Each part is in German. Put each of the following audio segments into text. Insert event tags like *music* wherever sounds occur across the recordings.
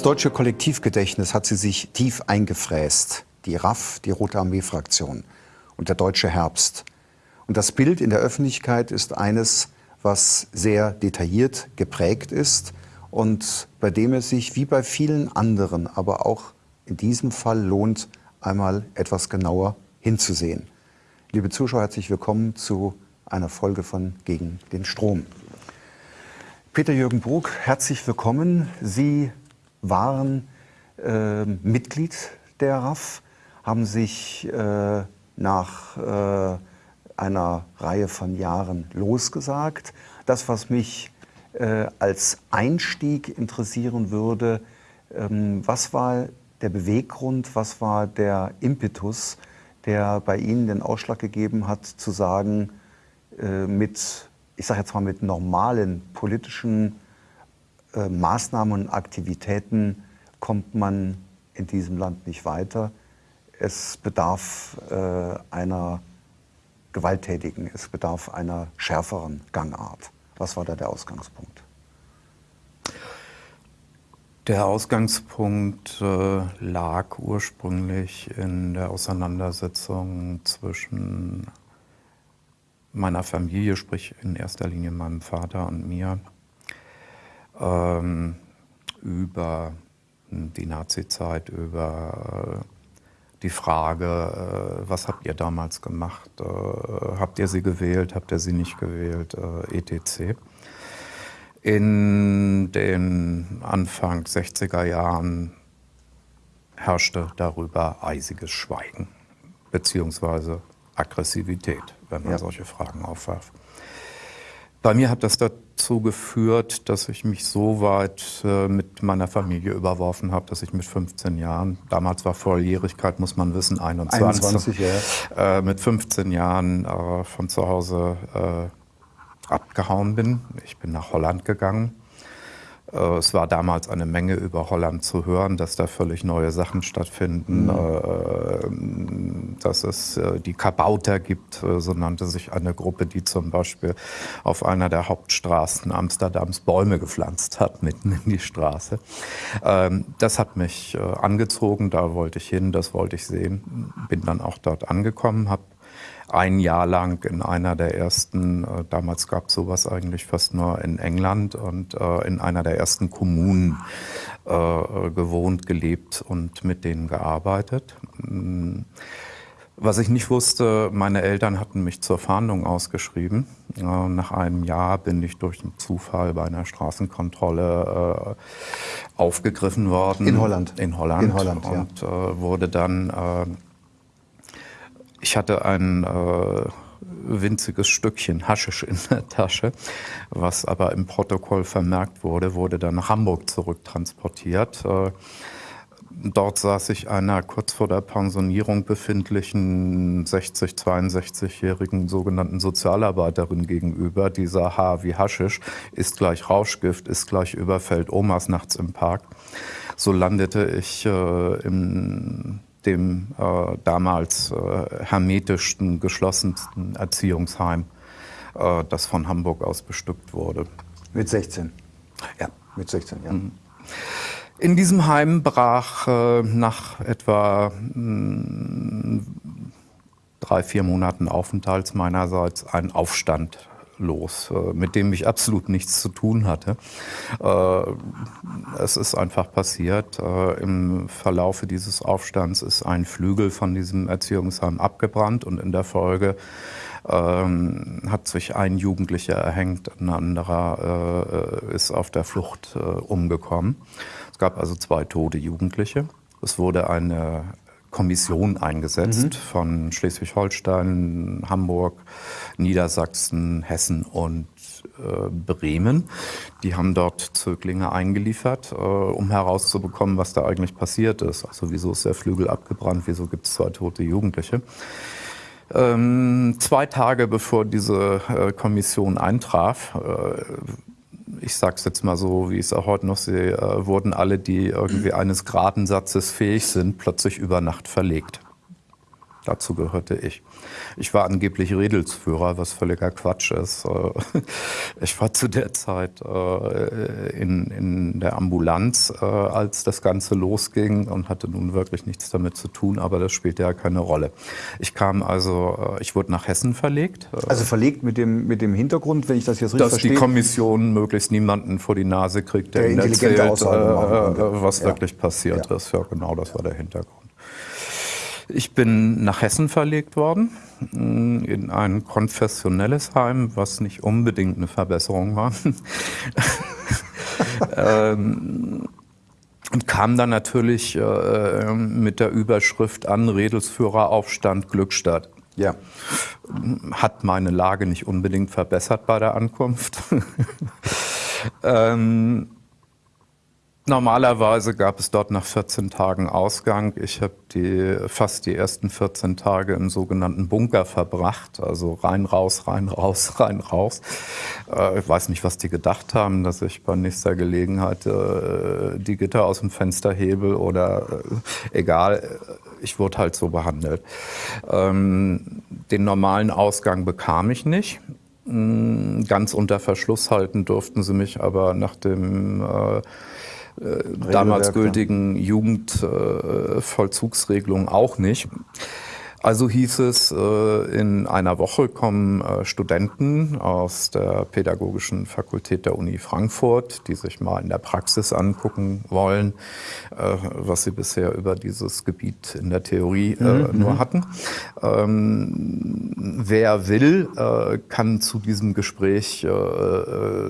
Ins deutsche Kollektivgedächtnis hat sie sich tief eingefräst. Die RAF, die Rote Armee-Fraktion und der deutsche Herbst. Und das Bild in der Öffentlichkeit ist eines, was sehr detailliert geprägt ist und bei dem es sich wie bei vielen anderen, aber auch in diesem Fall lohnt, einmal etwas genauer hinzusehen. Liebe Zuschauer, herzlich willkommen zu einer Folge von Gegen den Strom. Peter-Jürgen Brug, herzlich willkommen. Sie waren äh, Mitglied der RAF, haben sich äh, nach äh, einer Reihe von Jahren losgesagt. Das, was mich äh, als Einstieg interessieren würde, ähm, was war der Beweggrund, was war der Impetus, der bei Ihnen den Ausschlag gegeben hat, zu sagen, äh, mit, ich sage jetzt mal, mit normalen politischen äh, Maßnahmen und Aktivitäten kommt man in diesem Land nicht weiter. Es bedarf äh, einer gewalttätigen, es bedarf einer schärferen Gangart. Was war da der Ausgangspunkt? Der Ausgangspunkt äh, lag ursprünglich in der Auseinandersetzung zwischen meiner Familie, sprich in erster Linie meinem Vater und mir, ähm, über die Nazi-Zeit, über äh, die Frage, äh, was habt ihr damals gemacht? Äh, habt ihr sie gewählt? Habt ihr sie nicht gewählt? Äh, etc. In den Anfang 60er Jahren herrschte darüber eisiges Schweigen beziehungsweise Aggressivität, wenn man ja. solche Fragen aufwarf. Bei mir hat das dazu geführt, dass ich mich so weit äh, mit meiner Familie überworfen habe, dass ich mit 15 Jahren, damals war Volljährigkeit, muss man wissen, 21, 21 ja. äh, mit 15 Jahren äh, von zu Hause äh, abgehauen bin. Ich bin nach Holland gegangen es war damals eine Menge über Holland zu hören, dass da völlig neue Sachen stattfinden, mhm. Äh, dass es äh, die Kabauter gibt, so nannte sich eine Gruppe, die zum Beispiel auf einer der Hauptstraßen Amsterdams Bäume gepflanzt hat, mitten in die Straße. Ähm, das hat mich angezogen, da wollte ich hin, das wollte ich sehen, bin dann auch dort angekommen, habe ein Jahr lang in einer der ersten, äh, damals gab es sowas eigentlich fast nur in England und äh, in einer der ersten Kommunen äh, gewohnt, gelebt und mit denen gearbeitet. Mm. Was ich nicht wusste, meine Eltern hatten mich zur Fahndung ausgeschrieben. Nach einem Jahr bin ich durch einen Zufall bei einer Straßenkontrolle aufgegriffen worden. In Holland? In Holland. In Holland, Und ja. wurde dann ich hatte ein äh, winziges Stückchen Haschisch in der Tasche, was aber im Protokoll vermerkt wurde, wurde dann nach Hamburg zurücktransportiert. Äh, dort saß ich einer kurz vor der Pensionierung befindlichen 60, 62-jährigen sogenannten Sozialarbeiterin gegenüber. Die sah H wie Haschisch, ist gleich Rauschgift, ist gleich überfällt Omas nachts im Park. So landete ich äh, im dem äh, damals äh, hermetischsten, geschlossensten Erziehungsheim, äh, das von Hamburg aus bestückt wurde. Mit 16? Ja. Mit 16, ja. Mhm. In diesem Heim brach äh, nach etwa mh, drei, vier Monaten Aufenthalts meinerseits ein Aufstand los, äh, mit dem ich absolut nichts zu tun hatte. Äh, es ist einfach passiert. Äh, Im Verlaufe dieses Aufstands ist ein Flügel von diesem Erziehungsheim abgebrannt und in der Folge ähm, hat sich ein Jugendlicher erhängt, ein anderer ist auf der Flucht umgekommen. Es gab also zwei tote Jugendliche. Es wurde eine Kommission eingesetzt mhm. von Schleswig-Holstein, Hamburg, Niedersachsen, Hessen und äh, Bremen. Die haben dort Zöglinge eingeliefert, äh, um herauszubekommen, was da eigentlich passiert ist. Also wieso ist der Flügel abgebrannt, wieso gibt es zwei tote Jugendliche. Ähm, zwei Tage bevor diese äh, Kommission eintraf, äh, ich sage es jetzt mal so, wie ich es auch heute noch sehe, äh, wurden alle, die irgendwie eines geraden Satzes fähig sind, plötzlich über Nacht verlegt. Dazu gehörte ich. Ich war angeblich Redelsführer, was völliger Quatsch ist. Äh, *laughs* ich war zu der Zeit äh, in, in der Ambulanz, äh, als das Ganze losging und hatte nun wirklich nichts damit zu tun, aber das spielte ja keine Rolle. Ich kam also, ich wurde nach Hessen verlegt. Also verlegt mit dem, mit dem Hintergrund, wenn ich das jetzt richtig dass verstehe? Dass die Kommission möglichst niemanden vor die Nase kriegt, der, der ihnen erzählt, was ja. wirklich passiert ja. ist. Ja, genau, das war der Hintergrund. Ich bin nach Hessen verlegt worden, in ein konfessionelles Heim, was nicht unbedingt eine Verbesserung war. *laughs* ähm, und kam dann natürlich äh, mit der Überschrift an, Redelsführeraufstand Glückstadt. Ja. Hat meine Lage nicht unbedingt verbessert bei der Ankunft. *laughs* ähm, Normalerweise gab es dort nach 14 Tagen Ausgang. Ich habe die, fast die ersten 14 Tage im sogenannten Bunker verbracht. Also rein, raus, rein, raus, *laughs* rein, raus. Äh, ich weiß nicht, was die gedacht haben, dass ich bei nächster Gelegenheit äh, die Gitter aus dem Fenster hebel oder äh, egal. Ich wurde halt so behandelt. Ähm, den normalen Ausgang bekam ich nicht. Mm, ganz unter Verschluss halten durften sie mich aber nach dem äh, damals gültigen Jugendvollzugsregelung auch nicht. Also hieß es, äh, in einer Woche kommen äh, Studenten aus der Pädagogischen Fakultät der Uni Frankfurt, die sich mal in der Praxis angucken wollen, äh, was sie bisher über dieses Gebiet in der Theorie mhm. nur hatten. Ähm, wer will, kann zu diesem Gespräch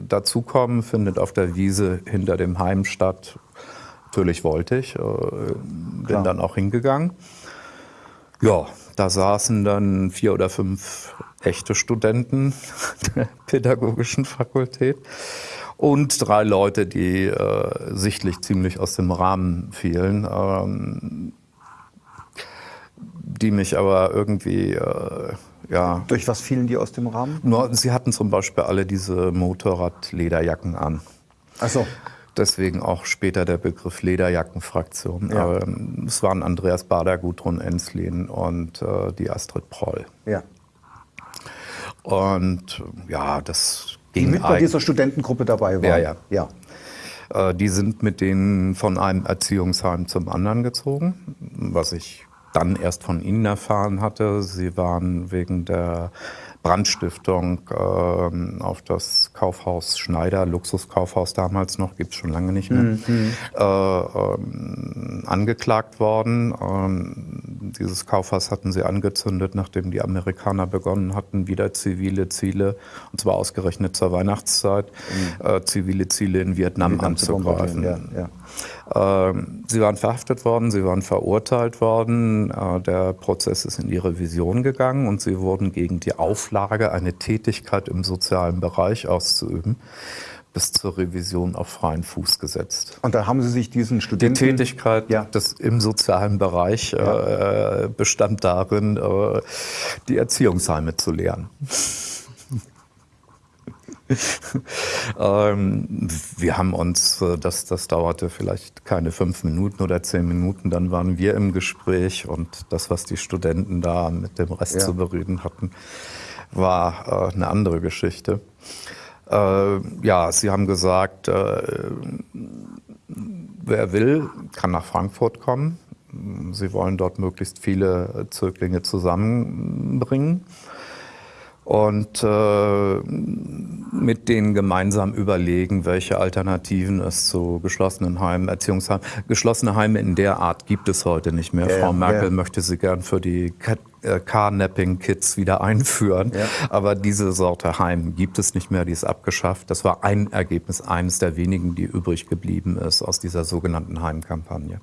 dazukommen, findet auf der Wiese hinter dem Heim statt. Natürlich wollte ich, bin Klar. dann auch hingegangen. Ja, da saßen dann vier oder fünf echte Studenten der pädagogischen Fakultät und drei Leute, die äh, sichtlich ziemlich aus dem Rahmen fielen, ähm, die mich aber irgendwie äh, ja. Durch was fielen die aus dem Rahmen? Nur, sie hatten zum Beispiel alle diese Motorradlederjacken an. Ach so. Deswegen auch später der Begriff Lederjackenfraktion. Ja. Ähm, es waren Andreas Bader, Gudrun Enslin und äh, die Astrid Proll. Ja. Und ja, das ging Die mit bei dieser Studentengruppe dabei waren. Ja, ja. ja. Äh, die sind mit denen von einem Erziehungsheim zum anderen gezogen, was ich dann erst von ihnen erfahren hatte. Sie waren wegen der Brandstiftung äh, auf das Kaufhaus Schneider, Luxuskaufhaus damals noch, gibt es schon lange nicht mehr, mhm. äh, äh, angeklagt worden. Ähm, dieses Kaufhaus hatten sie angezündet, nachdem die Amerikaner begonnen hatten, wieder zivile Ziele, und zwar ausgerechnet zur Weihnachtszeit, mhm. Äh, zivile Ziele in Vietnam, Vietnam anzugreifen. Ja, ja. Ähm, sie waren verhaftet worden, sie waren verurteilt worden. Äh, der Prozess ist in die Revision gegangen und sie wurden gegen die Auflage, eine Tätigkeit im sozialen Bereich auszuüben, bis zur Revision auf freien Fuß gesetzt. Und da haben Sie sich diesen Studenten... Die Tätigkeit ja. des, im sozialen Bereich ja. äh, bestand darin, äh, die Erziehungsheime zu lehren. *laughs* ähm, wir haben uns, äh, das, das dauerte vielleicht keine fünf Minuten oder zehn Minuten, dann waren wir im Gespräch und das, was die Studenten da mit dem Rest ja. zu bereden hatten, war äh, eine andere Geschichte. Äh, ja, Sie haben gesagt, äh, wer will, kann nach Frankfurt kommen. Sie wollen dort möglichst viele Zöglinge zusammenbringen und äh, mit denen gemeinsam überlegen, welche Alternativen es zu geschlossenen Heimen, Erziehungsheimen, geschlossene Heime in der Art gibt es heute nicht mehr. Ja, Frau Merkel ja. möchte sie gern für die äh, Carnapping-Kids wieder einführen. Ja. Aber diese Sorte Heim gibt es nicht mehr, die ist abgeschafft. Das war ein Ergebnis, eines der wenigen, die übrig geblieben ist aus dieser sogenannten Heimkampagne.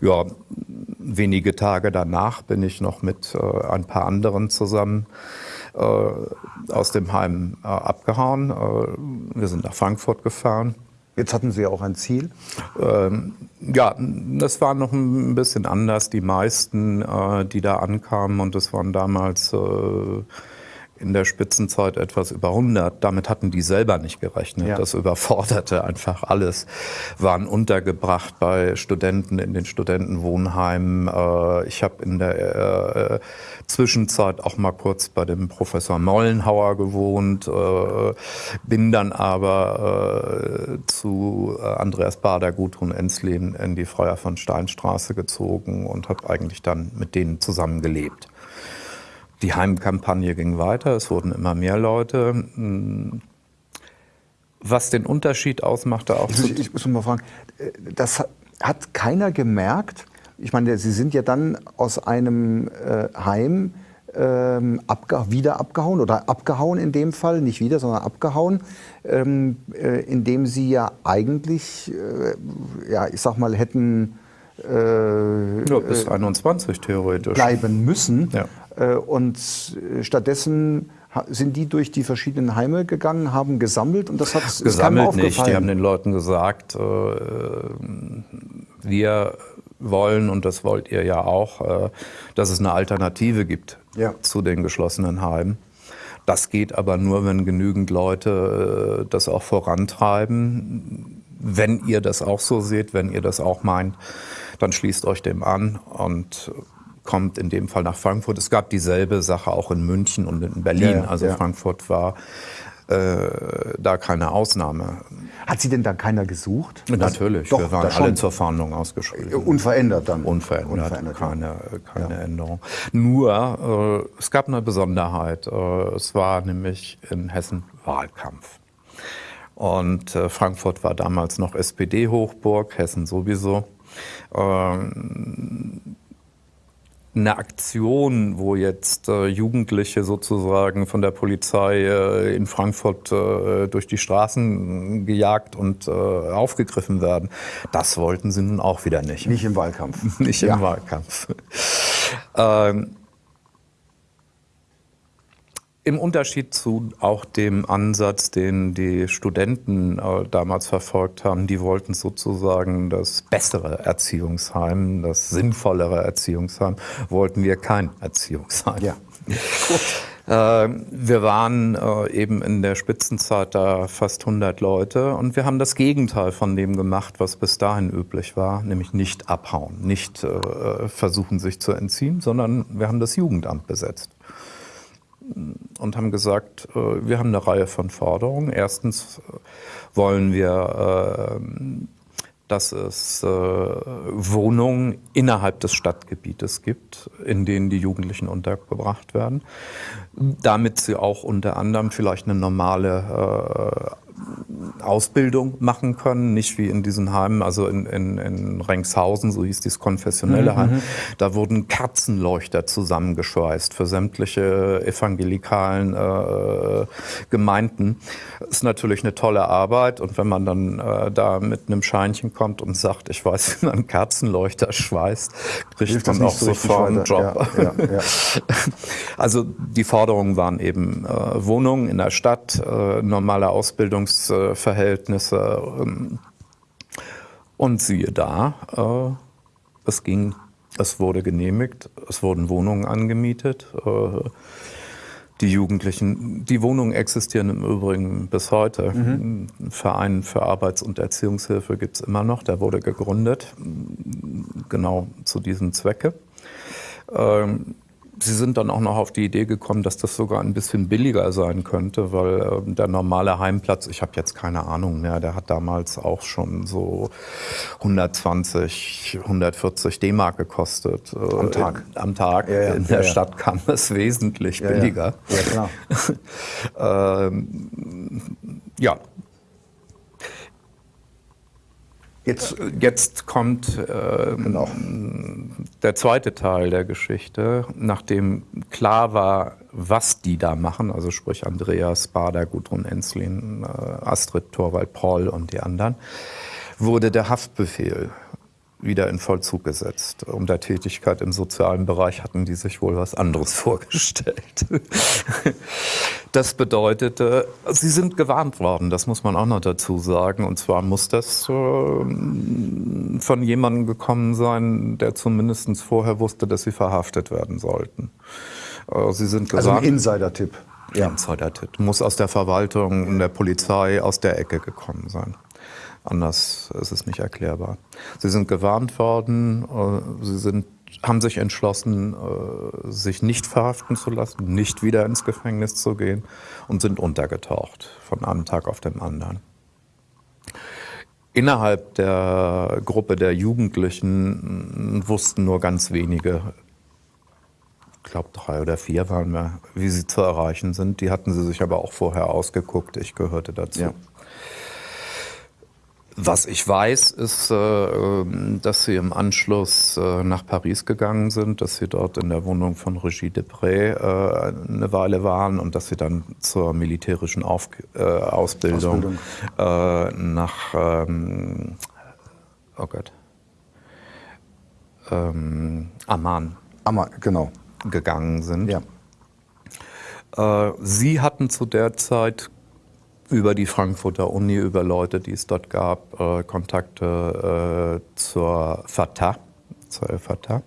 Ja, wenige Tage danach bin ich noch mit äh, ein paar anderen zusammen aus dem Heim äh, abgehauen. Äh, wir sind nach Frankfurt gefahren. Jetzt hatten Sie auch ein Ziel? Ähm, ja, das war noch ein bisschen anders. Die meisten, äh, die da ankamen, und das waren damals äh, in der Spitzenzeit etwas über 100. Damit hatten die selber nicht gerechnet. Ja. Das überforderte einfach alles. Waren untergebracht bei Studenten in den Studentenwohnheimen. Äh, ich habe in der äh, Zwischenzeit auch mal kurz bei dem Professor Mollenhauer gewohnt, äh, bin dann aber zu Andreas Bader, Gudrun Enslin in die Freier von Steinstraße gezogen und habe eigentlich dann mit denen zusammen gelebt. Die Heimkampagne ging weiter, es wurden immer mehr Leute. Hm. Was den Unterschied ausmachte auch. Ich, ich muss mal fragen, das hat keiner gemerkt. Ich meine, Sie sind ja dann aus einem äh, Heim ähm, abge wieder abgehauen oder abgehauen in dem Fall, nicht wieder, sondern abgehauen, ähm, äh, indem Sie ja eigentlich, äh, ja, ich sag mal, hätten äh, ja, bis 21 theoretisch bleiben müssen. Ja. Äh, und stattdessen sind die durch die verschiedenen Heime gegangen, haben gesammelt und das hat gesammelt nicht. Die haben den Leuten gesagt, äh, wir wollen und das wollt ihr ja auch, dass es eine Alternative gibt ja. zu den geschlossenen Heimen. Das geht aber nur, wenn genügend Leute das auch vorantreiben. Wenn ihr das auch so seht, wenn ihr das auch meint, dann schließt euch dem an und kommt in dem Fall nach Frankfurt. Es gab dieselbe Sache auch in München und in Berlin. Ja, also ja. Frankfurt war äh, da keine Ausnahme. Hat sie denn da keiner gesucht? Natürlich, Doch, wir waren alle zur Fahndung ausgeschrieben. Unverändert dann? Unverändert, Unverändert keine, keine ja. Änderung. Nur, äh, es gab eine Besonderheit. Äh, es war nämlich in Hessen Wahlkampf. Und äh, Frankfurt war damals noch SPD-Hochburg, Hessen sowieso. Ähm, eine Aktion, wo jetzt äh, Jugendliche sozusagen von der Polizei äh, in Frankfurt äh, durch die Straßen gejagt und äh, aufgegriffen werden, das wollten sie nun auch wieder nicht. Nicht im Wahlkampf. *laughs* nicht im ja. Wahlkampf. ähm, im Unterschied zu auch dem Ansatz, den die Studenten äh, damals verfolgt haben, die wollten sozusagen das bessere Erziehungsheim, das sinnvollere Erziehungsheim, wollten wir kein Erziehungsheim. Ja. *laughs* Äh, wir waren äh, eben in der Spitzenzeit da fast 100 Leute und wir haben das Gegenteil von dem gemacht, was bis dahin üblich war, nämlich nicht abhauen, nicht äh, versuchen sich zu entziehen, sondern wir haben das Jugendamt besetzt und haben gesagt, äh, wir haben eine Reihe von Forderungen. Erstens äh, wollen wir, äh, dass es Wohnungen innerhalb des Stadtgebietes gibt, in denen die Jugendlichen untergebracht werden, damit sie auch unter anderem vielleicht eine normale Ausbildung machen können, nicht wie in diesen Heimen, also in, in, in Rengshausen, so hieß dieses konfessionelle mhm. Heim, mhm. da wurden Kerzenleuchter zusammengeschweißt für sämtliche evangelikalen äh, Gemeinden. Das ist natürlich eine tolle Arbeit und wenn man dann äh, da mit einem Scheinchen kommt und sagt, ich weiß, *laughs* wie man Kerzenleuchter schweißt, kriegt man auch so sofort einen Job. Ja, ja, ja. *laughs* Also die Forderungen waren eben äh, Wohnungen in der Stadt, äh, normale Ausbildungsverhältnisse, Verhältnisse. Ähm, und siehe da, äh, es ging, es wurde genehmigt, es wurden Wohnungen angemietet. Äh, die Jugendlichen, die Wohnungen existieren im Übrigen bis heute. Mhm. Ein Verein für Arbeits- und Erziehungshilfe gibt es immer noch, der wurde gegründet, genau zu diesem Zwecke. Ähm, Sie sind dann auch noch auf die Idee gekommen, dass das sogar ein bisschen billiger sein könnte, weil äh, der normale Heimplatz, ich habe jetzt keine Ahnung mehr, der hat damals auch schon so 120, 140 D-Mark gekostet. Äh, am Tag? In, am Tag. Ja, ja, In der ja, Stadt kam es *laughs* wesentlich billiger. Ja, klar. *laughs* ähm, ja, Jetzt, jetzt kommt äh, genau. der zweite Teil der Geschichte, nachdem klar war, was die da machen, also sprich Andreas Bader, Gudrun Enslin, äh, Astrid Torwald Paul und die anderen, wurde der Haftbefehl wieder in Vollzug gesetzt. Um der Tätigkeit im sozialen Bereich hatten die sich wohl was anderes *laughs* vorgestellt. Das bedeutete, sie sind gewarnt worden, das muss man auch noch dazu sagen. Und zwar muss das äh, von jemandem gekommen sein, der zumindest vorher wusste, dass sie verhaftet werden sollten. Äh, sie sind gewarnt. Also ein Insider-Tipp. Ja. Insider-Tit. Muss aus der Verwaltung, der Polizei, aus der Ecke gekommen sein. Anders ist es nicht erklärbar. Sie sind gewarnt worden, äh, sie sind, haben sich entschlossen, äh, sich nicht verhaften zu lassen, nicht wieder ins Gefängnis zu gehen und sind untergetaucht von einem Tag auf den anderen. Innerhalb der Gruppe der Jugendlichen wussten nur ganz wenige, ich glaube drei oder vier waren wir, wie sie zu erreichen sind. Die hatten sie sich aber auch vorher ausgeguckt. Ich gehörte dazu. Ja. Was ich weiß, ist, äh, ähm, dass sie im Anschluss äh, nach Paris gegangen sind, dass sie dort in der Wohnung von Regie Depré äh, eine Weile waren und dass sie dann zur militärischen Auf Ausbildung, Ausbildung. nach, ähm, oh Gott, ähm, Amman, Amman genau. gegangen sind. Ja. Sie hatten zu der Zeit über die Frankfurter Uni, über Leute, die es dort gab, äh, Kontakte äh, zur Fatah, zur Fatah.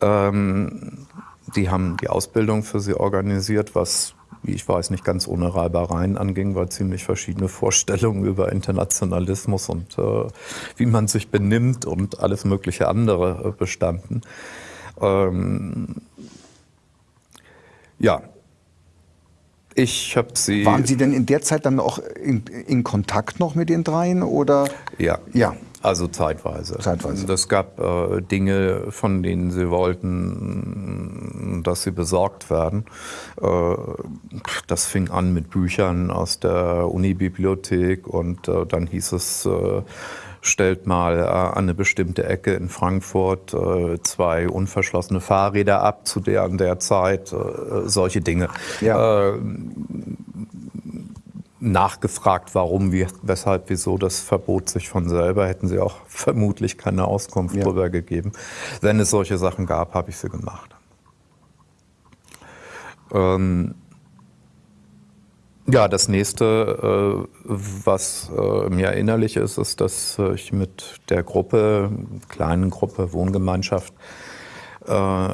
Ähm, die haben die Ausbildung für sie organisiert, was, wie ich weiß, nicht ganz ohne Reibereien anging, weil ziemlich verschiedene Vorstellungen über Internationalismus und äh, wie man sich benimmt und alles mögliche andere äh, bestanden. Ähm, ja, ich habe sie. Waren Sie denn in der Zeit dann auch in, in Kontakt noch mit den dreien oder? Ja. Ja. Also zeitweise. Zeitweise. Es gab äh, Dinge, von denen sie wollten, dass sie besorgt werden. Äh, das fing an mit Büchern aus der Unibibliothek und äh, dann hieß es, äh, stellt mal äh, an eine bestimmte Ecke in Frankfurt äh, zwei unverschlossene Fahrräder ab zu der an der Zeit, äh, solche Dinge. Ja. nachgefragt, warum, wie, weshalb, wieso, das verbot sich von selber, hätten sie auch *laughs* vermutlich keine Auskunft ja. darüber gegeben. Wenn es solche Sachen gab, habe ich sie gemacht. Ähm, ja, das nächste, äh, was äh, mir erinnerlich ist, ist, dass ich mit der Gruppe, kleinen Gruppe, Wohngemeinschaft, äh,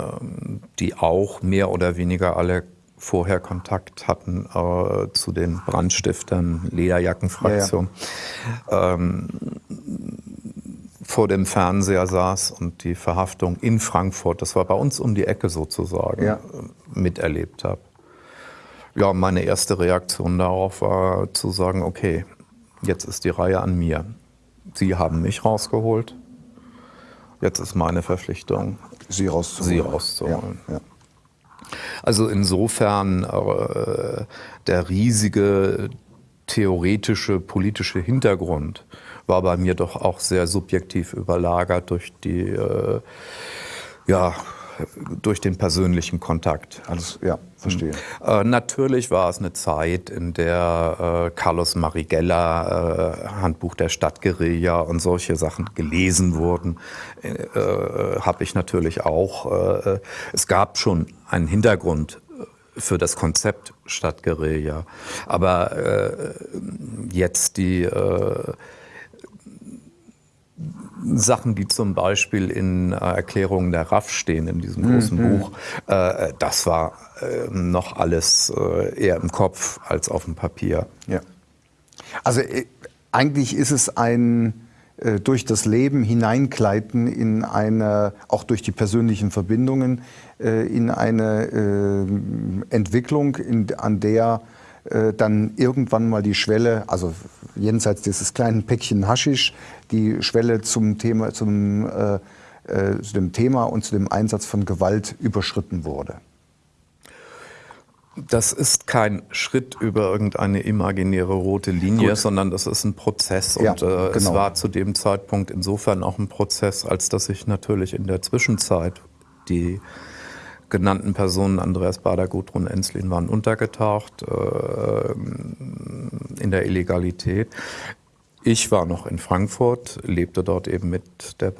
die auch mehr oder weniger alle vorher Kontakt hatten zu den Brandstiftern, Lederjackenfraktion, ja, ja. ähm, vor dem Fernseher saß und die Verhaftung in Frankfurt, das war bei uns um die Ecke sozusagen, ja. miterlebt habe. Ja, meine erste Reaktion darauf war zu sagen, okay, jetzt ist die Reihe an mir. Sie haben mich rausgeholt. Jetzt ist meine Verpflichtung, Sie rauszuholen. Sie rauszuholen. Ja, ja. Also insofern äh, der riesige theoretische politische Hintergrund war bei mir doch auch sehr subjektiv überlagert durch die äh, ja, durch den persönlichen Kontakt. Alles, ja, verstehe. Äh, natürlich war es eine Zeit, in der äh, Carlos Marigella, äh, Handbuch der Stadtguerilla und solche Sachen gelesen wurden. Äh, Habe ich natürlich auch. Äh, es gab schon einen Hintergrund für das Konzept Stadtguerilla. Aber äh, jetzt die Sachen, die zum Beispiel in äh, Erklärungen der RAF stehen, in diesem großen mhm. Buch, äh, das war äh, noch alles äh, eher im Kopf als auf dem Papier. Ja. Also äh, eigentlich ist es ein äh, durch das Leben hineingleiten in eine, auch durch die persönlichen Verbindungen, in eine Entwicklung, in, an der äh, dann irgendwann mal die Schwelle, also jenseits dieses kleinen Päckchen Haschisch, die Schwelle zum Thema, zum, äh, äh, zu dem Thema und zu dem Einsatz von Gewalt überschritten wurde. Das ist kein Schritt über irgendeine imaginäre rote Linie, Gut. sondern das ist ein Prozess. Ja, und äh, genau. es war zu dem Zeitpunkt insofern auch ein Prozess, als dass ich natürlich in der Zwischenzeit die genannten Personen, Andreas Bader, Gudrun Enslin, waren untergetaucht äh, in der Illegalität. Ich war noch in Frankfurt, lebte dort eben mit der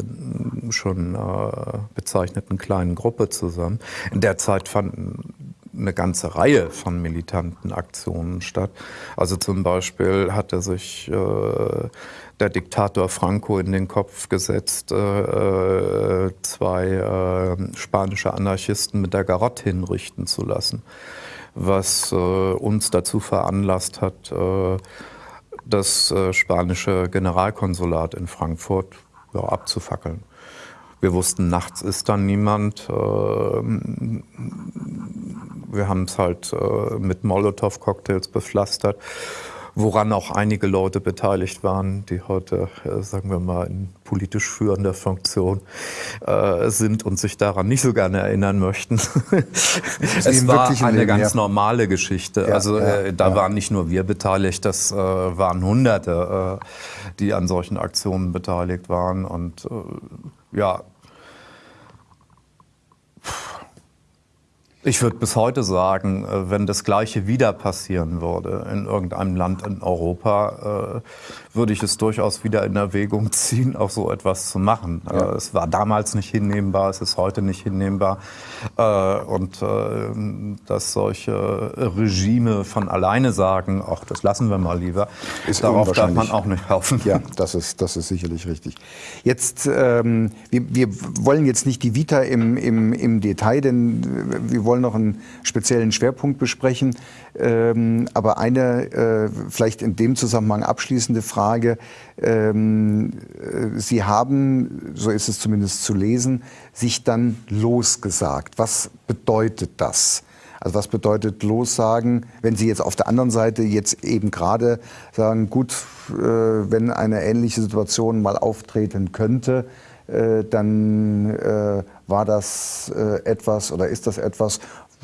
schon äh, bezeichneten kleinen Gruppe zusammen. In der Zeit fanden eine ganze Reihe von militanten Aktionen statt. Also zum Beispiel hatte sich äh, der Diktator Franco in den Kopf gesetzt, äh, äh, zwei äh, spanische Anarchisten mit der Garotte hinrichten zu lassen. was äh, uns dazu veranlasst hat, äh, das äh, spanische Generalkonsulat in Frankfurt ja, abzufackeln. Wir wussten, nachts ist dann niemand. Wir haben es halt mit Molotow-Cocktails bepflastert woran auch einige Leute beteiligt waren, die heute, äh, sagen wir mal, in politisch führender Funktion äh, sind und sich daran nicht so gerne erinnern möchten. *laughs* es war eine Leben, ganz ja. normale Geschichte. Ja, also äh, da waren nicht nur wir beteiligt, das äh, waren Hunderte, äh, die an solchen Aktionen beteiligt waren. Und äh, ja, Ich würde bis heute sagen, äh, wenn das Gleiche wieder passieren würde in irgendeinem Land in Europa, äh, würde ich es durchaus wieder in Erwägung *laughs* ziehen, auch so etwas zu machen. Ja. Äh, es war damals nicht hinnehmbar, es ist heute nicht hinnehmbar. Und dass solche Regime von alleine sagen, ach, das lassen wir mal lieber, ist darauf darf man auch nicht hoffen. Ja, das ist, das ist sicherlich richtig. Jetzt, ähm, wir, wir wollen jetzt nicht die Vita im, im, im Detail, denn wir wollen wollen noch einen speziellen Schwerpunkt besprechen. Ähm, aber eine äh, vielleicht in dem Zusammenhang abschließende Frage. Ähm, äh, Sie haben, so ist es zumindest zu lesen, sich dann losgesagt. Was bedeutet das? Also was bedeutet lossagen, wenn Sie jetzt auf der anderen Seite jetzt eben gerade sagen, gut, äh, wenn eine ähnliche Situation mal auftreten könnte, äh, dann äh, war das äh, etwas oder ist das etwas,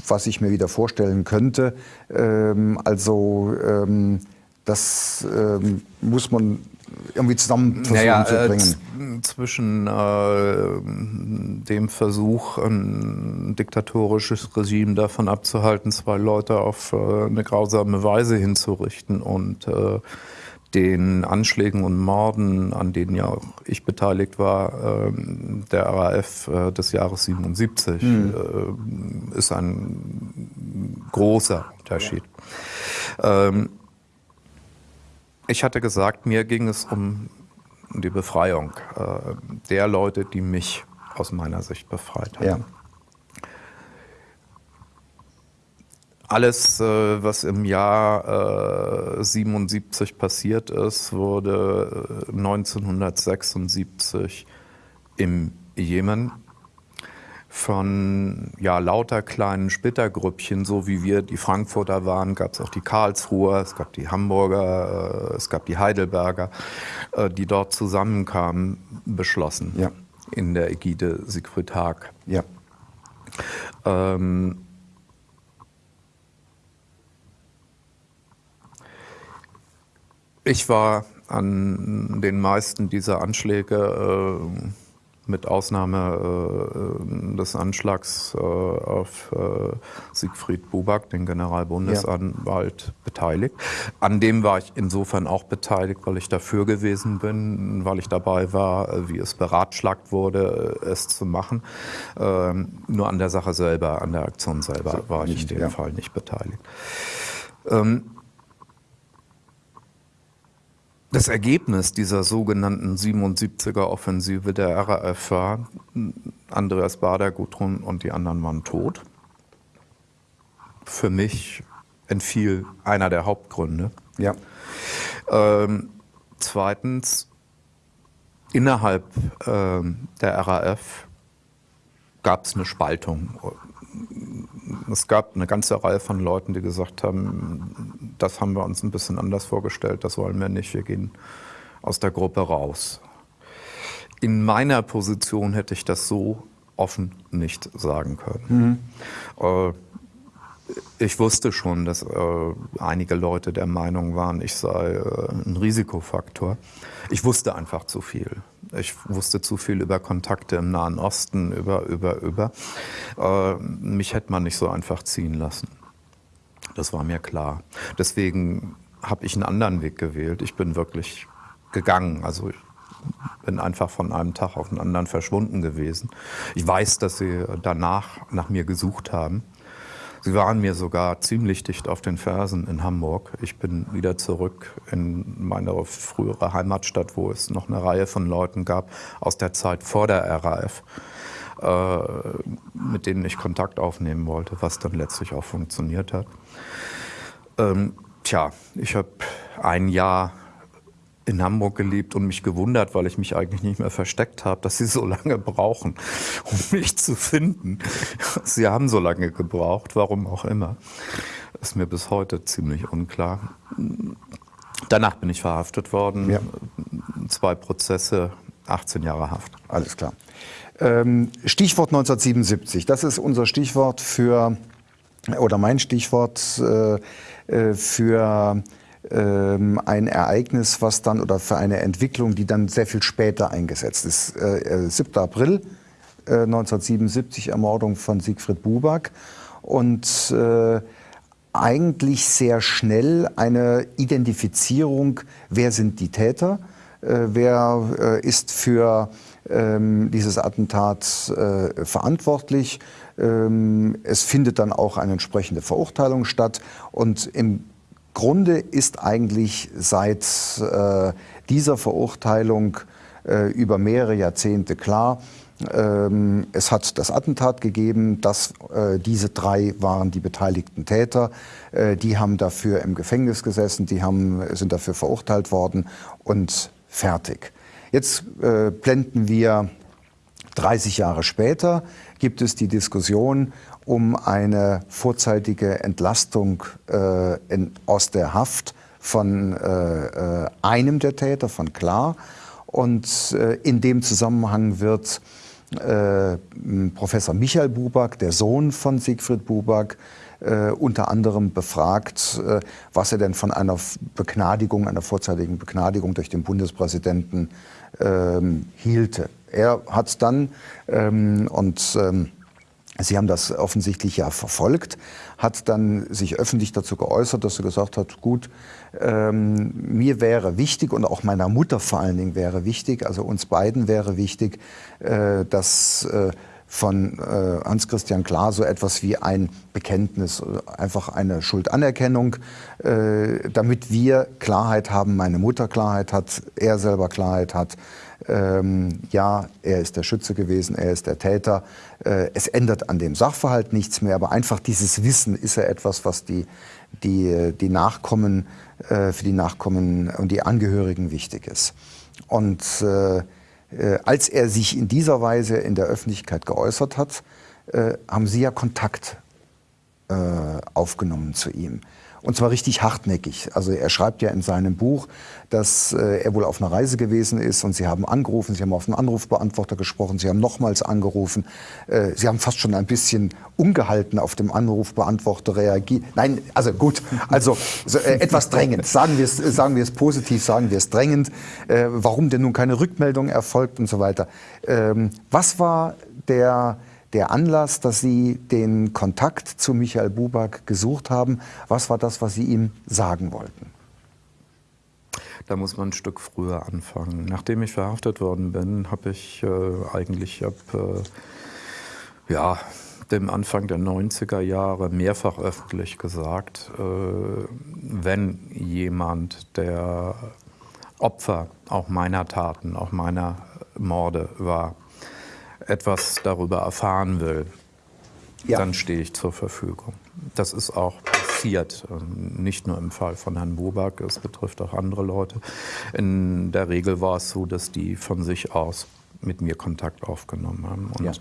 was ich mir wieder vorstellen könnte. Ähm, also ähm, das ähm, muss man irgendwie zusammen versuchen naja, zu bringen. Äh, zwischen äh, dem Versuch, ein diktatorisches Regime davon abzuhalten, zwei Leute auf äh, eine grausame Weise hinzurichten und den Anschlägen und Morden, an denen ja auch ich beteiligt war, ähm, der RAF äh, des Jahres 77, mhm. ist ein großer Unterschied. Ja. Ähm, ich hatte gesagt, mir ging es um die Befreiung äh, der Leute, die mich aus meiner Sicht befreit haben. Ja. Alles, äh, was im Jahr 77 äh, passiert ist, wurde 1976 äh, im Jemen von ja, lauter kleinen Splittergrüppchen, so wie wir die Frankfurter waren, gab es auch die Karlsruher, es gab die Hamburger, es gab die Heidelberger, die dort zusammenkamen, beschlossen ja. in der Ägide Siegfried Haag. Ja. Ähm, Ich war an den meisten dieser Anschläge, äh, mit Ausnahme äh, des Anschlags äh, auf äh, Siegfried Buback, den Generalbundesanwalt, ja. beteiligt. An dem war ich insofern auch beteiligt, weil ich dafür gewesen bin, weil ich dabei war, äh, wie es beratschlagt wurde, äh, es zu machen. Ähm, nur an der Sache selber, an der Aktion selber war ich in dem ja. Fall nicht beteiligt. Ähm, das Ergebnis dieser sogenannten 77er-Offensive der RAF war, Andreas Bader, Gudrun und die anderen waren tot. Für mich entfiel einer der Hauptgründe. Ja. Ähm, zweitens, innerhalb ähm, der RAF gab es eine Spaltung es gab eine ganze Reihe von Leuten, die gesagt haben, das haben wir uns ein bisschen anders vorgestellt, das wollen wir nicht, wir gehen aus der Gruppe raus. In meiner Position hätte ich das so offen nicht sagen können. Mhm. Äh, ich wusste schon, dass äh, einige Leute der Meinung waren, ich sei äh, ein Risikofaktor. Ich wusste einfach zu viel. Ich wusste zu viel über Kontakte im Nahen Osten, über, über, über. Äh, mich hätte man nicht so einfach ziehen lassen. Das war mir klar. Deswegen habe ich einen anderen Weg gewählt. Ich bin wirklich gegangen. Also ich bin einfach von einem Tag auf den anderen verschwunden gewesen. Ich weiß, dass sie danach nach mir gesucht haben. Sie waren mir sogar ziemlich dicht auf den Fersen in Hamburg. Ich bin wieder zurück in meine frühere Heimatstadt, wo es noch eine Reihe von Leuten gab aus der Zeit vor der RAF. äh, mit denen ich Kontakt aufnehmen wollte, was dann letztlich auch funktioniert hat. Ähm, tja, ich habe ein Jahr in Hamburg gelebt und mich gewundert, weil ich mich eigentlich nicht mehr versteckt habe, dass sie so lange brauchen, um mich zu finden. Sie haben so lange gebraucht, warum auch immer. Ist mir bis heute ziemlich unklar. Danach bin ich verhaftet worden. Ja. Zwei Prozesse, 18 Jahre Haft. Alles klar. Ähm, Stichwort 1977, das ist unser Stichwort für, oder mein Stichwort äh, äh für ähm, ein Ereignis, was dann oder für eine Entwicklung, die dann sehr viel später eingesetzt ist. Äh, 7. Äh, April äh, 1977, Ermordung von Siegfried Buback und äh, eigentlich sehr schnell eine Identifizierung, wer sind die Täter, äh, wer äh, ist für ähm, dieses Attentat verantwortlich. Ähm, es findet dann auch eine entsprechende Verurteilung statt und im Grunde ist eigentlich seit äh, dieser Verurteilung äh, über mehrere Jahrzehnte klar, ähm, es hat das Attentat gegeben, dass äh, diese drei waren die beteiligten Täter. Äh, die haben dafür im Gefängnis gesessen, die haben, sind dafür verurteilt worden und fertig. Jetzt äh, blenden wir 30 Jahre später, gibt es die Diskussion um eine vorzeitige Entlastung äh, in, aus der Haft von äh, äh, einem der Täter, von Klar. Und äh, in dem Zusammenhang wird äh, Professor Michael Buback, der Sohn von Siegfried Buback, äh, unter anderem befragt, äh, was er denn von einer Begnadigung, einer vorzeitigen Begnadigung durch den Bundespräsidenten ähm, hielte. Er hat dann ähm, und ähm, Sie haben das offensichtlich ja verfolgt, hat dann sich öffentlich dazu geäußert, dass er gesagt hat, gut, ähm, mir wäre wichtig und auch meiner Mutter vor allen Dingen wäre wichtig, also uns beiden wäre wichtig, äh, dass äh, von äh, Hans-Christian Klar so etwas wie ein Bekenntnis, einfach eine Schuldanerkennung, äh, damit wir Klarheit haben, meine Mutter Klarheit hat, er selber Klarheit hat, ähm, ja, er ist der Schütze gewesen, er ist der Täter. Äh, es ändert an dem Sachverhalt nichts mehr, aber einfach dieses Wissen ist ja etwas, was die, die, die Nachkommen, äh, für die Nachkommen und die Angehörigen wichtig ist. Und äh, äh als er sich in dieser Weise in der Öffentlichkeit geäußert hat, äh, haben Sie ja Kontakt äh, aufgenommen zu ihm. Und zwar richtig hartnäckig. Also er schreibt ja in seinem Buch, dass äh, er wohl auf einer Reise gewesen ist und Sie haben angerufen, Sie haben auf einen Anrufbeantworter gesprochen, Sie haben nochmals angerufen. Äh, Sie haben fast schon ein bisschen ungehalten auf dem Anrufbeantworter reagiert. Nein, also gut, also so, äh, etwas drängend. Sagen wir es sagen wir es positiv, sagen wir es drängend. Äh, warum denn nun keine Rückmeldung erfolgt und so weiter. Ähm, was war der der Anlass, dass Sie den Kontakt zu Michael Buback gesucht haben? Was war das, was Sie ihm sagen wollten? Da muss man ein Stück früher anfangen. Nachdem ich verhaftet worden bin, habe ich äh, eigentlich ab äh, ja, dem Anfang der 90er Jahre mehrfach öffentlich gesagt, äh, wenn jemand, der Opfer auch meiner Taten, auch meiner Morde war, etwas darüber erfahren will, ja. dann stehe ich zur Verfügung. Das ist auch passiert, ähm, nicht nur im Fall von Herrn Buback, es betrifft auch andere Leute. In der Regel war es so, dass die von sich aus mit mir Kontakt aufgenommen haben. Und ja.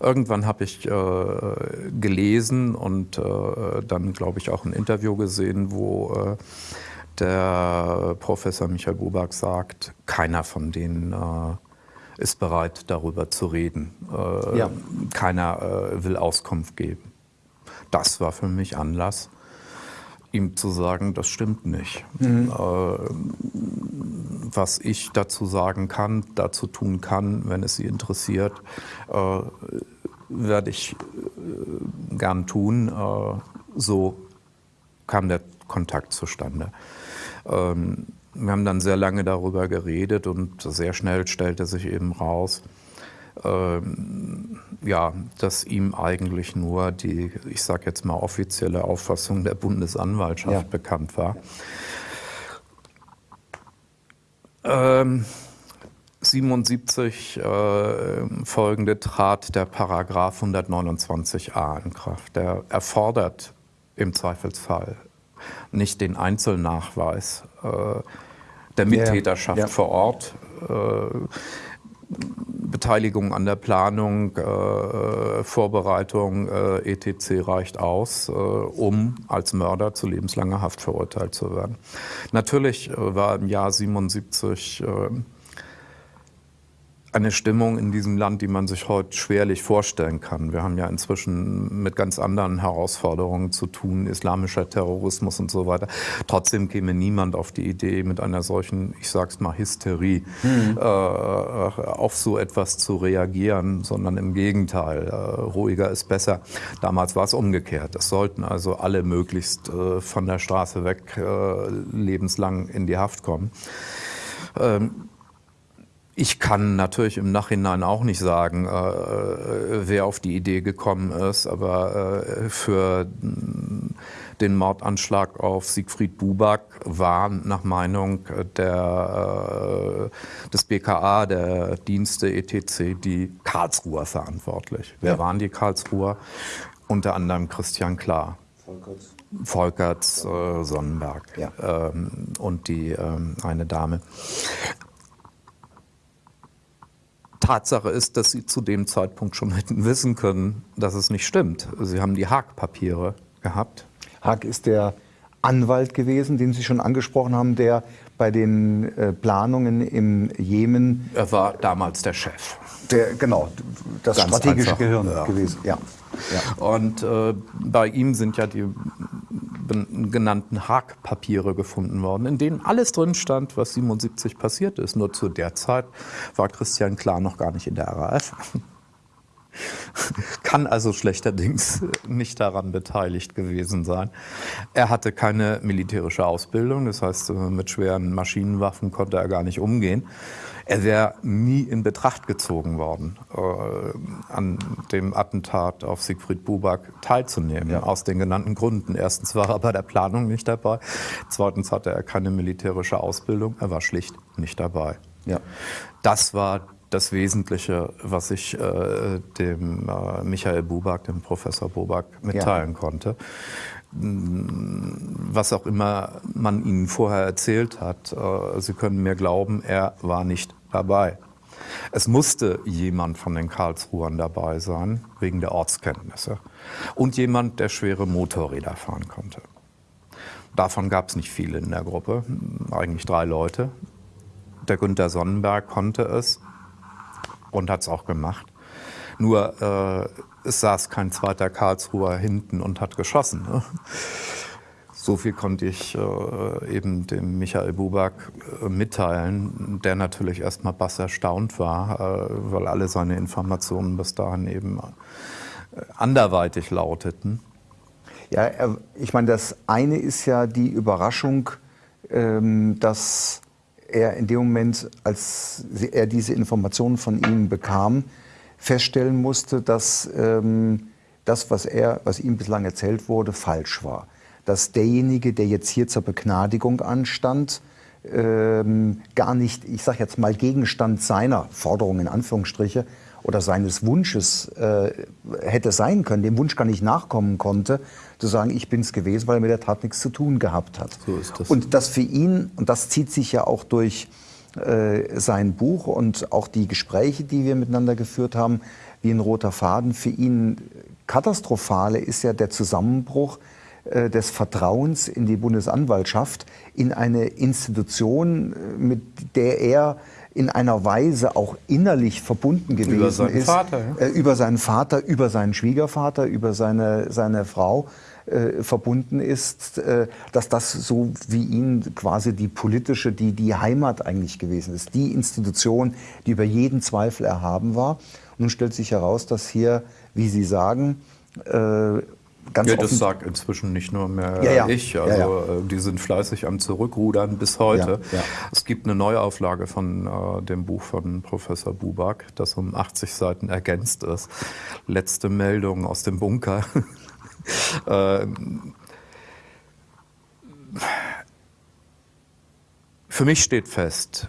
irgendwann habe ich äh, gelesen und äh, dann, glaube ich, auch ein Interview gesehen, wo äh, der Professor Michael Buback sagt, keiner von denen äh, ist bereit, darüber zu reden. Äh, ja. Keiner äh, will Auskunft geben. Das war für mich Anlass, ihm zu sagen, das stimmt nicht. Mhm. Äh, was ich dazu sagen kann, dazu tun kann, wenn es Sie interessiert, äh, werde ich äh, gern tun. Äh, so kam der Kontakt zustande. Ähm, wir haben dann sehr lange darüber geredet und sehr schnell stellte sich eben raus, ähm, ja, dass ihm eigentlich nur die, ich sage jetzt mal, offizielle Auffassung der Bundesanwaltschaft ja. bekannt war. Ähm, 77 äh, folgende trat der Paragraph 129a in Kraft. Der erfordert im Zweifelsfall nicht den Einzelnachweis äh, der Mittäterschaft ja, vor Ort. Äh, Beteiligung an der Planung, äh, Vorbereitung äh, etc. reicht aus, äh, um als Mörder zu lebenslanger Haft verurteilt zu werden. Natürlich äh, war im Jahr 77 eine Stimmung in diesem Land, die man sich heute schwerlich vorstellen kann. Wir haben ja inzwischen mit ganz anderen Herausforderungen zu tun, islamischer Terrorismus und so weiter. Trotzdem käme niemand auf die Idee, mit einer solchen, ich sag's mal, Hysterie mhm. äh, auf so etwas zu reagieren, sondern im Gegenteil, äh, ruhiger ist besser. Damals war es umgekehrt. Es sollten also alle möglichst äh, von der Straße weg äh, lebenslang in die Haft kommen. Ähm, ich kann natürlich im Nachhinein auch nicht sagen, äh, äh, wer auf die Idee gekommen ist, aber äh, für den Mordanschlag auf Siegfried Buback waren nach Meinung der, äh, des BKA, der Dienste etc., die Karlsruher verantwortlich. Wer ja. waren die Karlsruher? Unter anderem Christian Klar. Volkerts. Volkerts äh, Sonnenberg ja. ähm, und die ähm, eine Dame. Tatsache ist, dass Sie zu dem Zeitpunkt schon hätten wissen können, dass es nicht stimmt. Sie haben die Haag-Papiere gehabt. Haag ist der Anwalt gewesen, den Sie schon angesprochen haben, der bei den äh, Planungen im Jemen. Er war damals der Chef. Der, genau, das Ganz strategische einfach. Gehirn ja. gewesen. Ja. ja. Und äh, bei ihm sind ja die genannten Haag-Papiere gefunden worden, in denen alles drin stand, was 77 passiert ist. Nur zu der Zeit war Christian Klar noch gar nicht in der RAF. *laughs* Kann also schlechterdings nicht daran beteiligt gewesen sein. Er hatte keine militärische Ausbildung, das heißt, mit schweren Maschinenwaffen konnte er gar nicht umgehen. Er wäre nie in Betracht gezogen worden, äh, an dem Attentat auf Siegfried Buback teilzunehmen, ja. aus den genannten Gründen. Erstens war er bei der Planung nicht dabei, zweitens hatte er keine militärische Ausbildung, er war schlicht nicht dabei. Ja. Das war das Wesentliche, was ich äh, dem äh, Michael Buback, dem Professor Buback, mitteilen ja. konnte was auch immer man ihnen vorher erzählt hat, äh, sie können mir glauben, er war nicht dabei. Es musste jemand von den Karlsruhern dabei sein, wegen der Ortskenntnisse. Und jemand, der schwere Motorräder fahren konnte. Davon gab es nicht viele in der Gruppe, eigentlich drei Leute. Der Günther Sonnenberg konnte es und hat es auch gemacht. Nur äh, es saß kein zweiter Karlsruher hinten und hat geschossen. Ne? So viel konnte ich äh, eben dem Michael Buback äh, mitteilen, der natürlich erstmal bass erstaunt war, äh, weil alle seine Informationen bis dahin eben äh, anderweitig lauteten. Ja, ich meine, das eine ist ja die Überraschung, ähm, dass er in dem Moment, als er diese Informationen von ihm bekam, feststellen musste, dass ähm, das, was, er, was ihm bislang erzählt wurde, falsch war. Dass derjenige, der jetzt hier zur Begnadigung anstand, ähm, gar nicht, ich sage jetzt mal, Gegenstand seiner Forderung in Anführungsstriche oder seines Wunsches äh, hätte sein können, dem Wunsch gar nicht nachkommen konnte, zu sagen, ich bin es gewesen, weil er mit der Tat nichts zu tun gehabt hat. So ist das. Und das für ihn, und das zieht sich ja auch durch äh, sein Buch und auch die Gespräche, die wir miteinander geführt haben, wie ein roter Faden. Für ihn katastrophale ist ja der Zusammenbruch des Vertrauens in die Bundesanwaltschaft, in eine Institution, äh, mit der er in einer Weise auch innerlich verbunden gewesen über seinen ist. Vater, ja? über seinen Vater, über seinen Schwiegervater, über seine, seine Frau äh, verbunden ist, äh, dass das so wie ihn quasi die politische, die, die Heimat eigentlich gewesen ist, die Institution, die über jeden Zweifel erhaben war. Und nun stellt sich heraus, dass hier, wie Sie sagen, äh, Ganz ja, das sagt inzwischen nicht nur mehr ja, ja. ich. Also ja, äh, die sind fleißig am Zurückrudern bis heute. Es gibt eine Neuauflage von äh, dem Buch von Professor Buback, das um 80 Seiten ergänzt ist. Letzte Meldung aus dem Bunker. *laughs* Ähm, für mich steht fest,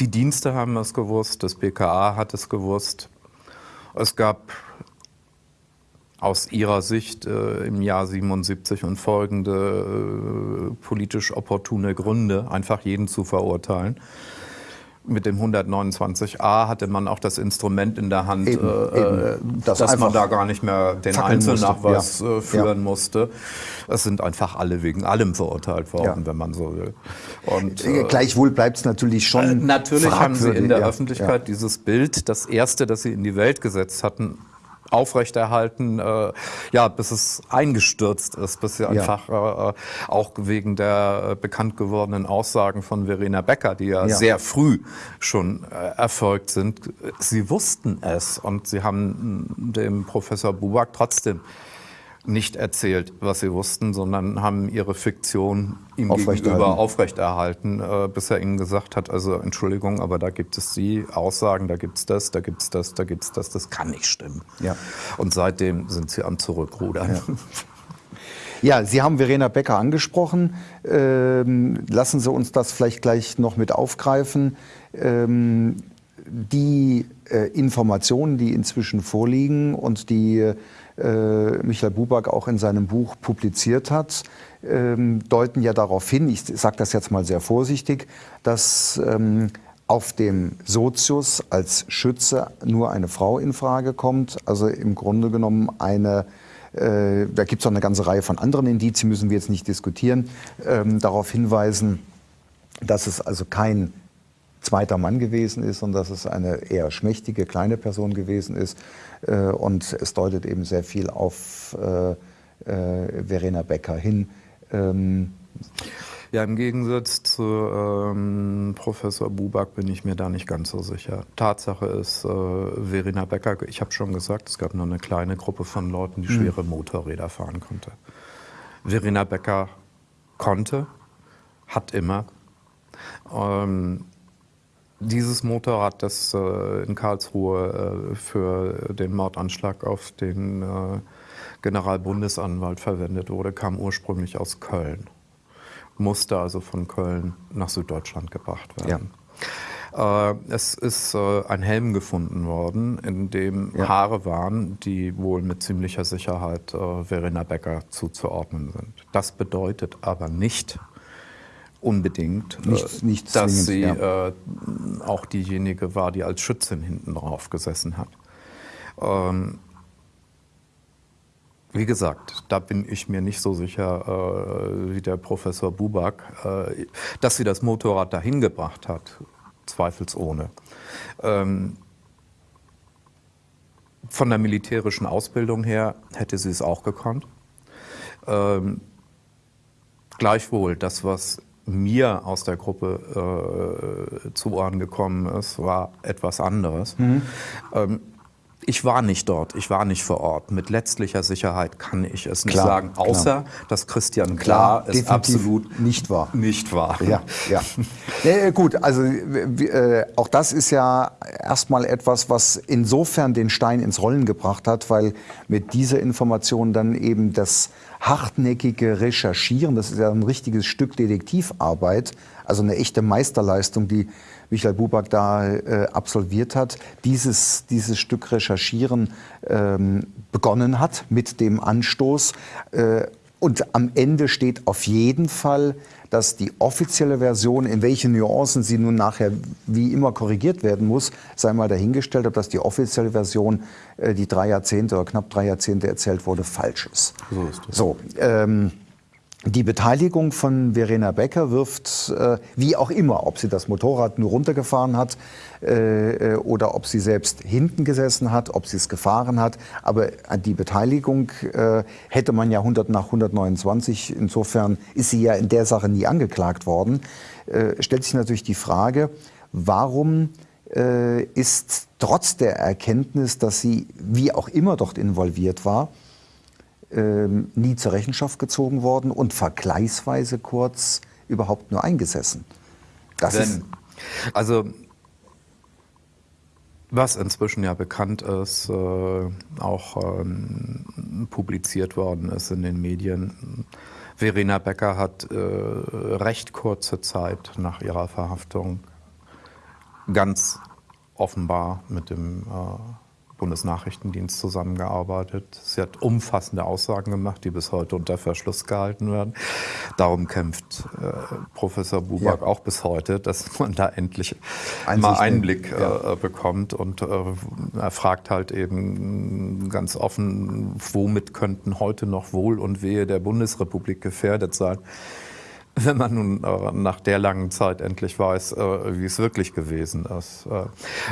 die Dienste haben es gewusst, das BKA hat es gewusst. Es gab aus ihrer Sicht äh, im Jahr 77 und folgende äh, politisch opportune Gründe, einfach jeden zu verurteilen. Mit dem 129a hatte man auch das Instrument in der Hand, Eben, äh, eben, dass, das man einfach da gar nicht mehr den fackeln musste, Einzelnachweis ja. äh, führen Ja. musste. Es sind einfach alle wegen allem verurteilt worden, Ja. wenn man so will. Und, Äh, Gleichwohl bleibt es natürlich schon. äh, Natürlich haben sie in der Öffentlichkeit dieses Bild, das erste, das sie in die Welt gesetzt hatten, aufrechterhalten, äh, ja, bis es eingestürzt ist, bis sie Ja. einfach äh, auch wegen der äh, bekannt gewordenen Aussagen von Verena Becker, die ja, Ja. sehr früh schon äh, erfolgt sind, sie wussten es und sie haben mh, dem Professor Buback trotzdem nicht erzählt, was sie wussten, sondern haben ihre Fiktion ihm Aufrechterhalten. gegenüber aufrechterhalten, äh, bis er ihnen gesagt hat, also Entschuldigung, aber da gibt es die Aussagen, da gibt es das, da gibt es das, da gibt es das, das kann nicht stimmen. Ja. Und seitdem sind sie am Zurückrudern. Ja, Sie haben Verena Becker angesprochen. Ähm, lassen Sie uns das vielleicht gleich noch mit aufgreifen. Ähm, die äh, Informationen, die inzwischen vorliegen und die äh, Michael Buback auch in seinem Buch publiziert hat, ähm, deuten ja darauf hin, ich sage das jetzt mal sehr vorsichtig, dass ähm, auf dem Sozius als Schütze nur eine Frau in Frage kommt. Also im Grunde genommen eine äh, da gibt es auch eine ganze Reihe von anderen Indizien, müssen wir jetzt nicht diskutieren, ähm, darauf hinweisen, dass es also kein zweiter Mann gewesen ist und dass es eine eher schmächtige, kleine Person gewesen ist. Äh, und es deutet eben sehr viel auf äh, äh, Verena Becker hin. Ähm, Ja, im Gegensatz zu ähm, Professor Buback bin ich mir da nicht ganz so sicher. Tatsache ist, äh, Verena Becker, ich habe schon gesagt, es gab nur eine kleine Gruppe von Leuten, die schwere Motorräder fahren konnte. Verena Becker konnte, hat immer. Ähm, dieses Motorrad, das äh, in Karlsruhe äh, für den Mordanschlag auf den äh, Generalbundesanwalt verwendet wurde, kam ursprünglich aus Köln musste also von Köln nach Süddeutschland gebracht werden. Äh, es ist äh, ein Helm gefunden worden, in dem Ja. Haare waren, die wohl mit ziemlicher Sicherheit äh, Verena Becker zuzuordnen sind. Das bedeutet aber nicht unbedingt, äh, Nicht- nicht dass sie äh, auch diejenige war, die als Schützin hinten drauf gesessen hat. Ähm, wie gesagt, da bin ich mir nicht so sicher äh, wie der Professor Buback, äh, dass sie das Motorrad dahin gebracht hat, zweifelsohne. Ähm, von der militärischen Ausbildung her hätte sie es auch gekonnt. Ähm, gleichwohl, das, was mir aus der Gruppe äh, zu Ohren gekommen ist, war etwas anderes. Ähm, ich war nicht dort, ich war nicht vor Ort. Mit letztlicher Sicherheit kann ich es nicht Klar, sagen, klar. außer dass Christian Klar, es definitiv absolut nicht wahr. nicht war. Ja, ja. ja gut, also äh, auch das ist ja erstmal etwas, was insofern den Stein ins Rollen gebracht hat, weil mit dieser Information dann eben das hartnäckige Recherchieren, das ist ja ein richtiges Stück Detektivarbeit, also eine echte Meisterleistung, die Michael Buback da äh, absolviert hat, dieses, dieses Stück Recherchieren ähm, begonnen hat mit dem Anstoß. Äh, und am Ende steht auf jeden Fall, dass die offizielle Version, in welchen Nuancen sie nun nachher wie immer korrigiert werden muss, sei mal dahingestellt, ob das die offizielle Version, äh, die drei Jahrzehnte oder knapp drei Jahrzehnte erzählt wurde, falsch ist. So ist es. So, ähm, die Beteiligung von Verena Becker wirft, äh, wie auch immer, ob sie das Motorrad nur runtergefahren hat äh, äh, oder ob sie selbst hinten gesessen hat, ob sie es gefahren hat, aber die Beteiligung äh, hätte man ja 100 nach 129, insofern ist sie ja in der Sache nie angeklagt worden, äh, stellt sich natürlich die Frage, warum äh, ist trotz der Erkenntnis, dass sie wie auch immer dort involviert war, ähm, nie zur Rechenschaft gezogen worden und vergleichsweise kurz überhaupt nur eingesessen. Das ist, Wenn, also, was inzwischen ja bekannt ist, äh, auch ähm, publiziert worden ist in den Medien, Verena Becker hat äh, recht kurze Zeit nach ihrer Verhaftung ganz offenbar mit dem äh, Bundesnachrichtendienst zusammengearbeitet. Sie hat umfassende Aussagen gemacht, die bis heute unter Verschluss gehalten werden. Darum kämpft äh, Professor Buback ja. auch bis heute, dass man da endlich Einsicht mal Einblick ja. äh, bekommt. Und äh, er fragt halt eben ganz offen, womit könnten heute noch Wohl und Wehe der Bundesrepublik gefährdet sein wenn man nun äh, nach der langen Zeit endlich weiß, äh, wie es wirklich gewesen ist. Äh,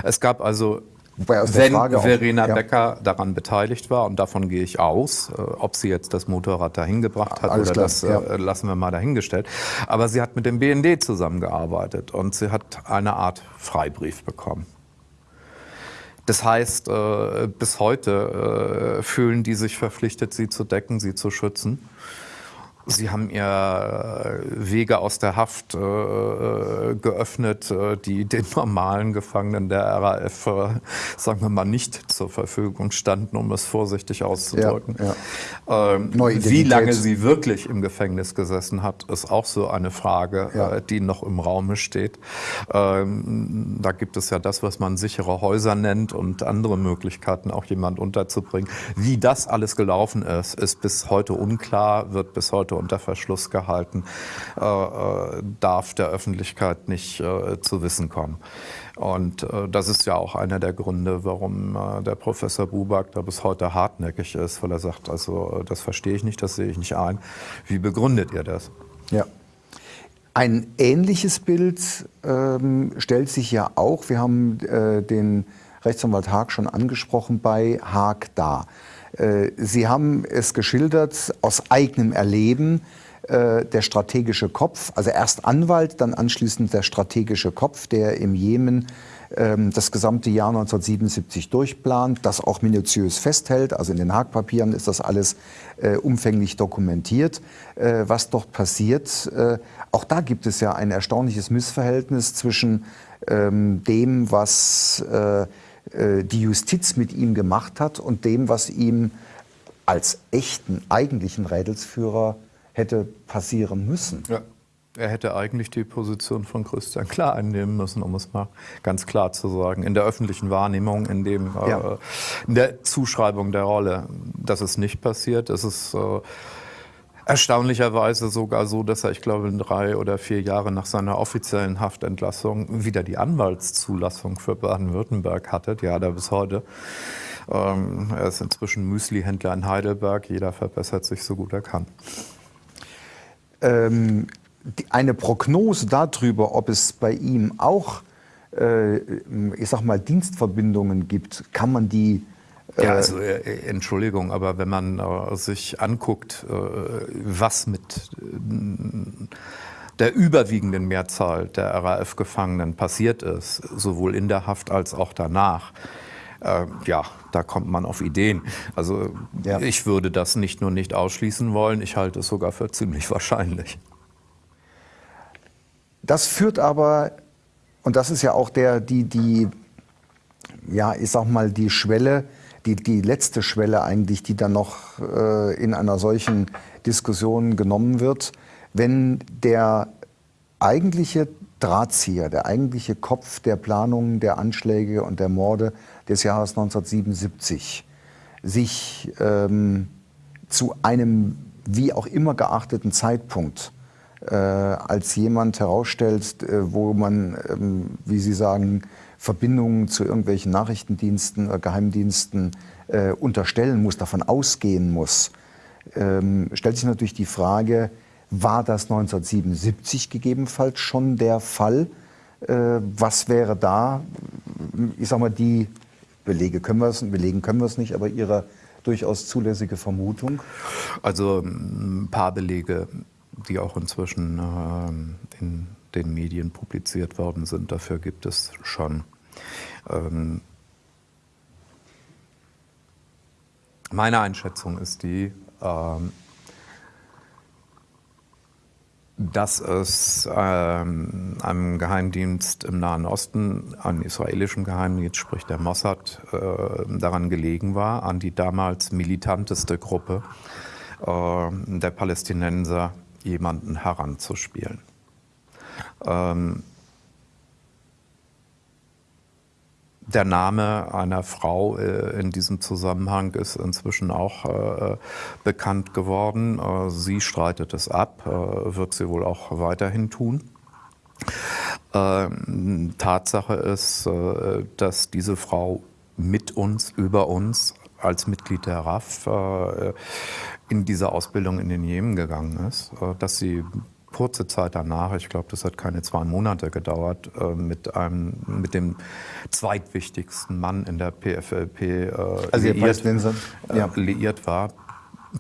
es gab also wenn Verena auch, ja. Becker daran beteiligt war, und davon gehe ich aus, äh, ob sie jetzt das Motorrad dahin gebracht hat Alles oder klar, das äh, ja. lassen wir mal dahingestellt. Aber sie hat mit dem BND zusammengearbeitet und sie hat eine Art Freibrief bekommen. Das heißt, äh, bis heute fühlen die sich verpflichtet, sie zu decken, sie zu schützen. Sie haben ihr äh, Wege aus der Haft äh, äh, geöffnet, äh, die *laughs* den normalen Gefangenen der RAF, äh, sagen wir mal, nicht zur Verfügung standen, um es vorsichtig auszudrücken. Ja, ja. Ähm, wie lange sie wirklich im Gefängnis gesessen hat, ist auch so eine Frage, ja. äh, die noch im Raume steht. Ähm, da gibt es ja das, was man sichere Häuser nennt und andere Möglichkeiten, auch jemand unterzubringen. Wie das alles gelaufen ist, ist bis heute unklar, wird bis heute unter Verschluss gehalten, äh, äh, darf der Öffentlichkeit nicht äh, zu Wissen kommen. Und äh, das ist ja auch einer der Gründe, warum äh, der Professor Buback da bis heute hartnäckig ist, weil er sagt, also das verstehe ich nicht, das sehe ich nicht ein. Wie begründet ihr das? Ja. Ein ähnliches Bild ähm, stellt sich ja auch, wir haben äh, den Rechtsanwalt Haag schon angesprochen, bei Haag dar. Äh, Sie haben es geschildert aus eigenem Erleben, äh, der strategische Kopf, also erst Anwalt, dann anschließend der strategische Kopf, der im Jemen ähm, das gesamte Jahr 1977 durchplant, das auch minutiös festhält. Also in den Haagpapieren ist das alles äh, umfänglich dokumentiert, was dort passiert. Auch da gibt es ja ein erstaunliches Missverhältnis zwischen ähm, dem, was äh, die Justiz mit ihm gemacht hat und dem, was ihm als echten, eigentlichen Rädelsführer hätte passieren müssen. Ja. Er hätte eigentlich die Position von Christian Klar einnehmen müssen, um es mal ganz klar zu sagen. In der öffentlichen Wahrnehmung, in, dem, äh, ja. äh, in der Zuschreibung der Rolle. Das ist nicht passiert. Es ist äh, Erstaunlicherweise sogar so, dass er, ich glaube, drei oder vier Jahre nach seiner offiziellen Haftentlassung wieder die Anwaltszulassung für Baden-Württemberg hatte. Die hat er bis heute. Ähm, er ist inzwischen Müslihändler in Heidelberg. Jeder verbessert sich so gut er kann. Ähm, eine Prognose darüber, ob es bei ihm auch, äh, ich sag mal, Dienstverbindungen gibt, kann man die ja, äh, also äh, äh, Entschuldigung, aber wenn man äh, sich anguckt, äh, was mit äh, der überwiegenden Mehrzahl der RAF-Gefangenen passiert ist, sowohl in der Haft als auch danach, ja, da kommt man auf Ideen. Also ja. ich würde das nicht nur nicht ausschließen wollen, ich halte es sogar für ziemlich *laughs* wahrscheinlich. Das führt aber, und das ist ja auch der, die, die, ja, ich sag mal, die Schwelle, die, die letzte Schwelle eigentlich, die dann noch äh, in einer solchen Diskussion genommen wird, wenn der eigentliche Drahtzieher, der eigentliche Kopf der Planungen der Anschläge und der Morde des Jahres 1977 sich ähm, zu einem wie auch immer geachteten Zeitpunkt äh, als jemand herausstellt, äh, wo man, ähm, wie Sie sagen, Verbindungen zu irgendwelchen Nachrichtendiensten oder Geheimdiensten äh, unterstellen muss, davon ausgehen muss, ähm, stellt sich natürlich die Frage, war das 1977 gegebenenfalls schon der Fall? Äh, was wäre da, ich sag mal, die Belege können wir es, belegen können wir es nicht, aber Ihre durchaus zulässige Vermutung? Also ein paar Belege, die auch inzwischen äh, in den Medien publiziert worden sind. Dafür gibt es schon. Ähm, meine Einschätzung ist die, ähm, dass es ähm, einem Geheimdienst im Nahen Osten, einem israelischen Geheimdienst, sprich der Mossad, äh, daran gelegen war, an die damals militanteste Gruppe äh, der Palästinenser jemanden heranzuspielen. Ähm, der Name einer Frau äh, in diesem Zusammenhang ist inzwischen auch äh, bekannt geworden. Äh, sie streitet es ab, äh, wird sie wohl auch weiterhin tun. Ähm, Tatsache ist, äh, dass diese Frau mit uns, über uns, als Mitglied der RAF äh, in diese Ausbildung in den Jemen gegangen ist, dass sie kurze Zeit danach, ich glaube, das hat keine zwei Monate gedauert, äh, mit, einem, mit dem zweitwichtigsten Mann in der PFLP äh, also liiert, äh, ja. liiert war.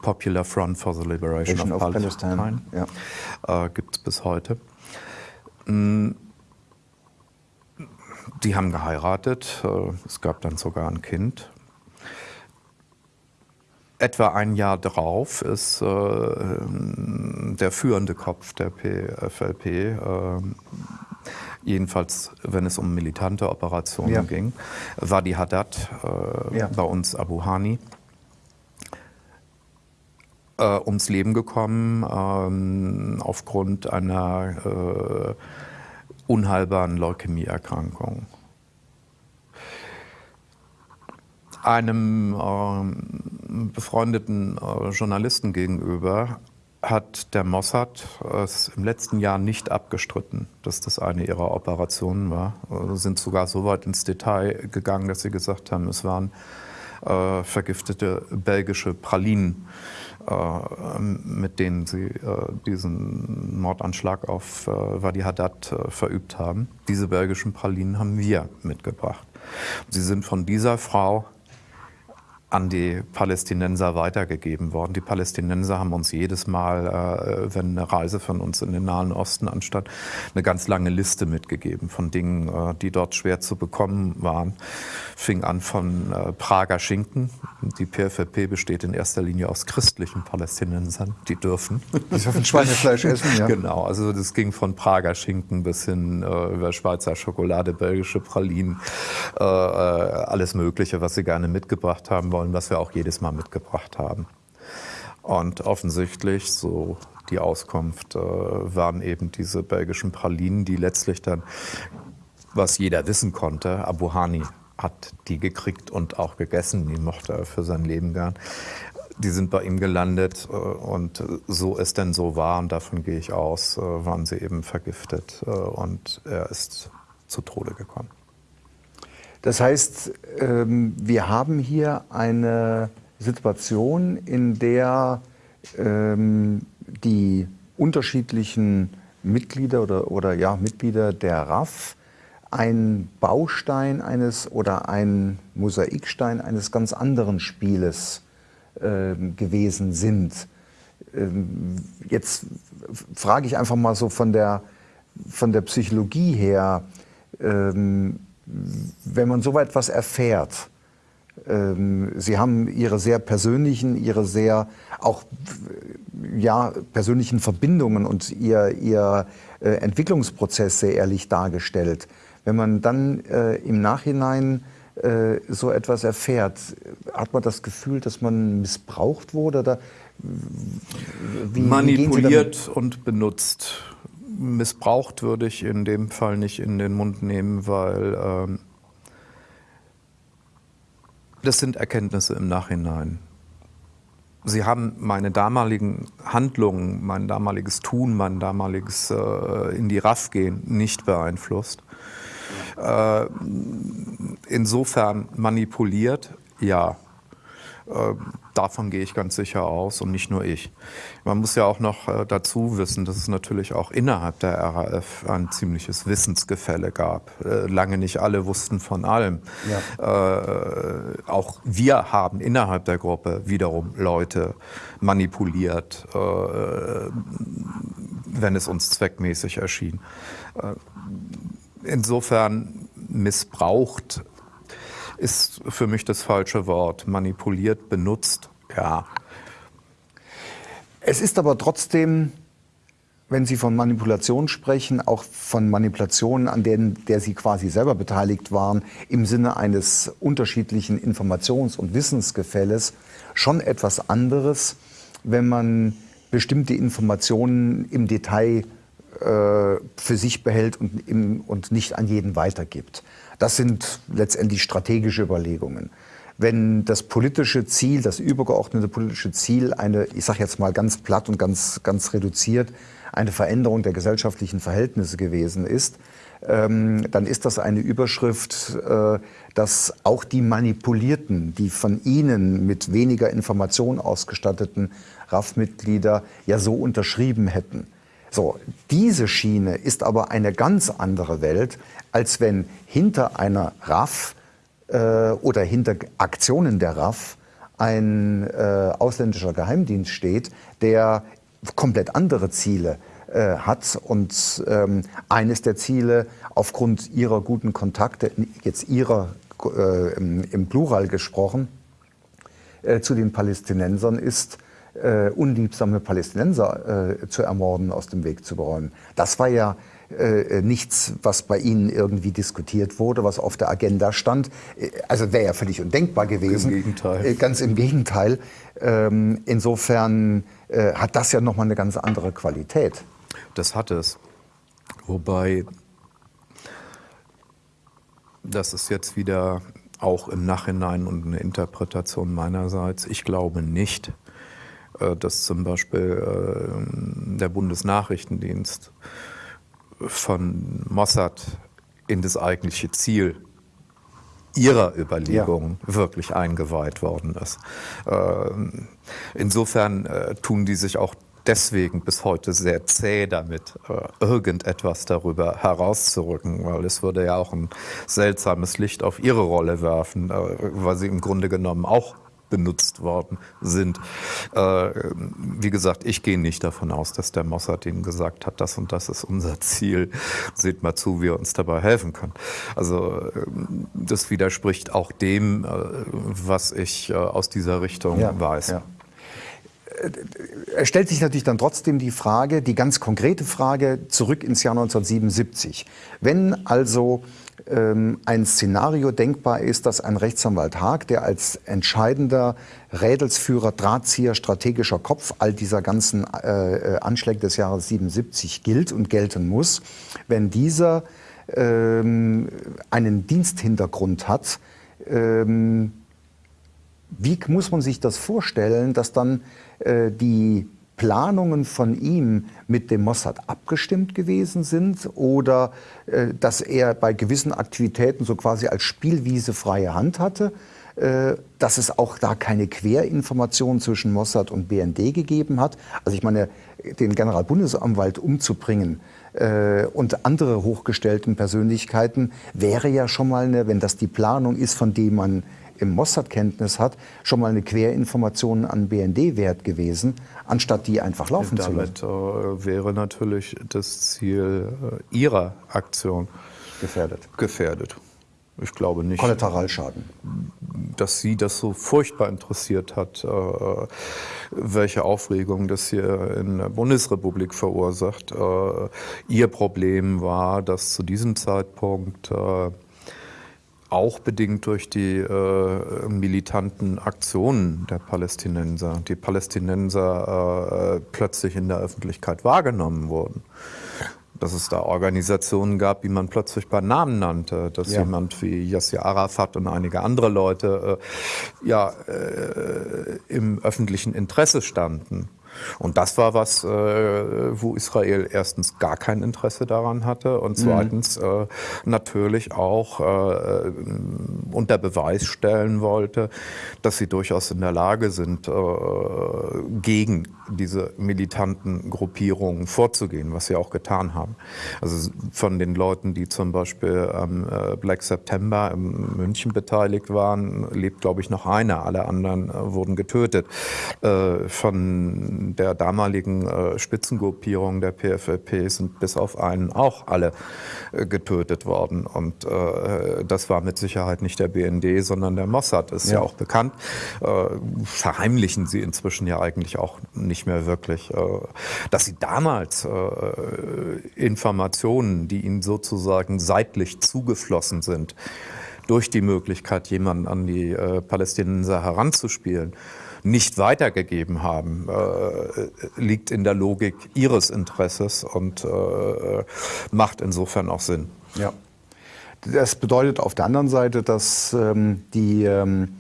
Popular Front for the Liberation of, of, Palestine. Palestine. Ja. Äh, Gibt es bis heute. Mm. Die haben geheiratet. Äh, es gab dann sogar ein Kind. Etwa ein Jahr drauf ist äh, der führende Kopf der PFLP, äh, jedenfalls wenn es um militante Operationen ja. ging, Wadi Haddad, äh, ja. bei uns Abu Hani, äh, ums Leben gekommen ähm, aufgrund einer äh, unheilbaren Leukämieerkrankung. einem äh, befreundeten äh, Journalisten gegenüber hat der Mossad es im letzten Jahr nicht abgestritten, dass das eine ihrer Operationen war. Sie sind sogar so weit ins Detail gegangen, dass sie gesagt haben, es waren äh, vergiftete belgische Pralinen, äh, mit denen sie äh, diesen Mordanschlag auf äh, Wadi Haddad äh, verübt haben. Diese belgischen Pralinen haben wir mitgebracht. Sie sind von dieser Frau an die Palästinenser weitergegeben worden. Die Palästinenser haben uns jedes Mal, äh, wenn eine Reise von uns in den Nahen Osten anstand, eine ganz lange Liste mitgegeben von Dingen, äh, die dort schwer zu bekommen waren. Fing an von äh, Prager Schinken. Die PFLP besteht in erster Linie aus christlichen Palästinensern, die dürfen. Die dürfen Schweinefleisch essen, ja. Genau, also das ging von Prager Schinken bis hin äh, über Schweizer Schokolade, belgische Pralinen, äh, äh, alles Mögliche, was sie gerne mitgebracht haben wollen, was wir auch jedes Mal mitgebracht haben. Und offensichtlich, so die Auskunft, äh, waren eben diese belgischen Pralinen, die letztlich dann, was jeder wissen konnte, Abu Hani hat die gekriegt und auch gegessen, die mochte er für sein Leben gern. Die sind bei ihm gelandet äh, und so es denn so war, und davon gehe ich aus, äh, waren sie eben vergiftet und er ist zu Tode gekommen. Das heißt, ähm, wir haben hier eine Situation, in der ähm, die unterschiedlichen Mitglieder oder, oder ja, Mitglieder der RAF ein Baustein eines oder ein Mosaikstein eines ganz anderen Spieles äh, gewesen sind. Ähm, jetzt frage ich einfach mal so von der, von der Psychologie her, ähm, wenn man so etwas erfährt, ähm, Sie haben Ihre sehr persönlichen, Ihre sehr auch ja, persönlichen Verbindungen und Ihr, Ihr äh, Entwicklungsprozess sehr ehrlich dargestellt. Wenn man dann äh, im Nachhinein äh, so etwas erfährt, hat man das Gefühl, dass man missbraucht wurde? Oder wie, Manipuliert und benutzt missbraucht würde ich in dem Fall nicht in den Mund nehmen, weil ähm, das sind Erkenntnisse im Nachhinein. Sie haben meine damaligen Handlungen, mein damaliges Tun, mein damaliges äh, in die Raff gehen nicht beeinflusst. Äh, insofern manipuliert, ja. Äh, davon gehe ich ganz sicher aus und nicht nur ich. Man muss ja auch noch äh, dazu wissen, dass es natürlich auch innerhalb der RAF ein ziemliches Wissensgefälle gab. Äh, lange nicht alle wussten von allem. Ja. Äh, auch wir haben innerhalb der Gruppe wiederum Leute manipuliert, äh, wenn es uns zweckmäßig erschien. Insofern missbraucht ist für mich das falsche Wort. Manipuliert, benutzt, ja. Es ist aber trotzdem, wenn Sie von Manipulation sprechen, auch von Manipulationen, an denen der Sie quasi selber beteiligt waren, im Sinne eines unterschiedlichen Informations- und Wissensgefälles, schon etwas anderes, wenn man bestimmte Informationen im Detail äh, für sich behält und, im, und nicht an jeden weitergibt. Das sind letztendlich strategische Überlegungen. Wenn das politische Ziel, das übergeordnete politische Ziel eine, ich sage jetzt mal ganz platt und ganz, ganz reduziert, eine Veränderung der gesellschaftlichen Verhältnisse gewesen ist, ähm, dann ist das eine Überschrift, äh, dass auch die Manipulierten, die von Ihnen mit weniger Information ausgestatteten RAF-Mitglieder ja so unterschrieben hätten. So, diese Schiene ist aber eine ganz andere Welt, als wenn hinter einer RAF äh, oder hinter Aktionen der RAF ein äh, ausländischer Geheimdienst steht, der komplett andere Ziele äh, hat. Und ähm, eines der Ziele aufgrund ihrer guten Kontakte, jetzt ihrer äh, im, im, Plural gesprochen, äh, zu den Palästinensern ist, äh, unliebsame Palästinenser zu ermorden, aus dem Weg zu beräumen. Das war ja äh, nichts, was bei Ihnen irgendwie diskutiert wurde, was auf der Agenda stand. Äh, also wäre ja völlig undenkbar gewesen. Im Gegenteil. Äh, ganz im Gegenteil. Ähm, insofern äh, hat das ja nochmal eine ganz andere Qualität. Das hat es. Wobei, das ist jetzt wieder auch im Nachhinein und eine Interpretation meinerseits. Ich glaube nicht, äh, dass zum Beispiel äh, der Bundesnachrichtendienst von Mossad in das eigentliche Ziel ihrer Überlegungen ja. wirklich eingeweiht worden ist. Ähm, insofern äh, tun die sich auch deswegen bis heute sehr zäh damit, äh, irgendetwas darüber herauszurücken, weil es würde ja auch ein seltsames Licht auf ihre Rolle werfen, äh, weil sie im Grunde genommen auch benutzt worden sind. Äh, wie gesagt, ich gehe nicht davon aus, dass der Mossad ihnen gesagt hat, das und das ist unser Ziel. Seht mal zu, wie er uns dabei helfen kann. Also äh, das widerspricht auch dem, äh, was ich äh, aus dieser Richtung ja, weiß. Ja. Es stellt sich natürlich dann trotzdem die Frage, die ganz konkrete Frage zurück ins Jahr 1977. Wenn also ein Szenario denkbar ist, dass ein Rechtsanwalt Haag, der als entscheidender Rädelsführer, Drahtzieher, strategischer Kopf all dieser ganzen äh, äh Anschläge des Jahres 77 gilt und gelten muss, wenn dieser ähm, einen Diensthintergrund hat, ähm, wie muss man sich das vorstellen, dass dann äh, die Planungen von ihm mit dem Mossad abgestimmt gewesen sind oder äh, dass er bei gewissen Aktivitäten so quasi als Spielwiese freie Hand hatte, äh, dass es auch da keine Querinformation zwischen Mossad und BND gegeben hat. Also ich meine, den Generalbundesanwalt umzubringen äh, und andere hochgestellten Persönlichkeiten wäre ja schon mal eine, wenn das die Planung ist, von dem man im Mossad Kenntnis hat, schon mal eine Querinformation an BND wert gewesen, anstatt die einfach laufen zu lassen. Damit äh, wäre natürlich das Ziel äh, Ihrer Aktion gefährdet. gefährdet. Ich glaube nicht. Kollateralschaden. Dass Sie das so furchtbar interessiert hat, äh, welche Aufregung das hier in der Bundesrepublik verursacht. Ihr Problem war, dass zu diesem Zeitpunkt auch bedingt durch die äh, militanten Aktionen der Palästinenser, die Palästinenser äh, plötzlich in der Öffentlichkeit wahrgenommen wurden. Dass es da Organisationen gab, die man plötzlich bei Namen nannte, dass ja. jemand wie Yasser Arafat und einige andere Leute äh, ja, äh, im öffentlichen Interesse standen. Und das war was, äh, wo Israel erstens gar kein Interesse daran hatte und mhm. zweitens äh, natürlich auch äh, unter Beweis stellen wollte, dass sie durchaus in der Lage sind, äh, gegen diese militanten Gruppierungen vorzugehen, was sie auch getan haben. Also von den Leuten, die zum Beispiel am äh, Black September in München beteiligt waren, lebt, glaube ich, noch einer. Alle anderen äh, wurden getötet. Von der damaligen äh, Spitzengruppierung der PFLP sind bis auf einen auch alle äh, getötet worden. Und äh, das war mit Sicherheit nicht der BND, sondern der Mossad, ist ja, ja auch bekannt. Äh, verheimlichen sie inzwischen ja eigentlich auch nicht mehr wirklich. Äh, dass sie damals äh, Informationen, die ihnen sozusagen seitlich zugeflossen sind, durch die Möglichkeit, jemanden an die Palästinenser heranzuspielen, nicht weitergegeben haben, äh, liegt in der Logik ihres Interesses und äh, macht insofern auch Sinn. Ja. Das bedeutet auf der anderen Seite, dass ähm, die ähm,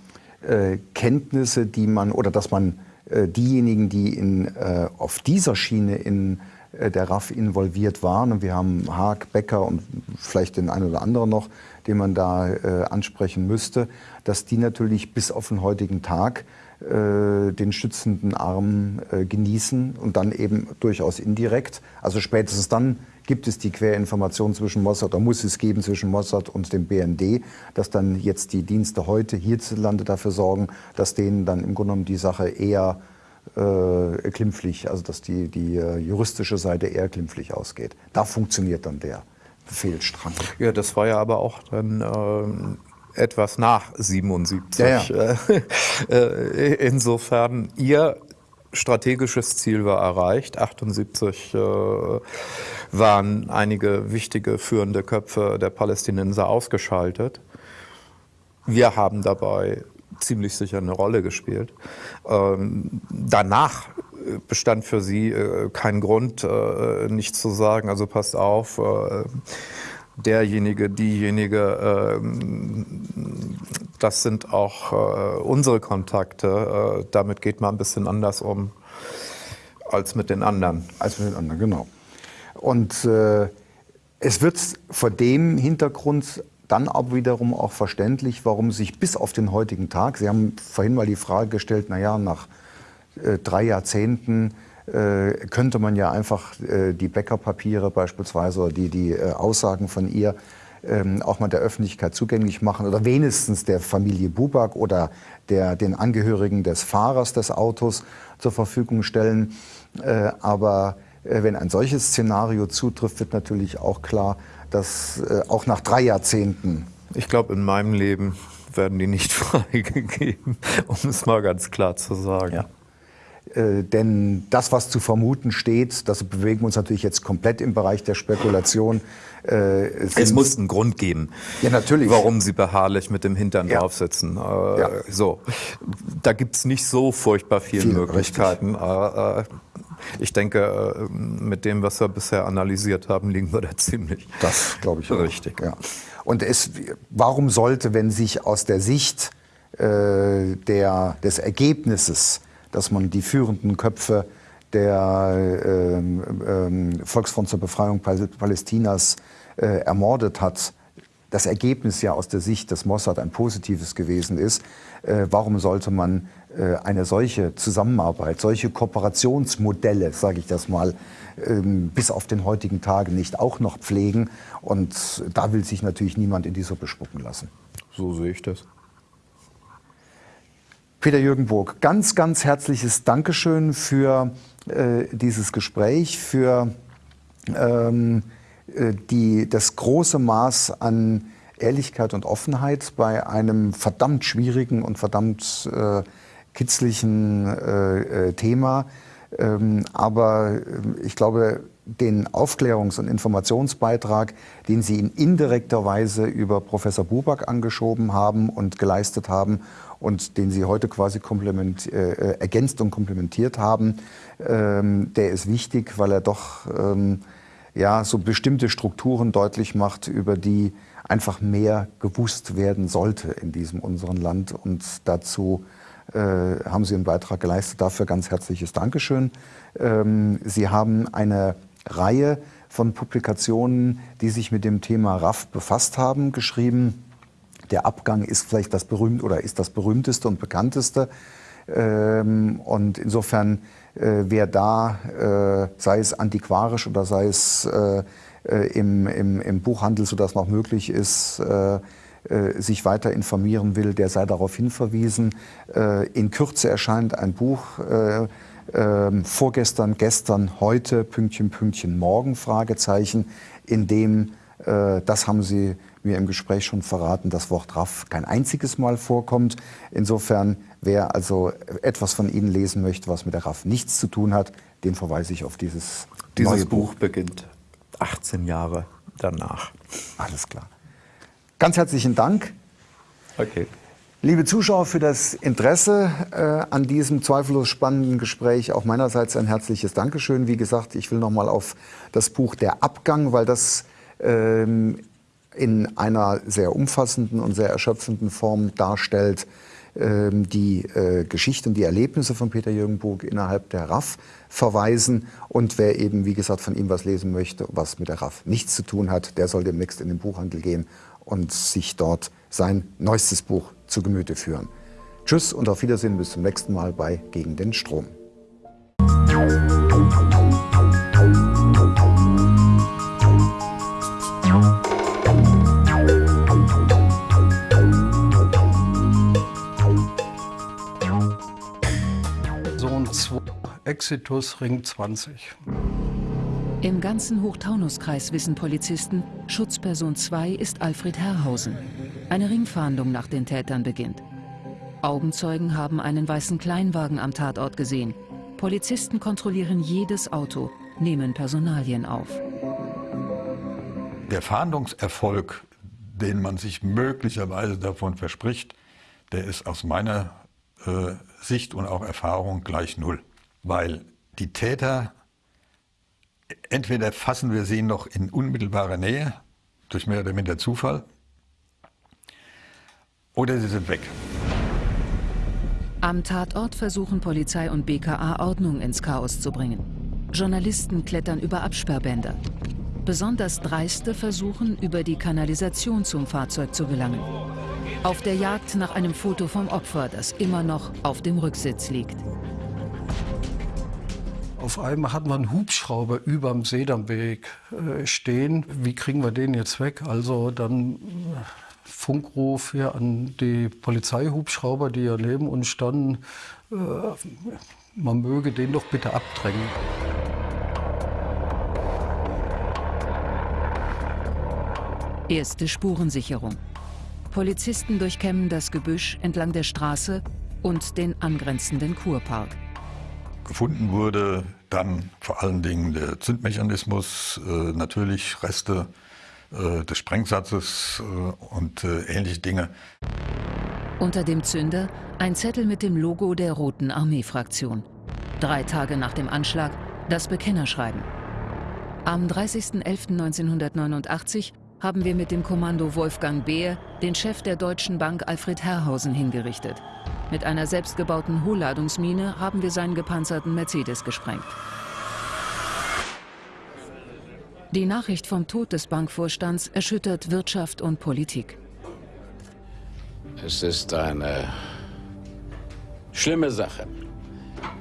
äh, Kenntnisse, die man oder dass man äh, diejenigen, die in, äh, auf dieser Schiene in äh, der RAF involviert waren, und wir haben Haag, Becker und vielleicht den einen oder anderen noch, den man da äh, ansprechen müsste, dass die natürlich bis auf den heutigen Tag den stützenden Arm äh, genießen und dann eben durchaus indirekt. Also spätestens dann gibt es die Querinformation zwischen Mossad oder muss es geben zwischen Mossad und dem BND, dass dann jetzt die Dienste heute hierzulande dafür sorgen, dass denen dann im Grunde genommen die Sache eher äh, klimpflich, also dass die, die äh, juristische Seite eher klimpflich ausgeht. Da funktioniert dann der Befehlsstrang. Ja, das war ja aber auch dann ähm, etwas nach 77. Ja, ja. *laughs* Äh, insofern, Ihr strategisches Ziel war erreicht. 78 äh, waren einige wichtige führende Köpfe der Palästinenser ausgeschaltet. Wir haben dabei ziemlich sicher eine Rolle gespielt. Ähm, danach bestand für sie äh, kein Grund, äh, nicht zu sagen, also passt auf, äh, derjenige, diejenige, ähm, das sind auch äh, unsere Kontakte. Äh, damit geht man ein bisschen anders um als mit den anderen. Als mit den anderen, genau. Und äh, es wird vor dem Hintergrund dann aber wiederum auch verständlich, warum sich bis auf den heutigen Tag, Sie haben vorhin mal die Frage gestellt, naja, nach äh, drei Jahrzehnten könnte man ja einfach äh, die Bäckerpapiere beispielsweise oder die, die äh, Aussagen von ihr ähm, auch mal der Öffentlichkeit zugänglich machen oder wenigstens der Familie Bubak oder der, den Angehörigen des Fahrers des Autos zur Verfügung stellen. Äh, aber äh, wenn ein solches Szenario zutrifft, wird natürlich auch klar, dass auch nach drei Jahrzehnten. Ich glaube, in meinem Leben werden die nicht *laughs* freigegeben, um es mal ganz klar zu sagen. Ja. Äh, denn das, was zu vermuten steht, das bewegen wir uns natürlich jetzt komplett im Bereich der Spekulation. Äh, es muss einen Grund geben, ja, natürlich. warum Sie beharrlich mit dem Hintern ja. draufsitzen. Äh, ja. So, da gibt es nicht so furchtbar viele Viel, Möglichkeiten. Äh, äh, ich denke, mit dem, was wir bisher analysiert haben, liegen wir da *laughs* ziemlich. Das glaube ich richtig. Ja. Und es, warum sollte, wenn sich aus der Sicht der, des Ergebnisses dass man die führenden Köpfe der ähm, ähm, Volksfront zur Befreiung Palästinas äh, ermordet hat, das Ergebnis ja aus der Sicht des Mossad ein positives gewesen ist, äh, warum sollte man äh, eine solche Zusammenarbeit, solche Kooperationsmodelle, sage ich das mal, ähm, bis auf den heutigen Tage nicht auch noch pflegen? Und da will sich natürlich niemand in die Suppe spucken lassen. So sehe ich das. Peter-Jürgen Burg, ganz, ganz herzliches Dankeschön für äh, dieses Gespräch, für ähm, äh, die, das große Maß an Ehrlichkeit und Offenheit bei einem verdammt schwierigen und verdammt äh, kitzlichen äh, äh Thema. Ähm, aber ähm, ich glaube, den Aufklärungs- und Informationsbeitrag, den Sie in indirekter Weise über Professor Buback angeschoben haben und geleistet haben und den Sie heute quasi äh, äh, ergänzt und komplementiert haben, ähm, der ist wichtig, weil er doch ähm, ja, so bestimmte Strukturen deutlich macht, über die einfach mehr gewusst werden sollte in diesem unseren Land. Und dazu äh, haben Sie einen Beitrag geleistet. Dafür ganz herzliches Dankeschön. Ähm, Sie haben eine Reihe von Publikationen, die sich mit dem Thema RAF befasst haben, geschrieben. Der Abgang ist vielleicht das berühmt oder ist das berühmteste und bekannteste. Ähm, und insofern, äh, wer da, äh, sei es antiquarisch oder sei es äh, im, im, im Buchhandel, sodass noch möglich ist, sich weiter informieren will, der sei darauf hinverwiesen. In Kürze erscheint ein Buch, vorgestern, gestern, heute, Pünktchen, Pünktchen, morgen, Fragezeichen, in dem, das haben Sie mir im Gespräch schon verraten, das Wort RAF kein einziges Mal vorkommt. Insofern, wer also etwas von Ihnen lesen möchte, was mit der RAF nichts zu tun hat, den verweise ich auf dieses Dieses neue Buch. Buch beginnt 18 Jahre danach. Alles klar. Ganz herzlichen Dank. Okay. Liebe Zuschauer, für das Interesse äh, an diesem zweifellos spannenden Gespräch auch meinerseits ein herzliches Dankeschön. Wie gesagt, ich will noch mal auf das Buch Der Abgang, weil das ähm, in einer sehr umfassenden und sehr erschöpfenden Form darstellt, ähm, die äh, Geschichte und die Erlebnisse von Peter Jürgen Burg innerhalb der RAF verweisen. Und wer eben, wie gesagt, von ihm was lesen möchte, was mit der RAF nichts zu tun hat, der soll demnächst in den Buchhandel gehen und sich dort sein neuestes Buch zu Gemüte führen. Tschüss und auf Wiedersehen bis zum nächsten Mal bei Gegen den Strom. Exitus Ring 20. Im ganzen Hochtaunuskreis wissen Polizisten, Schutzperson 2 ist Alfred Herrhausen. Eine Ringfahndung nach den Tätern beginnt. Augenzeugen haben einen weißen Kleinwagen am Tatort gesehen. Polizisten kontrollieren jedes Auto, nehmen Personalien auf. Der Fahndungserfolg, den man sich möglicherweise davon verspricht, der ist aus meiner äh, Sicht und auch Erfahrung gleich null. Weil die Täter, entweder fassen wir sie noch in unmittelbarer Nähe, durch mehr oder minder Zufall, oder sie sind weg. Am Tatort versuchen Polizei und BKA Ordnung ins Chaos zu bringen. Journalisten klettern über Absperrbänder. Besonders Dreiste versuchen, über die Kanalisation zum Fahrzeug zu gelangen. Auf der Jagd nach einem Foto vom Opfer, das immer noch auf dem Rücksitz liegt. Auf einmal hat man einen Hubschrauber über dem Sedamweg äh, stehen. Wie kriegen wir den jetzt weg? Also dann Funkruf hier an die Polizeihubschrauber, die ja neben uns standen, äh, man möge den doch bitte abdrängen. Erste Spurensicherung. Polizisten durchkämmen das Gebüsch entlang der Straße und den angrenzenden Kurpark. Gefunden wurde dann vor allen Dingen der Zündmechanismus, äh, natürlich Reste äh, des Sprengsatzes äh, und äh, ähnliche Dinge. Unter dem Zünder ein Zettel mit dem Logo der Roten Armee-Fraktion. Drei Tage nach dem Anschlag das Bekennerschreiben. Am 30.11.1989 haben wir mit dem Kommando Wolfgang Beer den Chef der Deutschen Bank Alfred Herrhausen hingerichtet. Mit einer selbstgebauten Hohlladungsmine haben wir seinen gepanzerten Mercedes gesprengt. Die Nachricht vom Tod des Bankvorstands erschüttert Wirtschaft und Politik. Es ist eine schlimme Sache,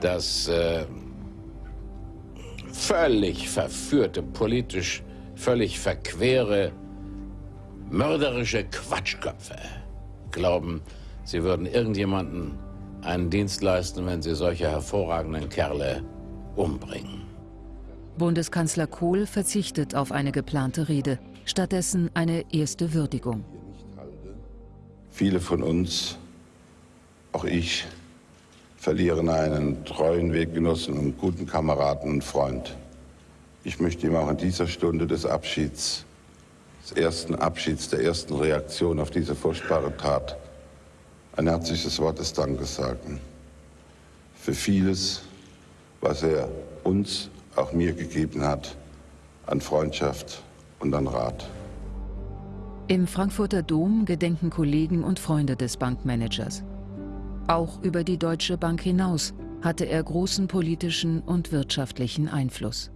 dass äh, völlig verführte, politisch völlig verquere, mörderische Quatschköpfe glauben, sie würden irgendjemanden einen Dienst leisten, wenn sie solche hervorragenden Kerle umbringen. Bundeskanzler Kohl verzichtet auf eine geplante Rede, stattdessen eine erste Würdigung. Viele von uns, auch ich, verlieren einen treuen Weggenossen und guten Kameraden und Freund. Ich möchte ihm auch in dieser Stunde des Abschieds, des ersten Abschieds, der ersten Reaktion auf diese furchtbare Tat ein herzliches Wort des Dankes sagen. Für vieles, was er uns auch mir gegeben hat an Freundschaft und an Rat. Im Frankfurter Dom gedenken Kollegen und Freunde des Bankmanagers. Auch über die Deutsche Bank hinaus hatte er großen politischen und wirtschaftlichen Einfluss.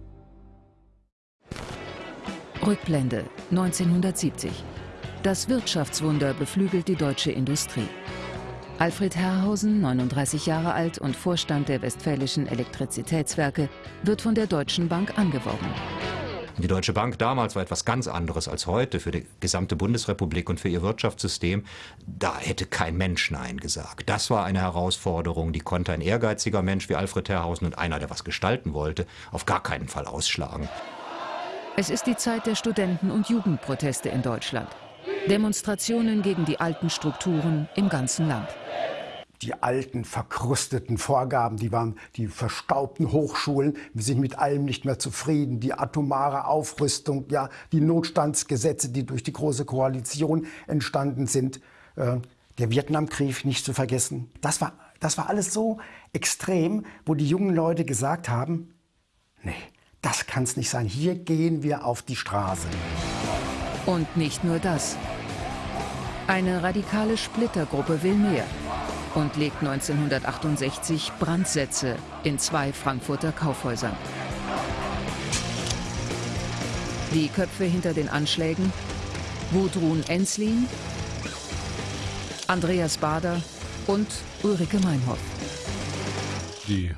Rückblende 1970. Das Wirtschaftswunder beflügelt die deutsche Industrie. Alfred Herrhausen, 39 Jahre alt und Vorstand der Westfälischen Elektrizitätswerke, wird von der Deutschen Bank angeworben. Die Deutsche Bank damals war etwas ganz anderes als heute für die gesamte Bundesrepublik und für ihr Wirtschaftssystem. Da hätte kein Mensch Nein gesagt. Das war eine Herausforderung, die konnte ein ehrgeiziger Mensch wie Alfred Herrhausen und einer, der was gestalten wollte, auf gar keinen Fall ausschlagen. Es ist die Zeit der Studenten- und Jugendproteste in Deutschland. Demonstrationen gegen die alten Strukturen im ganzen Land die alten, verkrusteten Vorgaben, die waren die verstaubten Hochschulen, wir sind mit allem nicht mehr zufrieden, die atomare Aufrüstung, ja, die Notstandsgesetze, die durch die Große Koalition entstanden sind, äh, der Vietnamkrieg nicht zu vergessen. Das war, das war alles so extrem, wo die jungen Leute gesagt haben, nee, das kann es nicht sein, hier gehen wir auf die Straße. Und nicht nur das. Eine radikale Splittergruppe will mehr und legt 1968 Brandsätze in zwei Frankfurter Kaufhäusern. Die Köpfe hinter den Anschlägen Gudrun Enslin, Andreas Bader und Ulrike Meinhoff. Die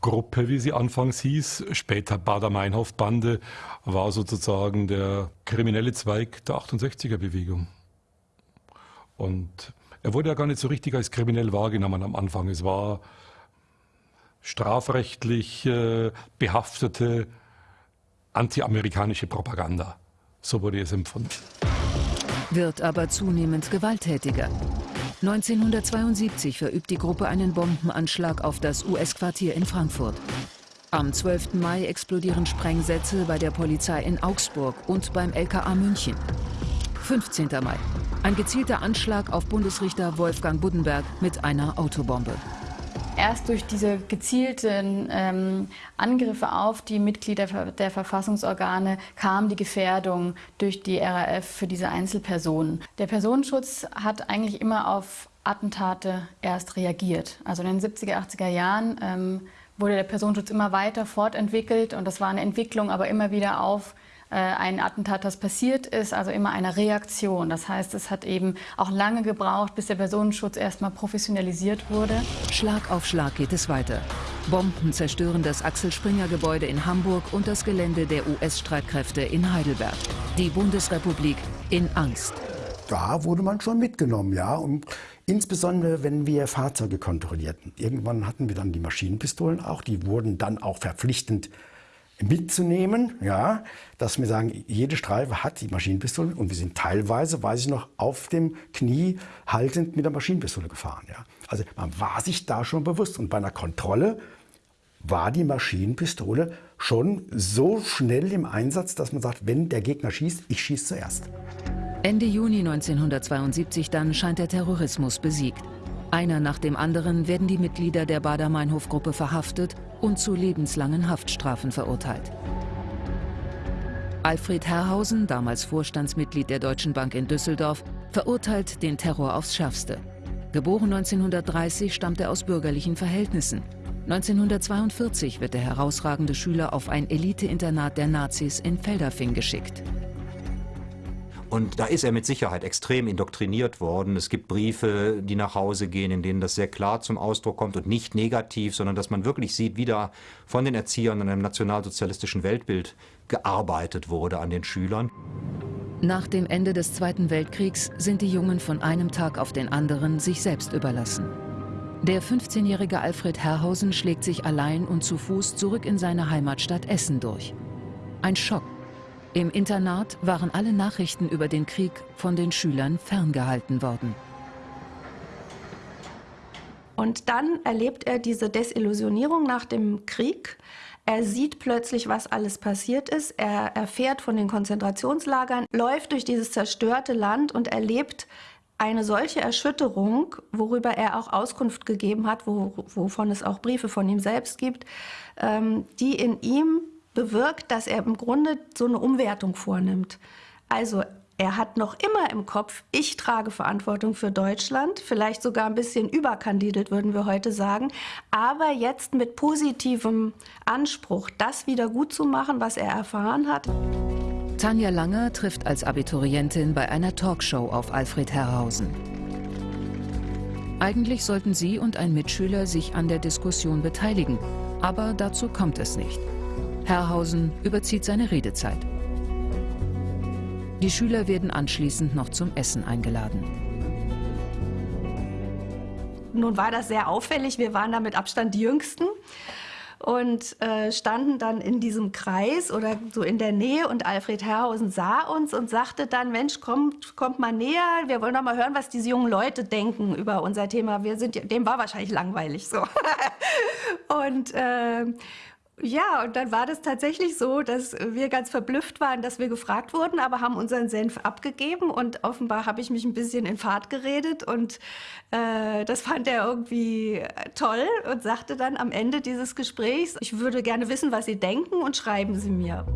Bader-Meinhof-Gruppe, wie sie anfangs hieß, später Bader-Meinhof-Bande, war sozusagen der kriminelle Zweig der 68er-Bewegung. Und er wurde ja gar nicht so richtig als kriminell wahrgenommen am Anfang. Es war strafrechtlich äh, behaftete antiamerikanische Propaganda. So wurde es empfunden. Wird aber zunehmend gewalttätiger. 1972 verübt die Gruppe einen Bombenanschlag auf das US-Quartier in Frankfurt. Am 12. Mai explodieren Sprengsätze bei der Polizei in Augsburg und beim LKA München. 15. Mai. Ein gezielter Anschlag auf Bundesrichter Wolfgang Buddenberg mit einer Autobombe. Erst durch diese gezielten ähm, Angriffe auf die Mitglieder der Verfassungsorgane kam die Gefährdung durch die RAF für diese Einzelpersonen. Der Personenschutz hat eigentlich immer auf Attentate erst reagiert. Also in den 70er, 80er Jahren ähm, wurde der Personenschutz immer weiter fortentwickelt und das war eine Entwicklung aber immer wieder auf ein Attentat, das passiert ist, also immer eine Reaktion. Das heißt, es hat eben auch lange gebraucht, bis der Personenschutz erstmal professionalisiert wurde. Schlag auf Schlag geht es weiter. Bomben zerstören das Axel Springer Gebäude in Hamburg und das Gelände der US-Streitkräfte in Heidelberg. Die Bundesrepublik in Angst. Da wurde man schon mitgenommen, ja. Und insbesondere, wenn wir Fahrzeuge kontrollierten. Irgendwann hatten wir dann die Maschinenpistolen auch. Die wurden dann auch verpflichtend mitzunehmen, ja, dass wir sagen, jede Streife hat die Maschinenpistole und wir sind teilweise, weiß ich noch, auf dem Knie haltend mit der Maschinenpistole gefahren. Ja. Also man war sich da schon bewusst und bei einer Kontrolle war die Maschinenpistole schon so schnell im Einsatz, dass man sagt, wenn der Gegner schießt, ich schieße zuerst. Ende Juni 1972 dann scheint der Terrorismus besiegt. Einer nach dem anderen werden die Mitglieder der Bader-Meinhof-Gruppe verhaftet und zu lebenslangen Haftstrafen verurteilt. Alfred Herrhausen, damals Vorstandsmitglied der Deutschen Bank in Düsseldorf, verurteilt den Terror aufs Schärfste. Geboren 1930 stammt er aus bürgerlichen Verhältnissen. 1942 wird der herausragende Schüler auf ein Elite-Internat der Nazis in Feldafing geschickt. Und da ist er mit Sicherheit extrem indoktriniert worden. Es gibt Briefe, die nach Hause gehen, in denen das sehr klar zum Ausdruck kommt und nicht negativ, sondern dass man wirklich sieht, wie da von den Erziehern an einem nationalsozialistischen Weltbild gearbeitet wurde an den Schülern. Nach dem Ende des Zweiten Weltkriegs sind die Jungen von einem Tag auf den anderen sich selbst überlassen. Der 15-jährige Alfred Herrhausen schlägt sich allein und zu Fuß zurück in seine Heimatstadt Essen durch. Ein Schock im Internat waren alle Nachrichten über den Krieg von den Schülern ferngehalten worden. Und dann erlebt er diese Desillusionierung nach dem Krieg. Er sieht plötzlich, was alles passiert ist. Er erfährt von den Konzentrationslagern, läuft durch dieses zerstörte Land und erlebt eine solche Erschütterung, worüber er auch Auskunft gegeben hat, wo, wovon es auch Briefe von ihm selbst gibt, ähm, die in ihm bewirkt, dass er im Grunde so eine Umwertung vornimmt. Also er hat noch immer im Kopf, ich trage Verantwortung für Deutschland, vielleicht sogar ein bisschen überkandidelt, würden wir heute sagen, aber jetzt mit positivem Anspruch, das wieder gut zu machen, was er erfahren hat. Tanja Langer trifft als Abiturientin bei einer Talkshow auf Alfred Herrhausen. Eigentlich sollten sie und ein Mitschüler sich an der Diskussion beteiligen, aber dazu kommt es nicht. Herrhausen überzieht seine Redezeit. Die Schüler werden anschließend noch zum Essen eingeladen. Nun war das sehr auffällig. Wir waren da mit Abstand die Jüngsten und äh, standen dann in diesem Kreis oder so in der Nähe und Alfred Herrhausen sah uns und sagte dann, Mensch, kommt, kommt mal näher, wir wollen doch mal hören, was diese jungen Leute denken über unser Thema. Wir sind, dem war wahrscheinlich langweilig so. *laughs* und äh, ja, und dann war das tatsächlich so, dass wir ganz verblüfft waren, dass wir gefragt wurden, aber haben unseren Senf abgegeben und offenbar habe ich mich ein bisschen in Fahrt geredet und äh, das fand er irgendwie toll und sagte dann am Ende dieses Gesprächs, ich würde gerne wissen, was Sie denken und schreiben Sie mir.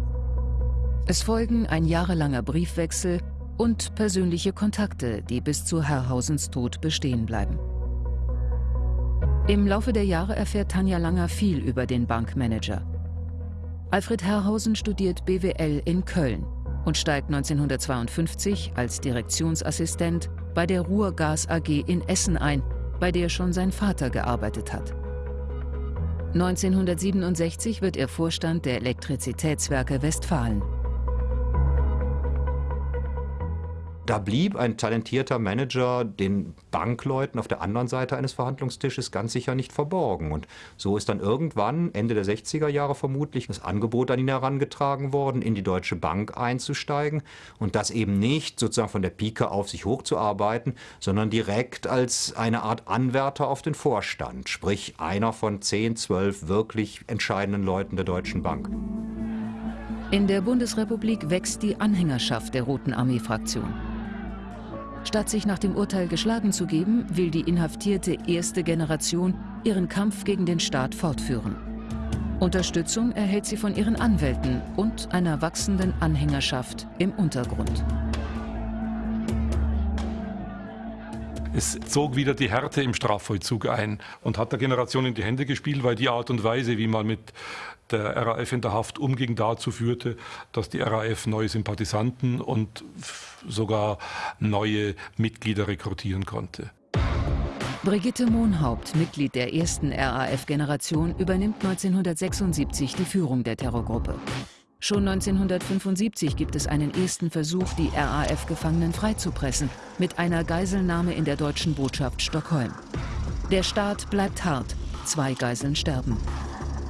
Es folgen ein jahrelanger Briefwechsel und persönliche Kontakte, die bis zu Herrhausens Tod bestehen bleiben. Im Laufe der Jahre erfährt Tanja Langer viel über den Bankmanager. Alfred Herrhausen studiert BWL in Köln und steigt 1952 als Direktionsassistent bei der Ruhrgas AG in Essen ein, bei der schon sein Vater gearbeitet hat. 1967 wird er Vorstand der Elektrizitätswerke Westfalen. Da blieb ein talentierter Manager den Bankleuten auf der anderen Seite eines Verhandlungstisches ganz sicher nicht verborgen. Und so ist dann irgendwann, Ende der 60er Jahre vermutlich, das Angebot an ihn herangetragen worden, in die Deutsche Bank einzusteigen und das eben nicht sozusagen von der Pike auf sich hochzuarbeiten, sondern direkt als eine Art Anwärter auf den Vorstand, sprich einer von 10, 12 wirklich entscheidenden Leuten der Deutschen Bank. In der Bundesrepublik wächst die Anhängerschaft der Roten Armee-Fraktion. Statt sich nach dem Urteil geschlagen zu geben, will die inhaftierte erste Generation ihren Kampf gegen den Staat fortführen. Unterstützung erhält sie von ihren Anwälten und einer wachsenden Anhängerschaft im Untergrund. Es zog wieder die Härte im Strafvollzug ein und hat der Generation in die Hände gespielt, weil die Art und Weise, wie man mit der RAF in der Haft umging, dazu führte, dass die RAF neue Sympathisanten und sogar neue Mitglieder rekrutieren konnte. Brigitte Mohnhaupt, Mitglied der ersten RAF-Generation, übernimmt 1976 die Führung der Terrorgruppe. Schon 1975 gibt es einen ersten Versuch, die RAF-Gefangenen freizupressen, mit einer Geiselnahme in der deutschen Botschaft Stockholm. Der Staat bleibt hart, zwei Geiseln sterben.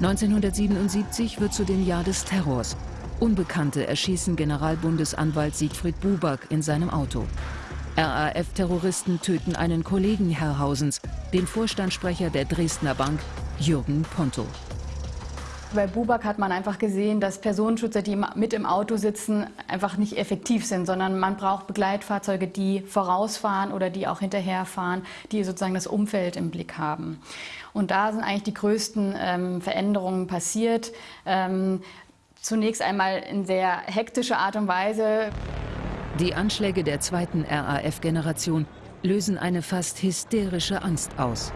1977 wird zu dem Jahr des Terrors. Unbekannte erschießen Generalbundesanwalt Siegfried Buback in seinem Auto. RAF-Terroristen töten einen Kollegen Herrhausens, den Vorstandssprecher der Dresdner Bank, Jürgen Ponto. Bei Bubak hat man einfach gesehen, dass Personenschützer, die mit im Auto sitzen, einfach nicht effektiv sind, sondern man braucht Begleitfahrzeuge, die vorausfahren oder die auch hinterherfahren, die sozusagen das Umfeld im Blick haben. Und da sind eigentlich die größten ähm, Veränderungen passiert. Ähm, zunächst einmal in sehr hektischer Art und Weise. Die Anschläge der zweiten RAF-Generation lösen eine fast hysterische Angst aus.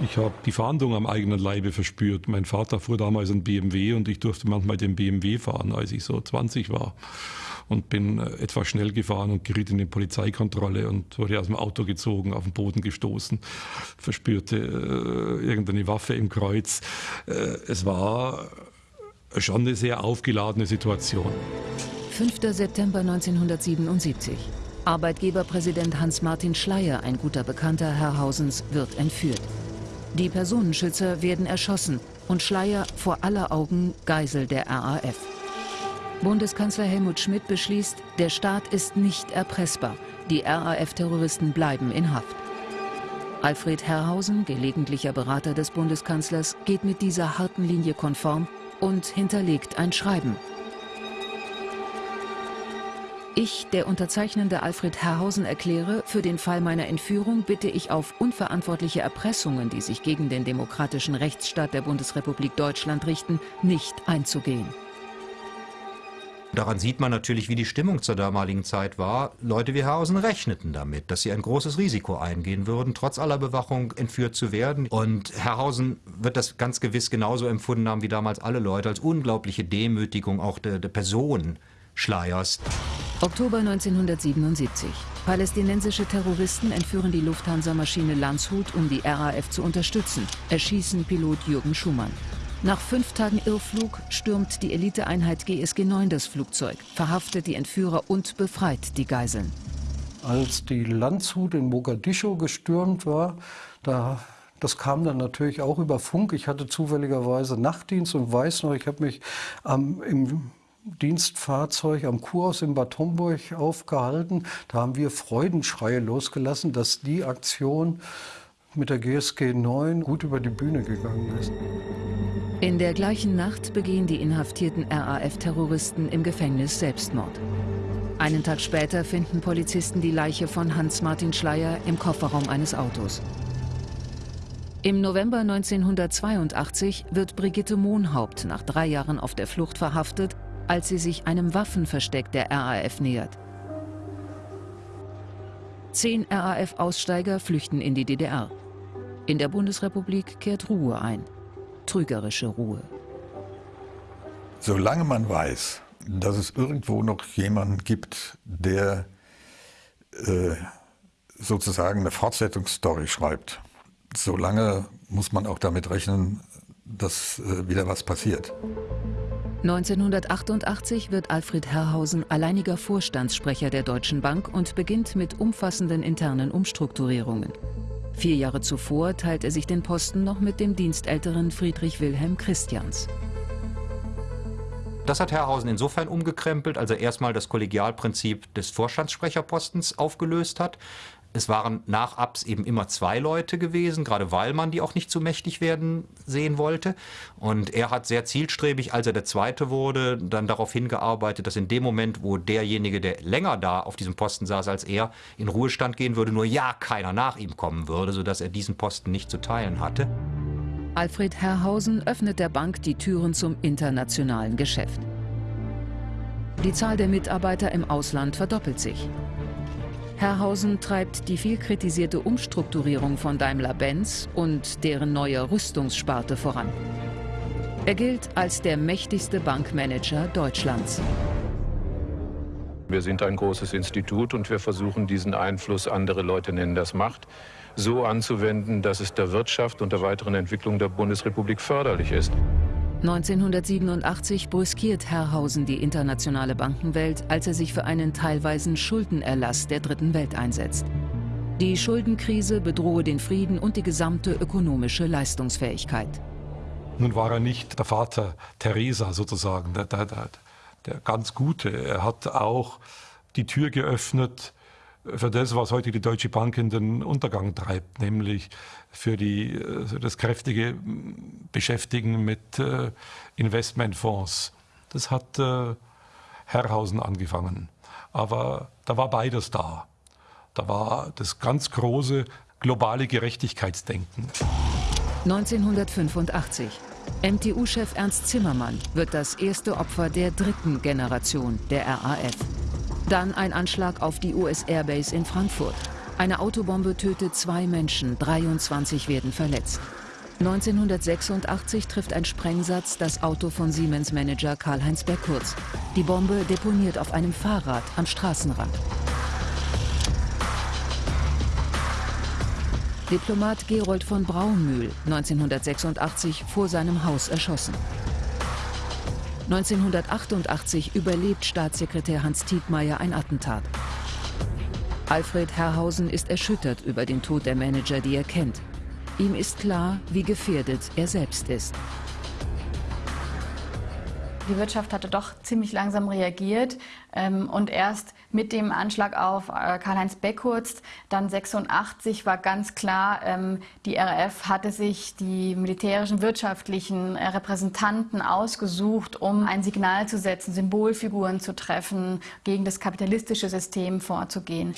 Ich habe die Fahndung am eigenen Leibe verspürt. Mein Vater fuhr damals ein BMW und ich durfte manchmal den BMW fahren, als ich so 20 war. Und bin äh, etwas schnell gefahren und geriet in die Polizeikontrolle und wurde aus dem Auto gezogen, auf den Boden gestoßen, verspürte äh, irgendeine Waffe im Kreuz. Äh, es war schon eine sehr aufgeladene Situation. 5. September 1977. Arbeitgeberpräsident Hans-Martin Schleier, ein guter Bekannter Herrhausens, wird entführt. Die Personenschützer werden erschossen und Schleier vor aller Augen Geisel der RAF. Bundeskanzler Helmut Schmidt beschließt, der Staat ist nicht erpressbar. Die RAF-Terroristen bleiben in Haft. Alfred Herrhausen, gelegentlicher Berater des Bundeskanzlers, geht mit dieser harten Linie konform und hinterlegt ein Schreiben. Ich, der unterzeichnende Alfred Herrhausen, erkläre, für den Fall meiner Entführung bitte ich auf unverantwortliche Erpressungen, die sich gegen den demokratischen Rechtsstaat der Bundesrepublik Deutschland richten, nicht einzugehen. Daran sieht man natürlich, wie die Stimmung zur damaligen Zeit war. Leute wie Herrhausen rechneten damit, dass sie ein großes Risiko eingehen würden, trotz aller Bewachung entführt zu werden. Und Herrhausen wird das ganz gewiss genauso empfunden haben wie damals alle Leute, als unglaubliche Demütigung auch der, der Person Schleiers. Oktober 1977. Palästinensische Terroristen entführen die Lufthansa-Maschine Landshut, um die RAF zu unterstützen, erschießen Pilot Jürgen Schumann. Nach fünf Tagen Irrflug stürmt die Eliteeinheit GSG 9 das Flugzeug, verhaftet die Entführer und befreit die Geiseln. Als die Landshut in Mogadischu gestürmt war, da das kam dann natürlich auch über Funk. Ich hatte zufälligerweise Nachtdienst und weiß noch, ich habe mich ähm, im Dienstfahrzeug am Kurhaus in Bad Homburg aufgehalten. Da haben wir Freudenschreie losgelassen, dass die Aktion mit der GSG 9 gut über die Bühne gegangen ist. In der gleichen Nacht begehen die inhaftierten RAF-Terroristen im Gefängnis Selbstmord. Einen Tag später finden Polizisten die Leiche von Hans-Martin Schleier im Kofferraum eines Autos. Im November 1982 wird Brigitte Mohnhaupt nach drei Jahren auf der Flucht verhaftet als sie sich einem Waffenversteck der RAF nähert. Zehn RAF-Aussteiger flüchten in die DDR. In der Bundesrepublik kehrt Ruhe ein. Trügerische Ruhe. Solange man weiß, dass es irgendwo noch jemanden gibt, der äh, sozusagen eine Fortsetzungsstory schreibt, solange muss man auch damit rechnen, dass äh, wieder was passiert. 1988 wird Alfred Herrhausen alleiniger Vorstandssprecher der Deutschen Bank und beginnt mit umfassenden internen Umstrukturierungen. Vier Jahre zuvor teilt er sich den Posten noch mit dem Dienstälteren Friedrich Wilhelm Christians. Das hat Herrhausen insofern umgekrempelt, als er erstmal das Kollegialprinzip des Vorstandssprecherpostens aufgelöst hat. Es waren nach Abs eben immer zwei Leute gewesen, gerade weil man die auch nicht zu mächtig werden sehen wollte. Und er hat sehr zielstrebig, als er der Zweite wurde, dann darauf hingearbeitet, dass in dem Moment, wo derjenige, der länger da auf diesem Posten saß als er, in Ruhestand gehen würde, nur ja keiner nach ihm kommen würde, sodass er diesen Posten nicht zu teilen hatte. Alfred Herrhausen öffnet der Bank die Türen zum internationalen Geschäft. Die Zahl der Mitarbeiter im Ausland verdoppelt sich. Herrhausen treibt die viel kritisierte Umstrukturierung von Daimler-Benz und deren neue Rüstungssparte voran. Er gilt als der mächtigste Bankmanager Deutschlands. Wir sind ein großes Institut und wir versuchen diesen Einfluss, andere Leute nennen das Macht, so anzuwenden, dass es der Wirtschaft und der weiteren Entwicklung der Bundesrepublik förderlich ist. 1987 brüskiert Herrhausen die internationale Bankenwelt, als er sich für einen teilweisen Schuldenerlass der Dritten Welt einsetzt. Die Schuldenkrise bedrohe den Frieden und die gesamte ökonomische Leistungsfähigkeit. Nun war er nicht der Vater Teresa sozusagen, der, der, der, der ganz Gute. Er hat auch die Tür geöffnet für das, was heute die Deutsche Bank in den Untergang treibt, nämlich für, die, äh, für das kräftige Beschäftigen mit äh, Investmentfonds. Das hat äh, Herrhausen angefangen. Aber da war beides da. Da war das ganz große globale Gerechtigkeitsdenken. 1985. MTU-Chef Ernst Zimmermann wird das erste Opfer der dritten Generation der RAF. Dann ein Anschlag auf die US Airbase in Frankfurt. Eine Autobombe tötet zwei Menschen, 23 werden verletzt. 1986 trifft ein Sprengsatz das Auto von Siemens-Manager Karl-Heinz Beckurz. Die Bombe deponiert auf einem Fahrrad am Straßenrand. Diplomat Gerold von Braunmühl, 1986 vor seinem Haus erschossen. 1988 überlebt Staatssekretär Hans Tietmeyer ein Attentat. Alfred Herrhausen ist erschüttert über den Tod der Manager, die er kennt. Ihm ist klar, wie gefährdet er selbst ist. Die Wirtschaft hatte doch ziemlich langsam reagiert ähm, und erst mit dem Anschlag auf äh, Karl-Heinz Beckhurst, dann 86, war ganz klar, ähm, die RAF hatte sich die militärischen, wirtschaftlichen äh, Repräsentanten ausgesucht, um ein Signal zu setzen, Symbolfiguren zu treffen, gegen das kapitalistische System vorzugehen.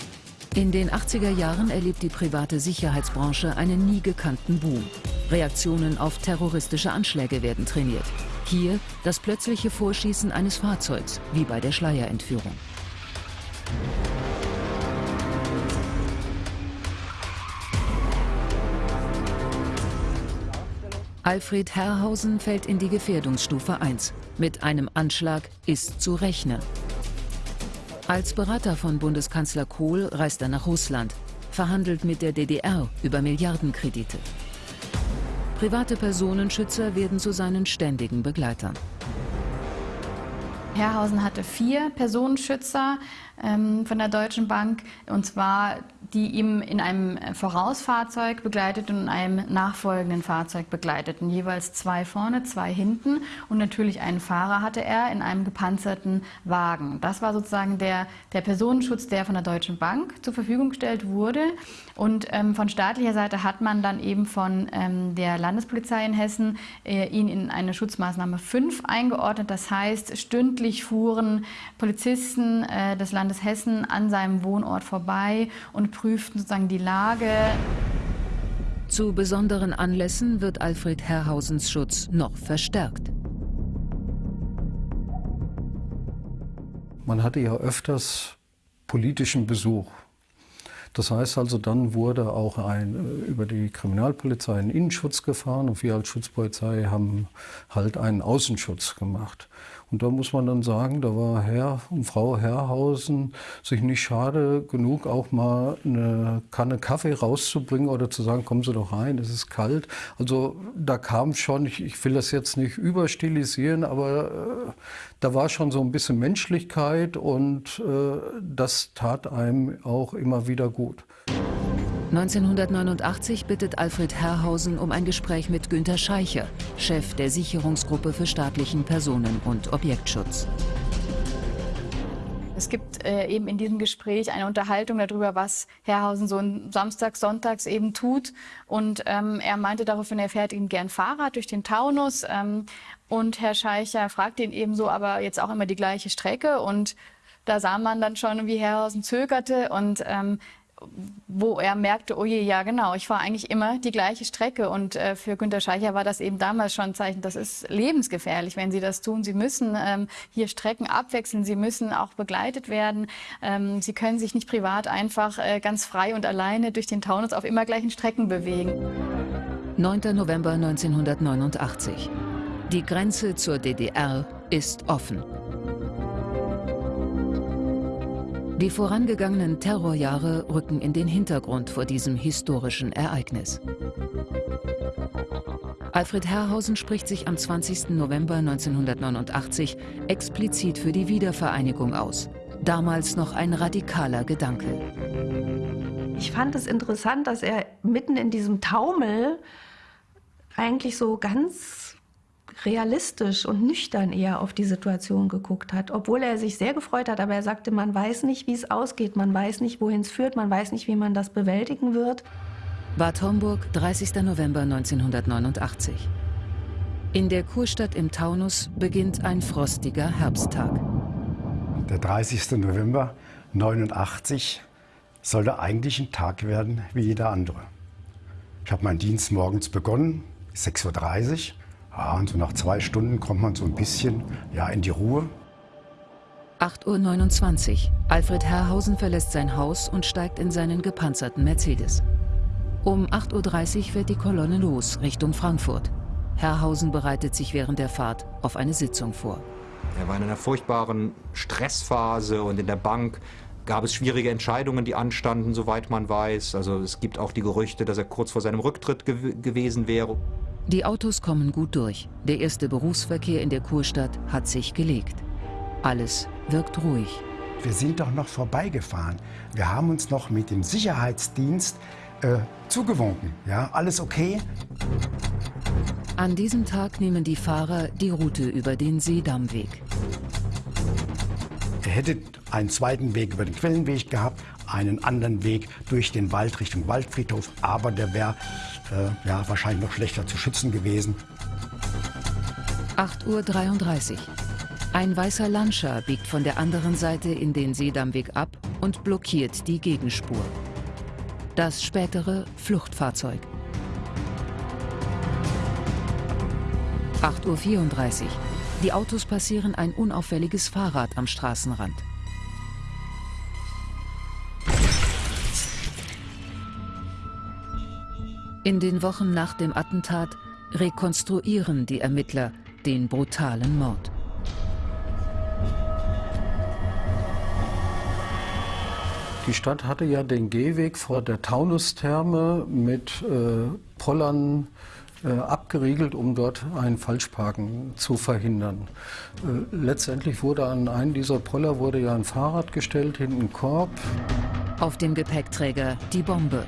In den 80er Jahren erlebt die private Sicherheitsbranche einen nie gekannten Boom. Reaktionen auf terroristische Anschläge werden trainiert. Hier das plötzliche Vorschießen eines Fahrzeugs, wie bei der Schleierentführung. Alfred Herrhausen fällt in die Gefährdungsstufe 1. Mit einem Anschlag ist zu rechnen. Als Berater von Bundeskanzler Kohl reist er nach Russland, verhandelt mit der DDR über Milliardenkredite. Private Personenschützer werden zu seinen ständigen Begleitern. Herrhausen hatte vier Personenschützer ähm, von der Deutschen Bank, und zwar die ihm in einem Vorausfahrzeug begleiteten und in einem nachfolgenden Fahrzeug begleiteten. Jeweils zwei vorne, zwei hinten und natürlich einen Fahrer hatte er in einem gepanzerten Wagen. Das war sozusagen der, der Personenschutz, der von der Deutschen Bank zur Verfügung gestellt wurde. Und ähm, von staatlicher Seite hat man dann eben von ähm, der Landespolizei in Hessen äh, ihn in eine Schutzmaßnahme 5 eingeordnet. Das heißt, stündlich fuhren Polizisten äh, des Landes Landes Hessen an seinem Wohnort vorbei und prüften sozusagen die Lage. Zu besonderen Anlässen wird Alfred Herrhausens Schutz noch verstärkt. man hatte ja öfters politischen Besuch. Das heißt also, dann wurde auch ein, äh, über die Kriminalpolizei ein Innenschutz gefahren und wir als Schutzpolizei haben halt einen Außenschutz gemacht. Und da muss man dann sagen, da war Herr und Frau Herrhausen sich nicht schade genug, auch mal eine Kanne Kaffee rauszubringen oder zu sagen, kommen Sie doch rein, es ist kalt. Also da kam schon, ich, ich will das jetzt nicht überstilisieren, aber äh, da war schon so ein bisschen Menschlichkeit und äh, das tat einem auch immer wieder gut. 1989 bittet Alfred Herrhausen um ein Gespräch mit Günter Scheicher, Chef der Sicherungsgruppe für staatlichen Personen- und Objektschutz. Es gibt äh, eben in diesem Gespräch eine Unterhaltung darüber, was Herrhausen so samstags, sonntags eben tut. Und ähm, er meinte daraufhin, er fährt ihm gern Fahrrad durch den Taunus. Ähm, und Herr Scheicher fragt ihn ebenso, aber jetzt auch immer die gleiche Strecke. Und da sah man dann schon, wie Herrhausen zögerte. Und ähm, wo er merkte, oh je, ja genau, ich fahre eigentlich immer die gleiche Strecke. Und äh, für Günter Scheicher war das eben damals schon ein Zeichen, das ist lebensgefährlich, wenn Sie das tun. Sie müssen ähm, hier Strecken abwechseln, Sie müssen auch begleitet werden. Ähm, Sie können sich nicht privat einfach äh, ganz frei und alleine durch den Taunus auf immer gleichen Strecken bewegen. 9. November 1989. Die Grenze zur DDR ist offen. Die vorangegangenen Terrorjahre rücken in den Hintergrund vor diesem historischen Ereignis. Alfred Herrhausen spricht sich am 20. November 1989 explizit für die Wiedervereinigung aus. Damals noch ein radikaler Gedanke. Ich fand es interessant, dass er mitten in diesem Taumel eigentlich so ganz realistisch und nüchtern eher auf die Situation geguckt hat, obwohl er sich sehr gefreut hat, aber er sagte, man weiß nicht, wie es ausgeht, man weiß nicht, wohin es führt, man weiß nicht, wie man das bewältigen wird. Bad Homburg, 30. November 1989. In der Kurstadt im Taunus beginnt ein frostiger Herbsttag. Der 30. November 1989 sollte eigentlich ein Tag werden wie jeder andere. Ich habe meinen Dienst morgens begonnen, 6.30 Uhr. Ja, und so nach zwei Stunden kommt man so ein bisschen ja, in die Ruhe. 8.29 Uhr. Alfred Herrhausen verlässt sein Haus und steigt in seinen gepanzerten Mercedes. Um 8.30 Uhr fährt die Kolonne los, Richtung Frankfurt. Herrhausen bereitet sich während der Fahrt auf eine Sitzung vor. Er war in einer furchtbaren Stressphase und in der Bank gab es schwierige Entscheidungen, die anstanden, soweit man weiß. Also es gibt auch die Gerüchte, dass er kurz vor seinem Rücktritt gew gewesen wäre. Die Autos kommen gut durch. Der erste Berufsverkehr in der Kurstadt hat sich gelegt. Alles wirkt ruhig. Wir sind doch noch vorbeigefahren. Wir haben uns noch mit dem Sicherheitsdienst äh, zugewunken. Ja, alles okay? An diesem Tag nehmen die Fahrer die Route über den Seedammweg. Er hätte einen zweiten Weg über den Quellenweg gehabt, einen anderen Weg durch den Wald Richtung Waldfriedhof, aber der wäre äh, ja, wahrscheinlich noch schlechter zu schützen gewesen. 8.33 Uhr. Ein weißer Lancia biegt von der anderen Seite in den Seedammweg ab und blockiert die Gegenspur. Das spätere Fluchtfahrzeug. 8.34 Uhr. Die Autos passieren ein unauffälliges Fahrrad am Straßenrand. In den Wochen nach dem Attentat rekonstruieren die Ermittler den brutalen Mord. Die Stadt hatte ja den Gehweg vor der Taunustherme mit äh, Pollern äh, abgeriegelt, um dort ein Falschparken zu verhindern. Äh, letztendlich wurde an einen dieser Poller wurde ja ein Fahrrad gestellt, hinten ein Korb. Auf dem Gepäckträger die Bombe.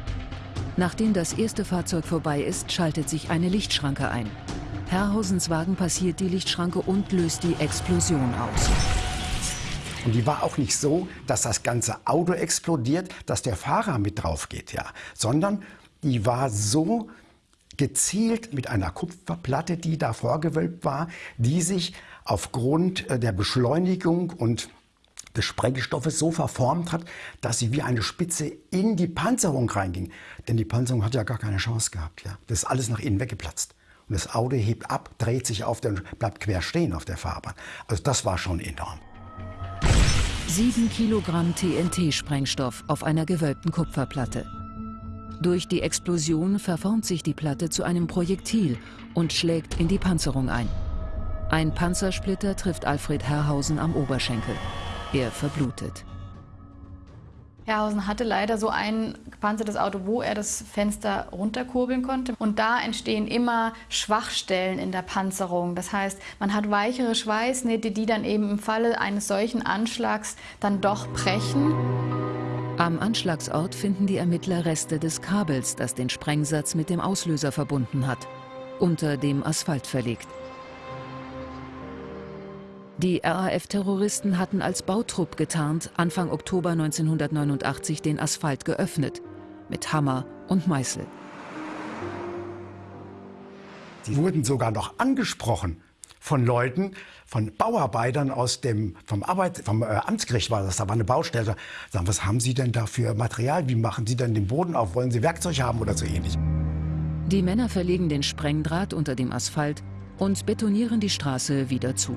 Nachdem das erste Fahrzeug vorbei ist, schaltet sich eine Lichtschranke ein. Herrhausens Wagen passiert die Lichtschranke und löst die Explosion aus. Und die war auch nicht so, dass das ganze Auto explodiert, dass der Fahrer mit drauf geht, ja, sondern die war so gezielt mit einer Kupferplatte, die da vorgewölbt war, die sich aufgrund äh, der Beschleunigung und des Sprengstoffes so verformt hat, dass sie wie eine Spitze in die Panzerung reinging. Denn die Panzerung hat ja gar keine Chance gehabt. Ja. Das ist alles nach innen weggeplatzt. Und das Auto hebt ab, dreht sich auf und bleibt quer stehen auf der Fahrbahn. Also das war schon enorm. Sieben Kilogramm TNT-Sprengstoff auf einer gewölbten Kupferplatte. Durch die Explosion verformt sich die Platte zu einem Projektil und schlägt in die Panzerung ein. Ein Panzersplitter trifft Alfred Herrhausen am Oberschenkel. Er verblutet. Herrhausen hatte leider so ein gepanzertes Auto, wo er das Fenster runterkurbeln konnte. Und da entstehen immer Schwachstellen in der Panzerung. Das heißt, man hat weichere Schweißnähte, die dann eben im Falle eines solchen Anschlags dann doch brechen. Am Anschlagsort finden die Ermittler Reste des Kabels, das den Sprengsatz mit dem Auslöser verbunden hat, unter dem Asphalt verlegt. Die RAF-Terroristen hatten als Bautrupp getarnt Anfang Oktober 1989 den Asphalt geöffnet. Mit Hammer und Meißel. Sie wurden sogar noch angesprochen von Leuten, von Bauarbeitern aus dem, vom, Arbeit, vom äh, Amtsgericht war das, da war eine Baustelle. Sagen, was haben Sie denn da für Material? Wie machen Sie denn den Boden auf? Wollen Sie Werkzeug haben oder so ähnlich? Die Männer verlegen den Sprengdraht unter dem Asphalt und betonieren die Straße wieder zu.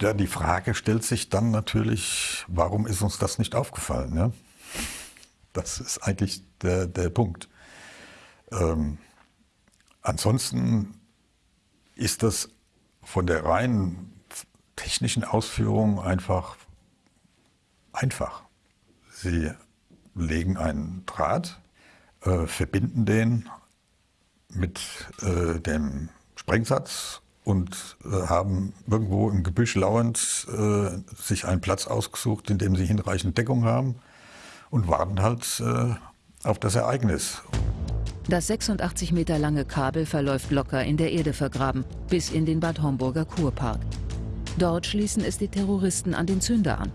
Ja, die Frage stellt sich dann natürlich, warum ist uns das nicht aufgefallen? Ja? Das ist eigentlich der, der Punkt. Ähm, ansonsten ist das von der rein technischen Ausführung einfach einfach. Sie legen einen Draht, äh, verbinden den mit äh, dem Sprengsatz und äh, haben irgendwo im Gebüsch lauernd äh, sich einen Platz ausgesucht, in dem sie hinreichend Deckung haben und warten halt äh, auf das Ereignis. Das 86 Meter lange Kabel verläuft locker in der Erde vergraben, bis in den Bad Homburger Kurpark. Dort schließen es die Terroristen an den Zünder an.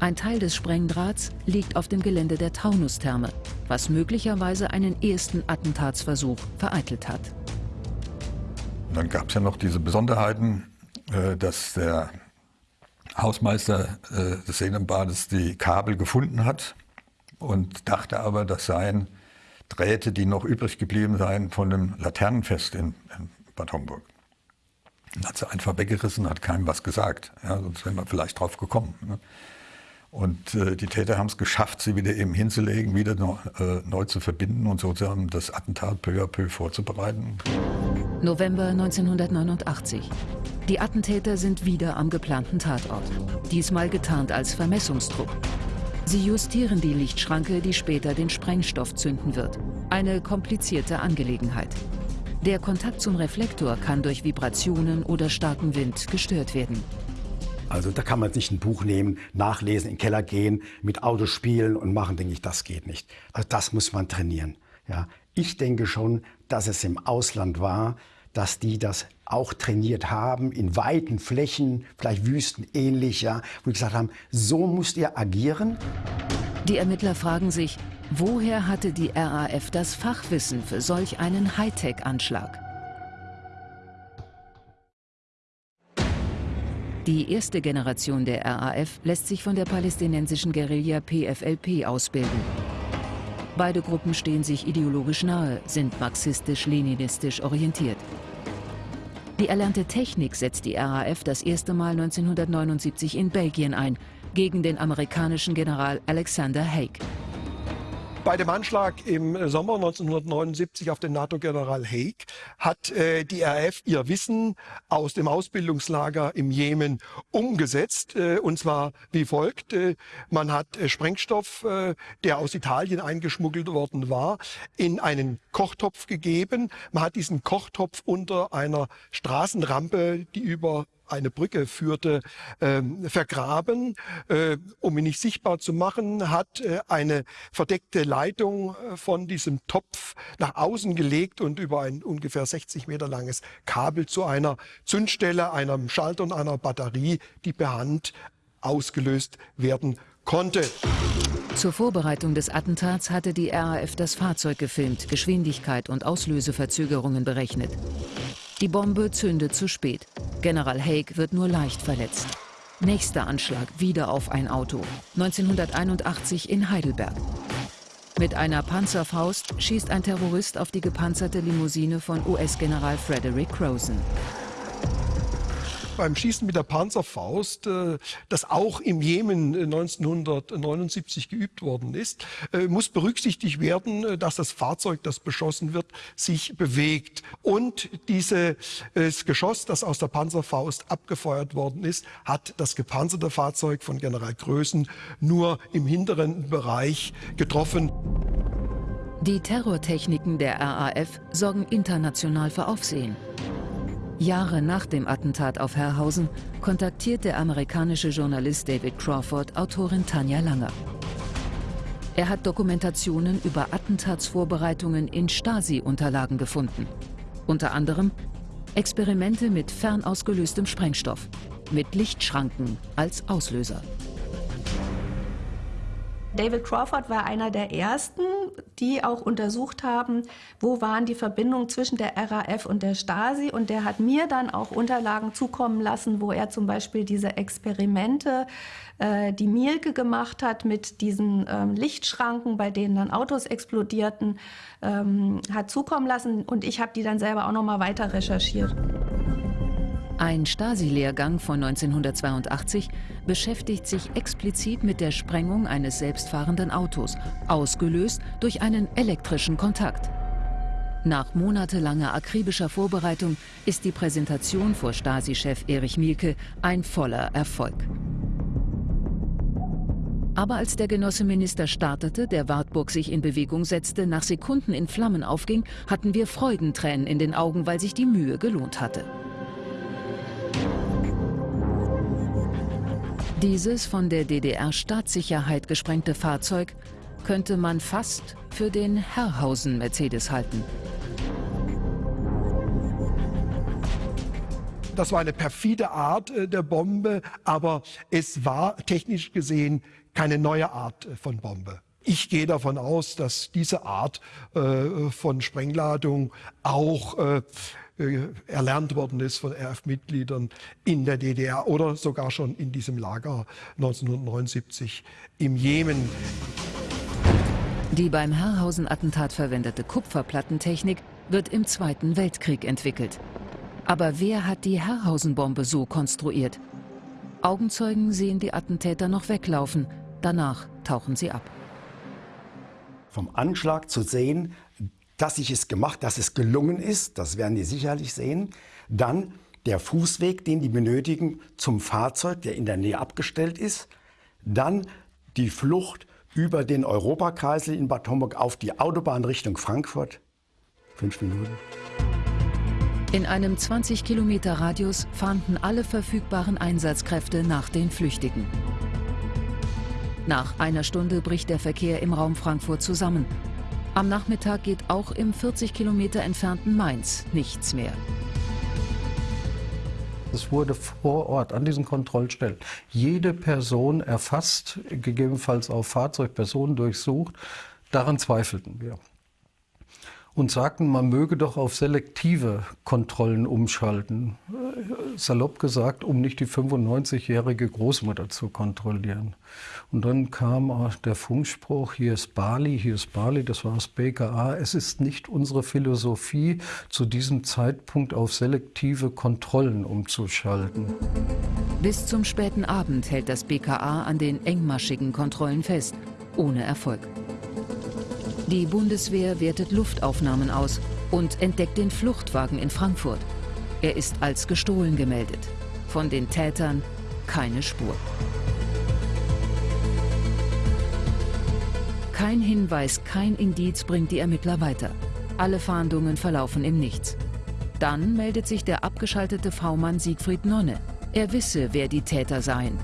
Ein Teil des Sprengdrahts liegt auf dem Gelände der Taunustherme, was möglicherweise einen ersten Attentatsversuch vereitelt hat. Dann gab es ja noch diese Besonderheiten, äh, dass der Hausmeister äh, des Seelenbades die Kabel gefunden hat und dachte aber, das seien Drähte, die noch übrig geblieben seien von dem Laternenfest in, in Bad Homburg. Dann hat sie einfach weggerissen, hat keinem was gesagt. Ja, sonst wären wir vielleicht drauf gekommen. Ne? Und äh, die Täter haben es geschafft, sie wieder eben hinzulegen, wieder noch, äh, neu zu verbinden und sozusagen das Attentat peu à peu vorzubereiten. November 1989. Die Attentäter sind wieder am geplanten Tatort. Diesmal getarnt als Vermessungstrupp. Sie justieren die Lichtschranke, die später den Sprengstoff zünden wird. Eine komplizierte Angelegenheit. Der Kontakt zum Reflektor kann durch Vibrationen oder starken Wind gestört werden. Also da kann man nicht ein Buch nehmen, nachlesen, in den Keller gehen, mit Autos spielen und machen, denke ich, das geht nicht. Also das muss man trainieren. Ja. Ich denke schon, dass es im Ausland war, dass die das auch trainiert haben, in weiten Flächen, vielleicht Wüsten ähnlich, ja, wo die gesagt haben, so müsst ihr agieren. Die Ermittler fragen sich, woher hatte die RAF das Fachwissen für solch einen Hightech-Anschlag? Die erste Generation der RAF lässt sich von der palästinensischen Guerilla PFLP ausbilden. Beide Gruppen stehen sich ideologisch nahe, sind marxistisch-leninistisch orientiert. Die erlernte Technik setzt die RAF das erste Mal 1979 in Belgien ein, gegen den amerikanischen General Alexander Haig. Bei dem Anschlag im Sommer 1979 auf den NATO-General Haig hat äh, die RAF ihr Wissen aus dem Ausbildungslager im Jemen umgesetzt. Äh, und zwar wie folgt. Äh, man hat äh, Sprengstoff, äh, der aus Italien eingeschmuggelt worden war, in einen Kochtopf gegeben. Man hat diesen Kochtopf unter einer Straßenrampe, die über eine Brücke führte, äh, vergraben. Äh, um ihn nicht sichtbar zu machen, hat äh, eine verdeckte Leitung äh, von diesem Topf nach außen gelegt und über ein ungefähr 60 Meter langes Kabel zu einer Zündstelle, einem Schalter und einer Batterie, die per Hand ausgelöst werden konnte. Zur Vorbereitung des Attentats hatte die RAF das Fahrzeug gefilmt, Geschwindigkeit und Auslöseverzögerungen berechnet. Die Bombe zündet zu spät. General Haig wird nur leicht verletzt. Nächster Anschlag wieder auf ein Auto. 1981 in Heidelberg. Mit einer Panzerfaust schießt ein Terrorist auf die gepanzerte Limousine von US-General Frederick Croson. Beim Schießen mit der Panzerfaust, äh, das auch im Jemen 1979 geübt worden ist, muss berücksichtigt werden, dass das Fahrzeug, das beschossen wird, sich bewegt. Und dieses Geschoss, das aus der Panzerfaust abgefeuert worden ist, hat das gepanzerte Fahrzeug von General Größen nur im hinteren Bereich getroffen. Die Terrortechniken der RAF sorgen international für Aufsehen. Jahre nach dem Attentat auf Herrhausen kontaktiert der amerikanische Journalist David Crawford Autorin Tanja Langer. Er hat Dokumentationen über Attentatsvorbereitungen in Stasi-Unterlagen gefunden. Unter anderem Experimente mit fernausgelöstem Sprengstoff, mit Lichtschranken als Auslöser. David Crawford war einer der ersten, die auch untersucht haben, wo waren die Verbindungen zwischen der RAF und der Stasi. Und der hat mir dann auch Unterlagen zukommen lassen, wo er zum Beispiel diese Experimente, äh, die Mielke gemacht hat mit diesen ähm, Lichtschranken, bei denen dann Autos explodierten, ähm, hat zukommen lassen. Und ich habe die dann selber auch noch mal weiter recherchiert. Ein Stasi-Lehrgang von 1982 beschäftigt sich explizit mit der Sprengung eines selbstfahrenden Autos, ausgelöst durch einen elektrischen Kontakt. Nach monatelanger akribischer Vorbereitung ist die Präsentation vor Stasi-Chef Erich Mielke ein voller Erfolg. Aber als der Genosseminister startete, der Wartburg sich in Bewegung setzte, nach Sekunden in Flammen aufging, hatten wir Freudentränen in den Augen, weil sich die Mühe gelohnt hatte. Dieses von der DDR-Staatssicherheit gesprengte Fahrzeug könnte man fast für den Herrhausen-Mercedes halten. Das war eine perfide Art äh, der Bombe, aber es war technisch gesehen keine neue Art äh, von Bombe. Ich gehe davon aus, dass diese Art äh, von Sprengladung auch äh, erlernt worden ist von RF-Mitgliedern in der DDR oder sogar schon in diesem Lager 1979 im Jemen. Die beim Herrhausen-Attentat verwendete Kupferplattentechnik wird im Zweiten Weltkrieg entwickelt. Aber wer hat die Herrhausen-Bombe so konstruiert? Augenzeugen sehen die Attentäter noch weglaufen. Danach tauchen sie ab. Vom Anschlag zu sehen, dass ich es gemacht, dass es gelungen ist, das werden die sicherlich sehen. Dann der Fußweg, den die benötigen zum Fahrzeug, der in der Nähe abgestellt ist. Dann die Flucht über den Europakreisel in Bad Homburg auf die Autobahn Richtung Frankfurt. Fünf Minuten. In einem 20 Kilometer Radius fahnden alle verfügbaren Einsatzkräfte nach den Flüchtigen. Nach einer Stunde bricht der Verkehr im Raum Frankfurt zusammen. Am Nachmittag geht auch im 40 Kilometer entfernten Mainz nichts mehr. Es wurde vor Ort an diesen Kontrollstellen jede Person erfasst, gegebenenfalls auch Fahrzeugpersonen durchsucht. Daran zweifelten wir und sagten, man möge doch auf selektive Kontrollen umschalten. Salopp gesagt, um nicht die 95-jährige Großmutter zu kontrollieren. Und dann kam der Funkspruch, hier ist Bali, hier ist Bali, das war das BKA. Es ist nicht unsere Philosophie, zu diesem Zeitpunkt auf selektive Kontrollen umzuschalten. Bis zum späten Abend hält das BKA an den engmaschigen Kontrollen fest, ohne Erfolg. Die Bundeswehr wertet Luftaufnahmen aus und entdeckt den Fluchtwagen in Frankfurt. Er ist als gestohlen gemeldet. Von den Tätern keine Spur. Kein Hinweis, kein Indiz bringt die Ermittler weiter. Alle Fahndungen verlaufen im Nichts. Dann meldet sich der abgeschaltete V-Mann Siegfried Nonne. Er wisse, wer die Täter seien.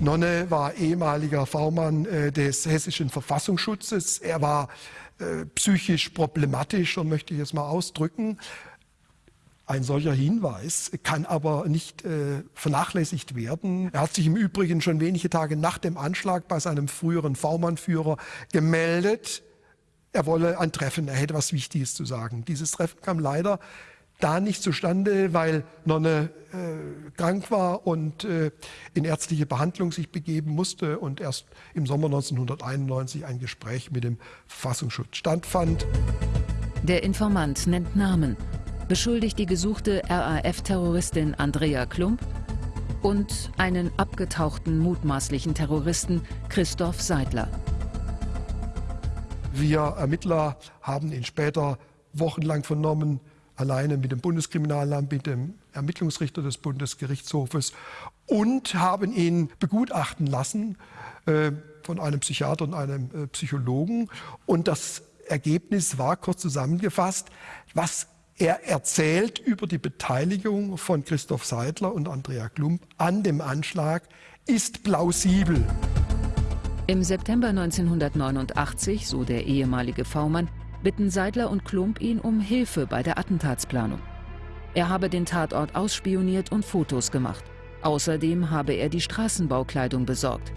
Nonne war ehemaliger V-Mann äh, des hessischen Verfassungsschutzes. Er war äh, psychisch problematisch, so möchte ich es mal ausdrücken. Ein solcher Hinweis kann aber nicht äh, vernachlässigt werden. Er hat sich im Übrigen schon wenige Tage nach dem Anschlag bei seinem früheren V-Mann-Führer gemeldet. Er wolle ein Treffen, er hätte was Wichtiges zu sagen. Dieses Treffen kam leider da nicht zustande, weil Nonne äh, krank war und äh, in ärztliche Behandlung sich begeben musste und erst im Sommer 1991 ein Gespräch mit dem Verfassungsschutz stattfand. Der Informant nennt Namen. beschuldigt die gesuchte RAF-Terroristin Andrea Klump und einen abgetauchten mutmaßlichen Terroristen Christoph Seidler. Wir Ermittler haben ihn später wochenlang vernommen, alleine mit dem Bundeskriminalamt, mit dem Ermittlungsrichter des Bundesgerichtshofes und haben ihn begutachten lassen äh, von einem Psychiater und einem äh, Psychologen. Und das Ergebnis war kurz zusammengefasst, was er erzählt über die Beteiligung von Christoph Seidler und Andrea Klump an dem Anschlag, ist plausibel. Im September 1989, so der ehemalige V-Mann, bitten Seidler und Klump ihn um Hilfe bei der Attentatsplanung. Er habe den Tatort ausspioniert und Fotos gemacht. Außerdem habe er die Straßenbaukleidung besorgt.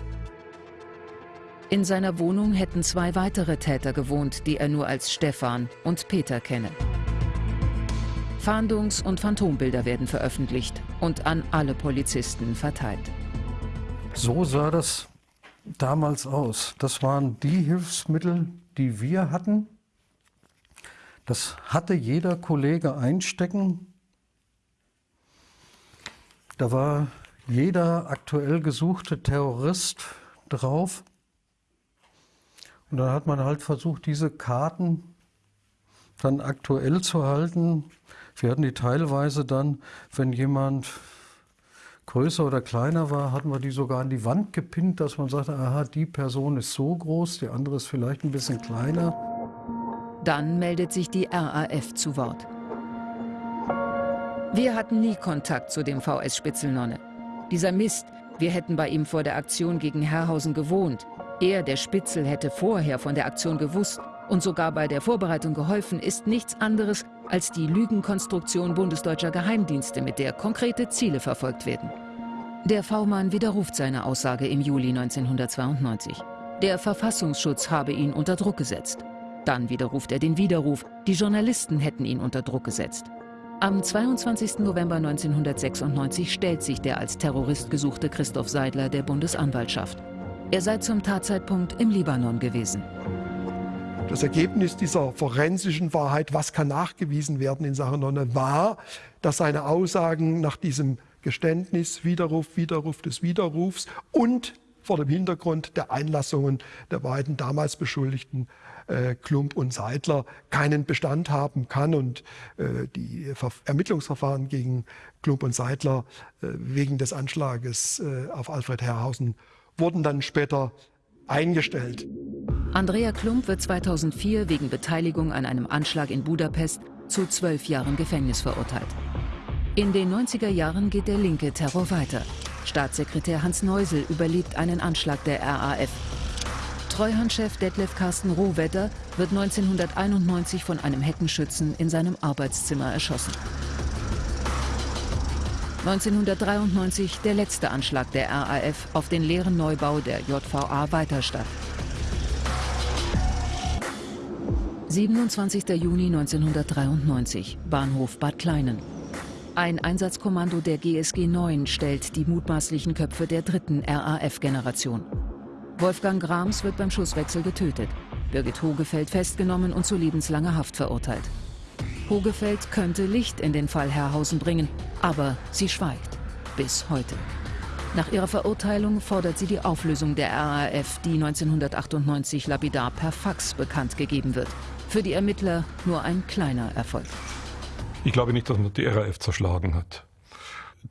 In seiner Wohnung hätten zwei weitere Täter gewohnt, die er nur als Stefan und Peter kenne. Fahndungs- und Phantombilder werden veröffentlicht und an alle Polizisten verteilt. So sah das damals aus. Das waren die Hilfsmittel, die wir hatten. Das hatte jeder Kollege einstecken. Da war jeder aktuell gesuchte Terrorist drauf. Und dann hat man halt versucht, diese Karten dann aktuell zu halten. Wir hatten die teilweise dann, wenn jemand größer oder kleiner war, hatten wir die sogar an die Wand gepinnt, dass man sagte, aha, die Person ist so groß, die andere ist vielleicht ein bisschen kleiner. Dann meldet sich die RAF zu Wort. Wir hatten nie Kontakt zu dem VS Spitzelnonne. Dieser Mist, wir hätten bei ihm vor der Aktion gegen Herrhausen gewohnt. Er, der Spitzel, hätte vorher von der Aktion gewusst und sogar bei der Vorbereitung geholfen, ist nichts anderes als die Lügenkonstruktion bundesdeutscher Geheimdienste, mit der konkrete Ziele verfolgt werden. Der V-Mann widerruft seine Aussage im Juli 1992. Der Verfassungsschutz habe ihn unter Druck gesetzt. Dann widerruft er den Widerruf, die Journalisten hätten ihn unter Druck gesetzt. Am 22. November 1996 stellt sich der als Terrorist gesuchte Christoph Seidler der Bundesanwaltschaft. Er sei zum Tatzeitpunkt im Libanon gewesen. Das Ergebnis dieser forensischen Wahrheit, was kann nachgewiesen werden in Sachen Nonne, war, dass seine Aussagen nach diesem Geständnis, Widerruf, Widerruf des Widerrufs und vor dem Hintergrund der Einlassungen der beiden damals Beschuldigten äh, Klump und Seidler keinen Bestand haben kann und äh, die Ver Ermittlungsverfahren gegen Klump und Seidler äh, wegen des Anschlages äh, auf Alfred Herrhausen wurden dann später eingestellt. Andrea Klump wird 2004 wegen Beteiligung an einem Anschlag in Budapest zu zwölf Jahren Gefängnis verurteilt. In den 90er Jahren geht der linke Terror weiter. Staatssekretär Hans Neusel überlebt einen Anschlag der RAF. Treuhandchef Detlef Carsten Rohwetter wird 1991 von einem Heckenschützen in seinem Arbeitszimmer erschossen. 1993 der letzte Anschlag der RAF auf den leeren Neubau der JVA Weiterstadt. 27. Juni 1993, Bahnhof Bad Kleinen. Ein Einsatzkommando der GSG 9 stellt die mutmaßlichen Köpfe der dritten RAF-Generation. Wolfgang Grams wird beim Schusswechsel getötet. Birgit Hogefeld festgenommen und zu lebenslanger Haft verurteilt. Hogefeld könnte Licht in den Fall Herrhausen bringen, aber sie schweigt. Bis heute. Nach ihrer Verurteilung fordert sie die Auflösung der RAF, die 1998 lapidar per Fax bekannt gegeben wird. Für die Ermittler nur ein kleiner Erfolg. Ich glaube nicht, dass man die RAF zerschlagen hat.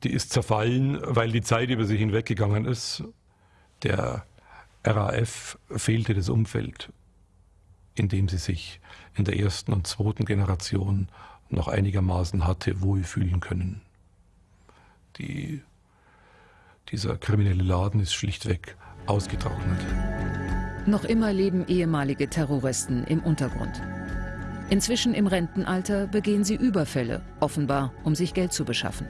Die ist zerfallen, weil die Zeit über sich hinweggegangen ist. Der RAF fehlte das Umfeld, in dem sie sich in der ersten und zweiten Generation noch einigermaßen hatte wohlfühlen können. Die, dieser kriminelle Laden ist schlichtweg ausgetrocknet. Noch immer leben ehemalige Terroristen im Untergrund. Inzwischen im Rentenalter begehen sie Überfälle, offenbar um sich Geld zu beschaffen.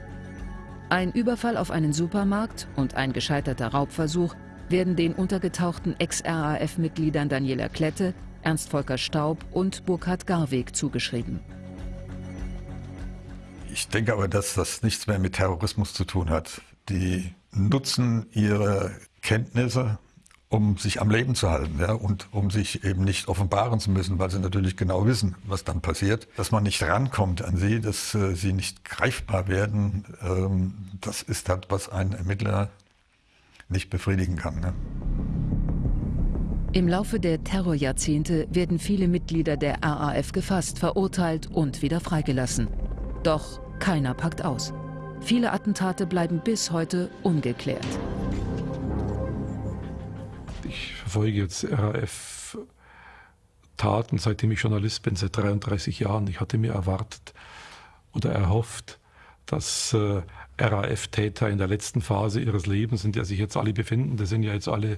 Ein Überfall auf einen Supermarkt und ein gescheiterter Raubversuch werden den untergetauchten Ex-RAF-Mitgliedern Daniela Klette, Ernst Volker Staub und Burkhard Garweg zugeschrieben. Ich denke aber, dass das nichts mehr mit Terrorismus zu tun hat. Die nutzen ihre Kenntnisse um sich am Leben zu halten ja, und um sich eben nicht offenbaren zu müssen, weil sie natürlich genau wissen, was dann passiert, dass man nicht rankommt an sie, dass äh, sie nicht greifbar werden. Ähm, das ist halt, was ein Ermittler nicht befriedigen kann. Ne? Im Laufe der Terrorjahrzehnte werden viele Mitglieder der RAF gefasst, verurteilt und wieder freigelassen. Doch keiner packt aus. Viele Attentate bleiben bis heute ungeklärt ich verfolge jetzt RAF-Taten, seitdem ich Journalist bin, seit 33 Jahren. Ich hatte mir erwartet oder erhofft, dass äh, RAF-Täter in der letzten Phase ihres Lebens, in der sich jetzt alle befinden, das sind ja jetzt alle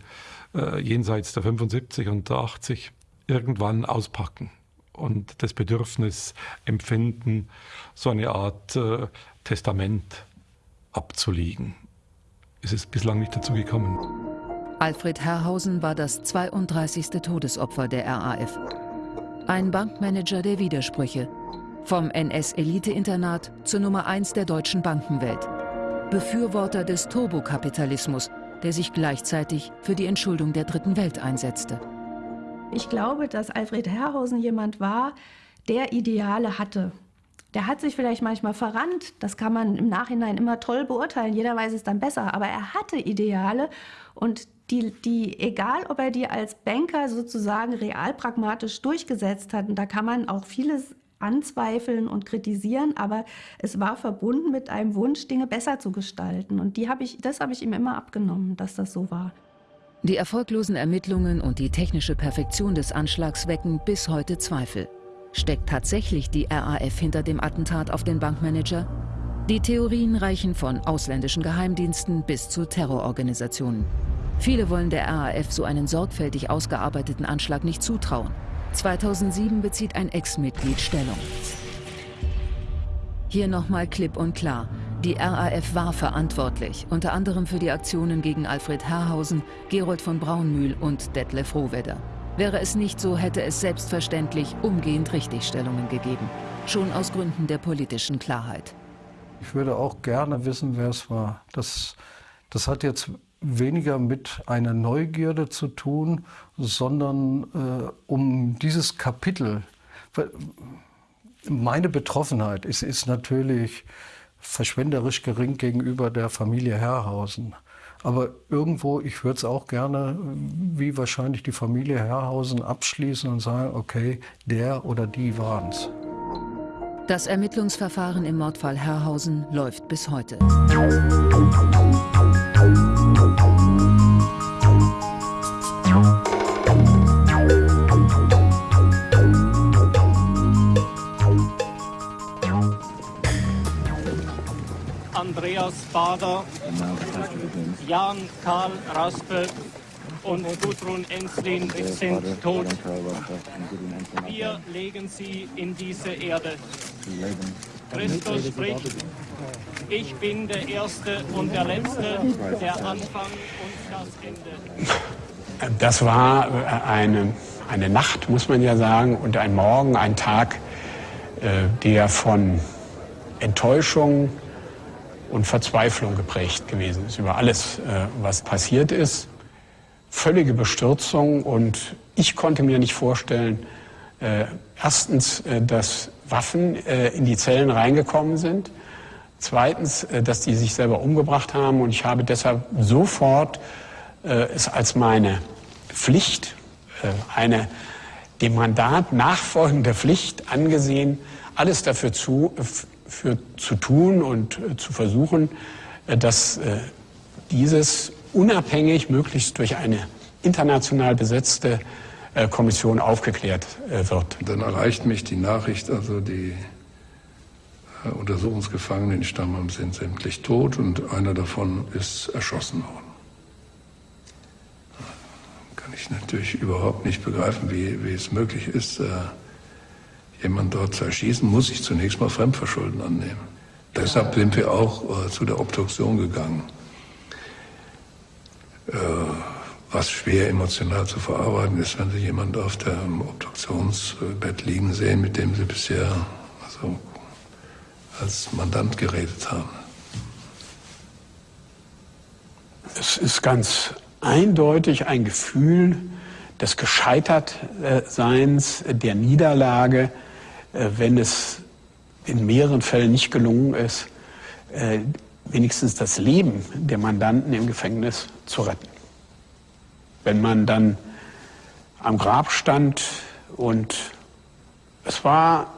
äh, jenseits der 75 und der 80, irgendwann auspacken und das Bedürfnis empfinden, so eine Art äh, Testament abzulegen. Es ist bislang nicht dazu gekommen. Alfred Herrhausen war das 32. Todesopfer der RAF. Ein Bankmanager der Widersprüche. Vom NS-Elite-Internat zur Nummer 1 der deutschen Bankenwelt. Befürworter des Turbokapitalismus, der sich gleichzeitig für die Entschuldung der Dritten Welt einsetzte. Ich glaube, dass Alfred Herrhausen jemand war, der Ideale hatte. Der hat sich vielleicht manchmal verrannt, das kann man im Nachhinein immer toll beurteilen, jeder weiß es dann besser, aber er hatte Ideale und die, die, egal ob er die als Banker sozusagen realpragmatisch durchgesetzt hat, und da kann man auch vieles anzweifeln und kritisieren, aber es war verbunden mit einem Wunsch, Dinge besser zu gestalten. Und die hab ich, das habe ich ihm immer abgenommen, dass das so war. Die erfolglosen Ermittlungen und die technische Perfektion des Anschlags wecken bis heute Zweifel. Steckt tatsächlich die RAF hinter dem Attentat auf den Bankmanager? Die Theorien reichen von ausländischen Geheimdiensten bis zu Terrororganisationen. Viele wollen der RAF so einen sorgfältig ausgearbeiteten Anschlag nicht zutrauen. 2007 bezieht ein Ex-Mitglied Stellung. Hier nochmal klipp und klar. Die RAF war verantwortlich, unter anderem für die Aktionen gegen Alfred Herrhausen, Gerold von Braunmühl und Detlef Rohwedder. Wäre es nicht so, hätte es selbstverständlich umgehend Richtigstellungen gegeben. Schon aus Gründen der politischen Klarheit. Ich würde auch gerne wissen, wer es war. Das, das hat jetzt weniger mit einer Neugierde zu tun, sondern äh, um dieses Kapitel. Meine Betroffenheit ist, ist natürlich verschwenderisch gering gegenüber der Familie Herrhausen. Aber irgendwo, ich würde es auch gerne, wie wahrscheinlich die Familie Herrhausen, abschließen und sagen, okay, der oder die waren es. Das Ermittlungsverfahren im Mordfall Herrhausen läuft bis heute. Andreas Bader, Jan Karl Raspe und Gudrun Enslin sind tot. Wir legen sie in diese Erde. Christus spricht, ich bin der Erste und der Letzte, der Anfang und das Ende. Das war äh, eine, eine Nacht, muss man ja sagen, und ein Morgen, ein Tag, äh, der von Enttäuschung, und Verzweiflung geprägt gewesen ist über alles, äh, was passiert ist. Völlige Bestürzung und ich konnte mir nicht vorstellen, äh, erstens, äh, dass Waffen in die Zellen reingekommen sind. Zweitens, dass die sich selber umgebracht haben. Und ich habe deshalb sofort es als meine Pflicht, eine dem Mandat nachfolgende Pflicht angesehen, alles dafür zu, für zu tun und äh, zu versuchen, äh, dass äh, dieses unabhängig, möglichst durch eine international besetzte Kommission aufgeklärt wird. Dann erreicht mich die Nachricht, also die Untersuchungsgefangenen in Stammheim sind sämtlich tot und einer davon ist erschossen worden. Kann ich natürlich überhaupt nicht begreifen, wie, wie es möglich ist, jemand dort zu erschießen, muss ich zunächst mal Fremdverschulden annehmen. Deshalb sind wir auch äh, zu der Obduktion gegangen. Äh, was schwer emotional zu verarbeiten ist, wenn Sie jemanden auf dem Obduktionsbett liegen sehen, mit dem Sie bisher also, als Mandant geredet haben. Es ist ganz eindeutig ein Gefühl des Gescheitertseins, der Niederlage, wenn es in mehreren Fällen nicht gelungen ist, äh, wenigstens das Leben der Mandanten im Gefängnis zu retten. Wenn man dann am Grab stand und es war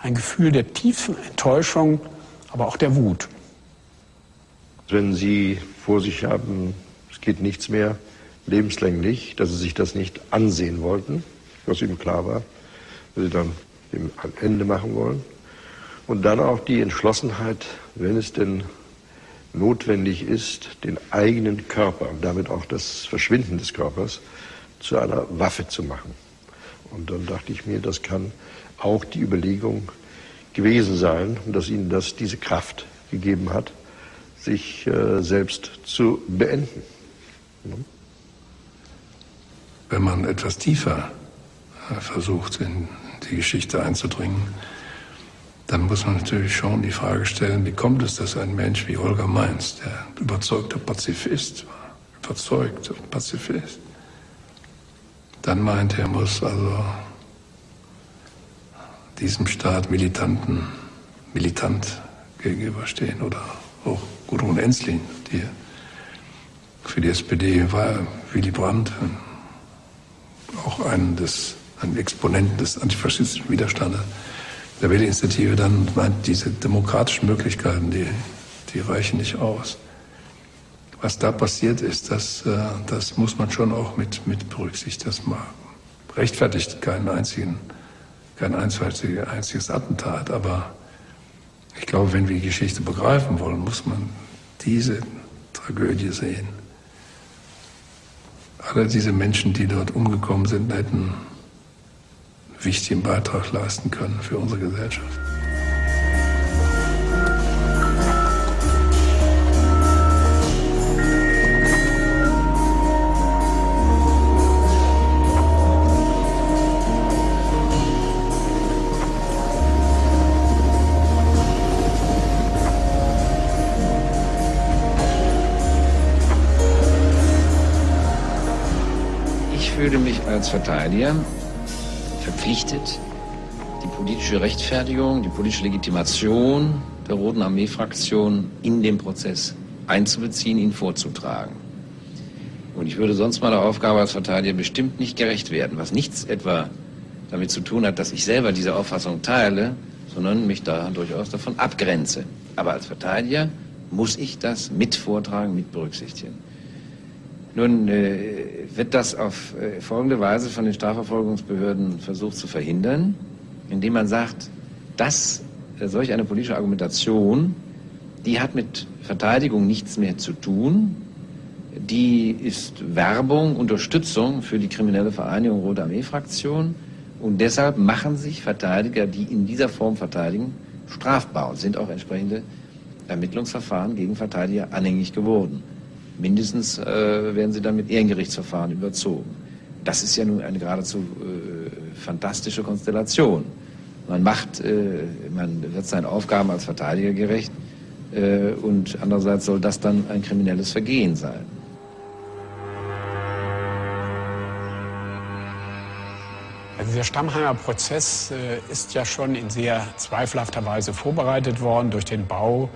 ein Gefühl der tiefen Enttäuschung, aber auch der Wut. Wenn Sie vor sich haben, es geht nichts mehr, lebenslänglich, dass Sie sich das nicht ansehen wollten, was Ihnen klar war, dass Sie dann ein Ende machen wollen. Und dann auch die Entschlossenheit, wenn es denn notwendig ist, den eigenen Körper und damit auch das Verschwinden des Körpers zu einer Waffe zu machen. Und dann dachte ich mir, das kann auch die Überlegung gewesen sein dass ihnen das diese Kraft gegeben hat, sich äh, selbst zu beenden. Wenn man etwas tiefer äh, versucht, in die Geschichte einzudringen, dann muss man natürlich schon die Frage stellen, wie kommt es, dass ein Mensch wie Holger Mainz, der überzeugter Pazifist war, überzeugter Pazifist, dann meint, er muss also diesem Staat Militanten, militant gegenüberstehen oder auch Gudrun Enzlin, die für die SPD war Willy Brandt auch ein, des, ein Exponent des antifaschistischen Widerstandes der Wählerinitiative dann meint, diese demokratischen Möglichkeiten, die, die reichen nicht aus. Was da passiert ist, das, äh, das muss man schon auch mit, mit berücksichtigen. Das rechtfertigt keinen einzigen kein einziges Attentat, aber ich glaube, wenn wir die Geschichte begreifen wollen, muss man diese Tragödie sehen. Alle diese Menschen, die dort umgekommen sind, hätten wichtigen Beitrag leisten können für unsere Gesellschaft. fühle mich als Verteidiger verpflichtet, die politische Rechtfertigung, die politische Legitimation der Roten Armee-Fraktion in den Prozess einzubeziehen, ihn vorzutragen. Und ich würde sonst meiner Aufgabe als Verteidiger bestimmt nicht gerecht werden, was nichts etwa damit zu tun hat, dass ich selber diese Auffassung teile, sondern mich da durchaus davon abgrenze. Aber als Verteidiger muss ich das mit vortragen, mit berücksichtigen. Nun äh, wird das auf äh, folgende Weise von den Strafverfolgungsbehörden versucht zu verhindern, indem man sagt, dass äh, solch eine politische Argumentation, die hat mit Verteidigung nichts mehr zu tun, die ist Werbung, Unterstützung für die kriminelle Vereinigung Rote Armee-Fraktion und deshalb machen sich Verteidiger, die in dieser Form verteidigen, strafbar und sind auch entsprechende Ermittlungsverfahren gegen Verteidiger anhängig geworden. Mindestens äh, werden sie dann mit Ehrengerichtsverfahren überzogen. Das ist ja nun eine geradezu äh, fantastische Konstellation. Man macht, äh, man wird seinen Aufgaben als Verteidiger gerecht äh, und andererseits soll das dann ein kriminelles Vergehen sein. Also der Stammheimer Prozess äh, ist ja schon in sehr zweifelhafter Weise vorbereitet worden durch den Bau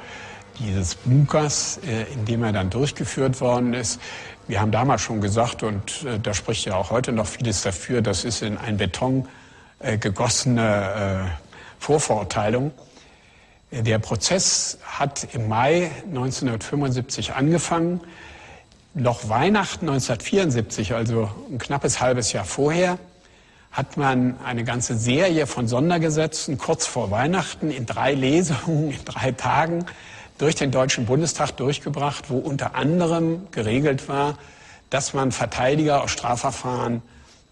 dieses Bunkers, äh, in dem er dann durchgeführt worden ist. Wir haben damals schon gesagt, und äh, da spricht ja auch heute noch vieles dafür, das ist in ein Beton äh, gegossene Vorverurteilung. Der Prozess hat im Mai 1975 angefangen. Noch Weihnachten 1974, also ein knappes halbes Jahr vorher, hat man eine ganze Serie von Sondergesetzen kurz vor Weihnachten in drei Lesungen, in drei Tagen durch den Deutschen Bundestag durchgebracht, wo unter anderem geregelt war, dass man Verteidiger aus Strafverfahren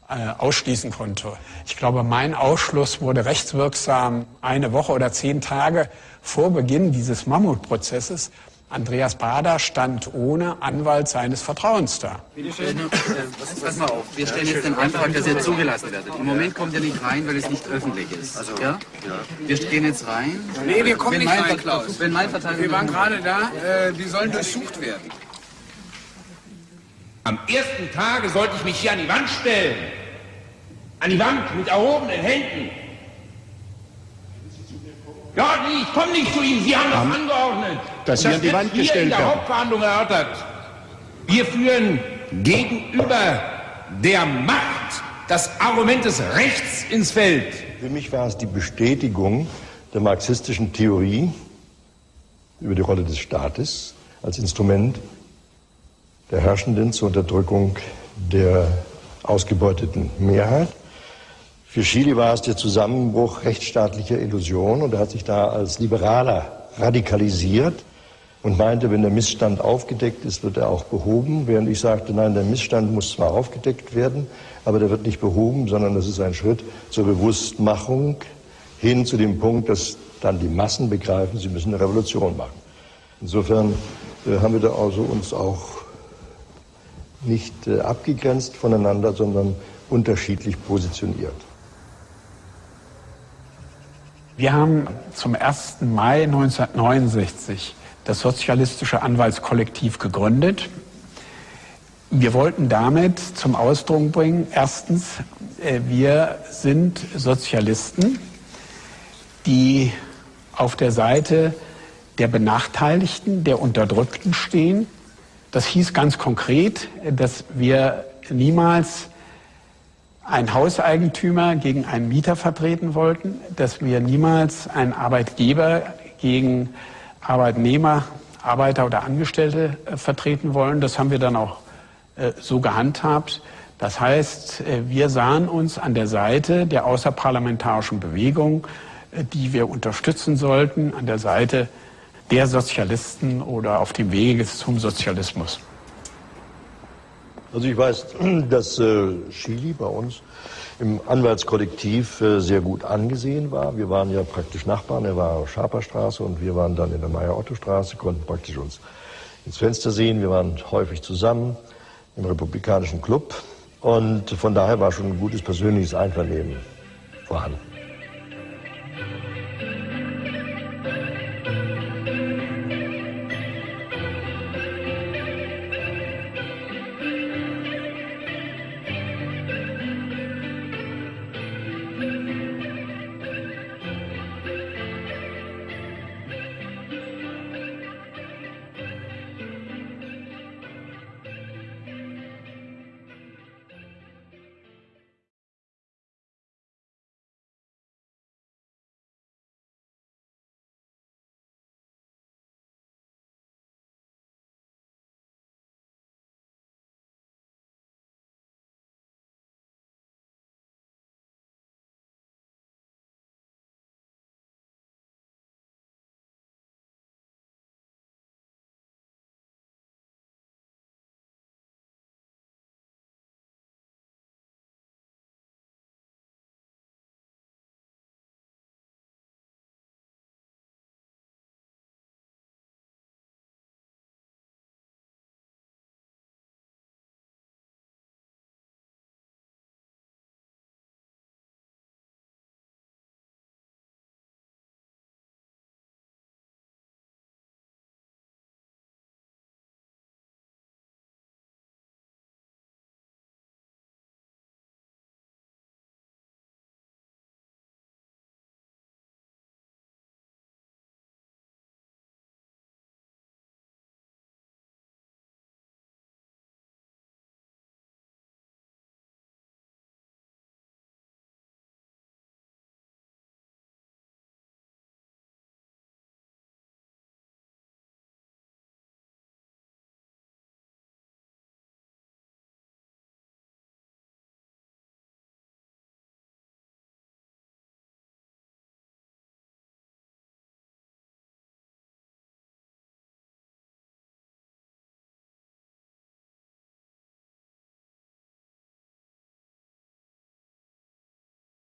äh, ausschließen konnte. Ich glaube, mein Ausschluss wurde rechtswirksam eine Woche oder zehn Tage vor Beginn dieses Mammutprozesses. Andreas Bader stand ohne Anwalt seines Vertrauens da. Bitte schön, äh, pass mal auf, wir stellen jetzt den Antrag, dass ihr zugelassen werdet. Im Moment kommt ihr nicht rein, weil es nicht öffentlich ist. Also, ja? Wir gehen jetzt rein. Nee, wir kommen wenn nicht rein, Klaus. Wenn mein Verteidiger Wir waren gerade da, äh, die sollen durchsucht werden. Am ersten Tage sollte ich mich hier an die Wand stellen. An die Wand mit erhobenen Händen. Ja, ich komme nicht zu Ihnen. Sie haben das angeordnet. Dass Sie Und an die wird Wand hier gestellt in der werden. Hauptverhandlung erörtert. Wir führen gegenüber der Macht das Argument des Rechts ins Feld. Für mich war es die Bestätigung der marxistischen Theorie über die Rolle des Staates als Instrument der Herrschenden zur Unterdrückung der ausgebeuteten Mehrheit. Für Chile war es der Zusammenbruch rechtsstaatlicher Illusionen und er hat sich da als Liberaler radikalisiert und meinte, wenn der Missstand aufgedeckt ist, wird er auch behoben, während ich sagte, nein, der Missstand muss zwar aufgedeckt werden, aber der wird nicht behoben, sondern das ist ein Schritt zur Bewusstmachung hin zu dem Punkt, dass dann die Massen begreifen, sie müssen eine Revolution machen. Insofern äh, haben wir da also uns auch nicht äh, abgegrenzt voneinander, sondern unterschiedlich positioniert. Wir haben zum 1. Mai 1969 das Sozialistische Anwaltskollektiv gegründet. Wir wollten damit zum Ausdruck bringen, erstens, äh, wir sind Sozialisten, die auf der Seite der Benachteiligten, der Unterdrückten stehen. Das hieß ganz konkret, äh, dass wir niemals einen Hauseigentümer gegen einen Mieter vertreten wollten, dass wir niemals einen Arbeitgeber gegen Arbeitnehmer, Arbeiter oder Angestellte äh, vertreten wollen. Das haben wir dann auch äh, so gehandhabt. Das heißt, äh, wir sahen uns an der Seite der außerparlamentarischen Bewegung, die wir unterstützen sollten, an der Seite der Sozialisten oder auf dem Wege zum Sozialismus. Also ich weiß, *clears throat* dass Chili bei uns im Anwaltskollektiv äh, sehr gut angesehen war. Wir waren ja praktisch Nachbarn. Er war auf Schaperstraße und wir waren dann in der Meier-Otto-Straße, konnten praktisch uns ins Fenster sehen. Wir waren häufig zusammen im Republikanischen Club und von daher war schon ein gutes persönliches Einvernehmen vorhanden.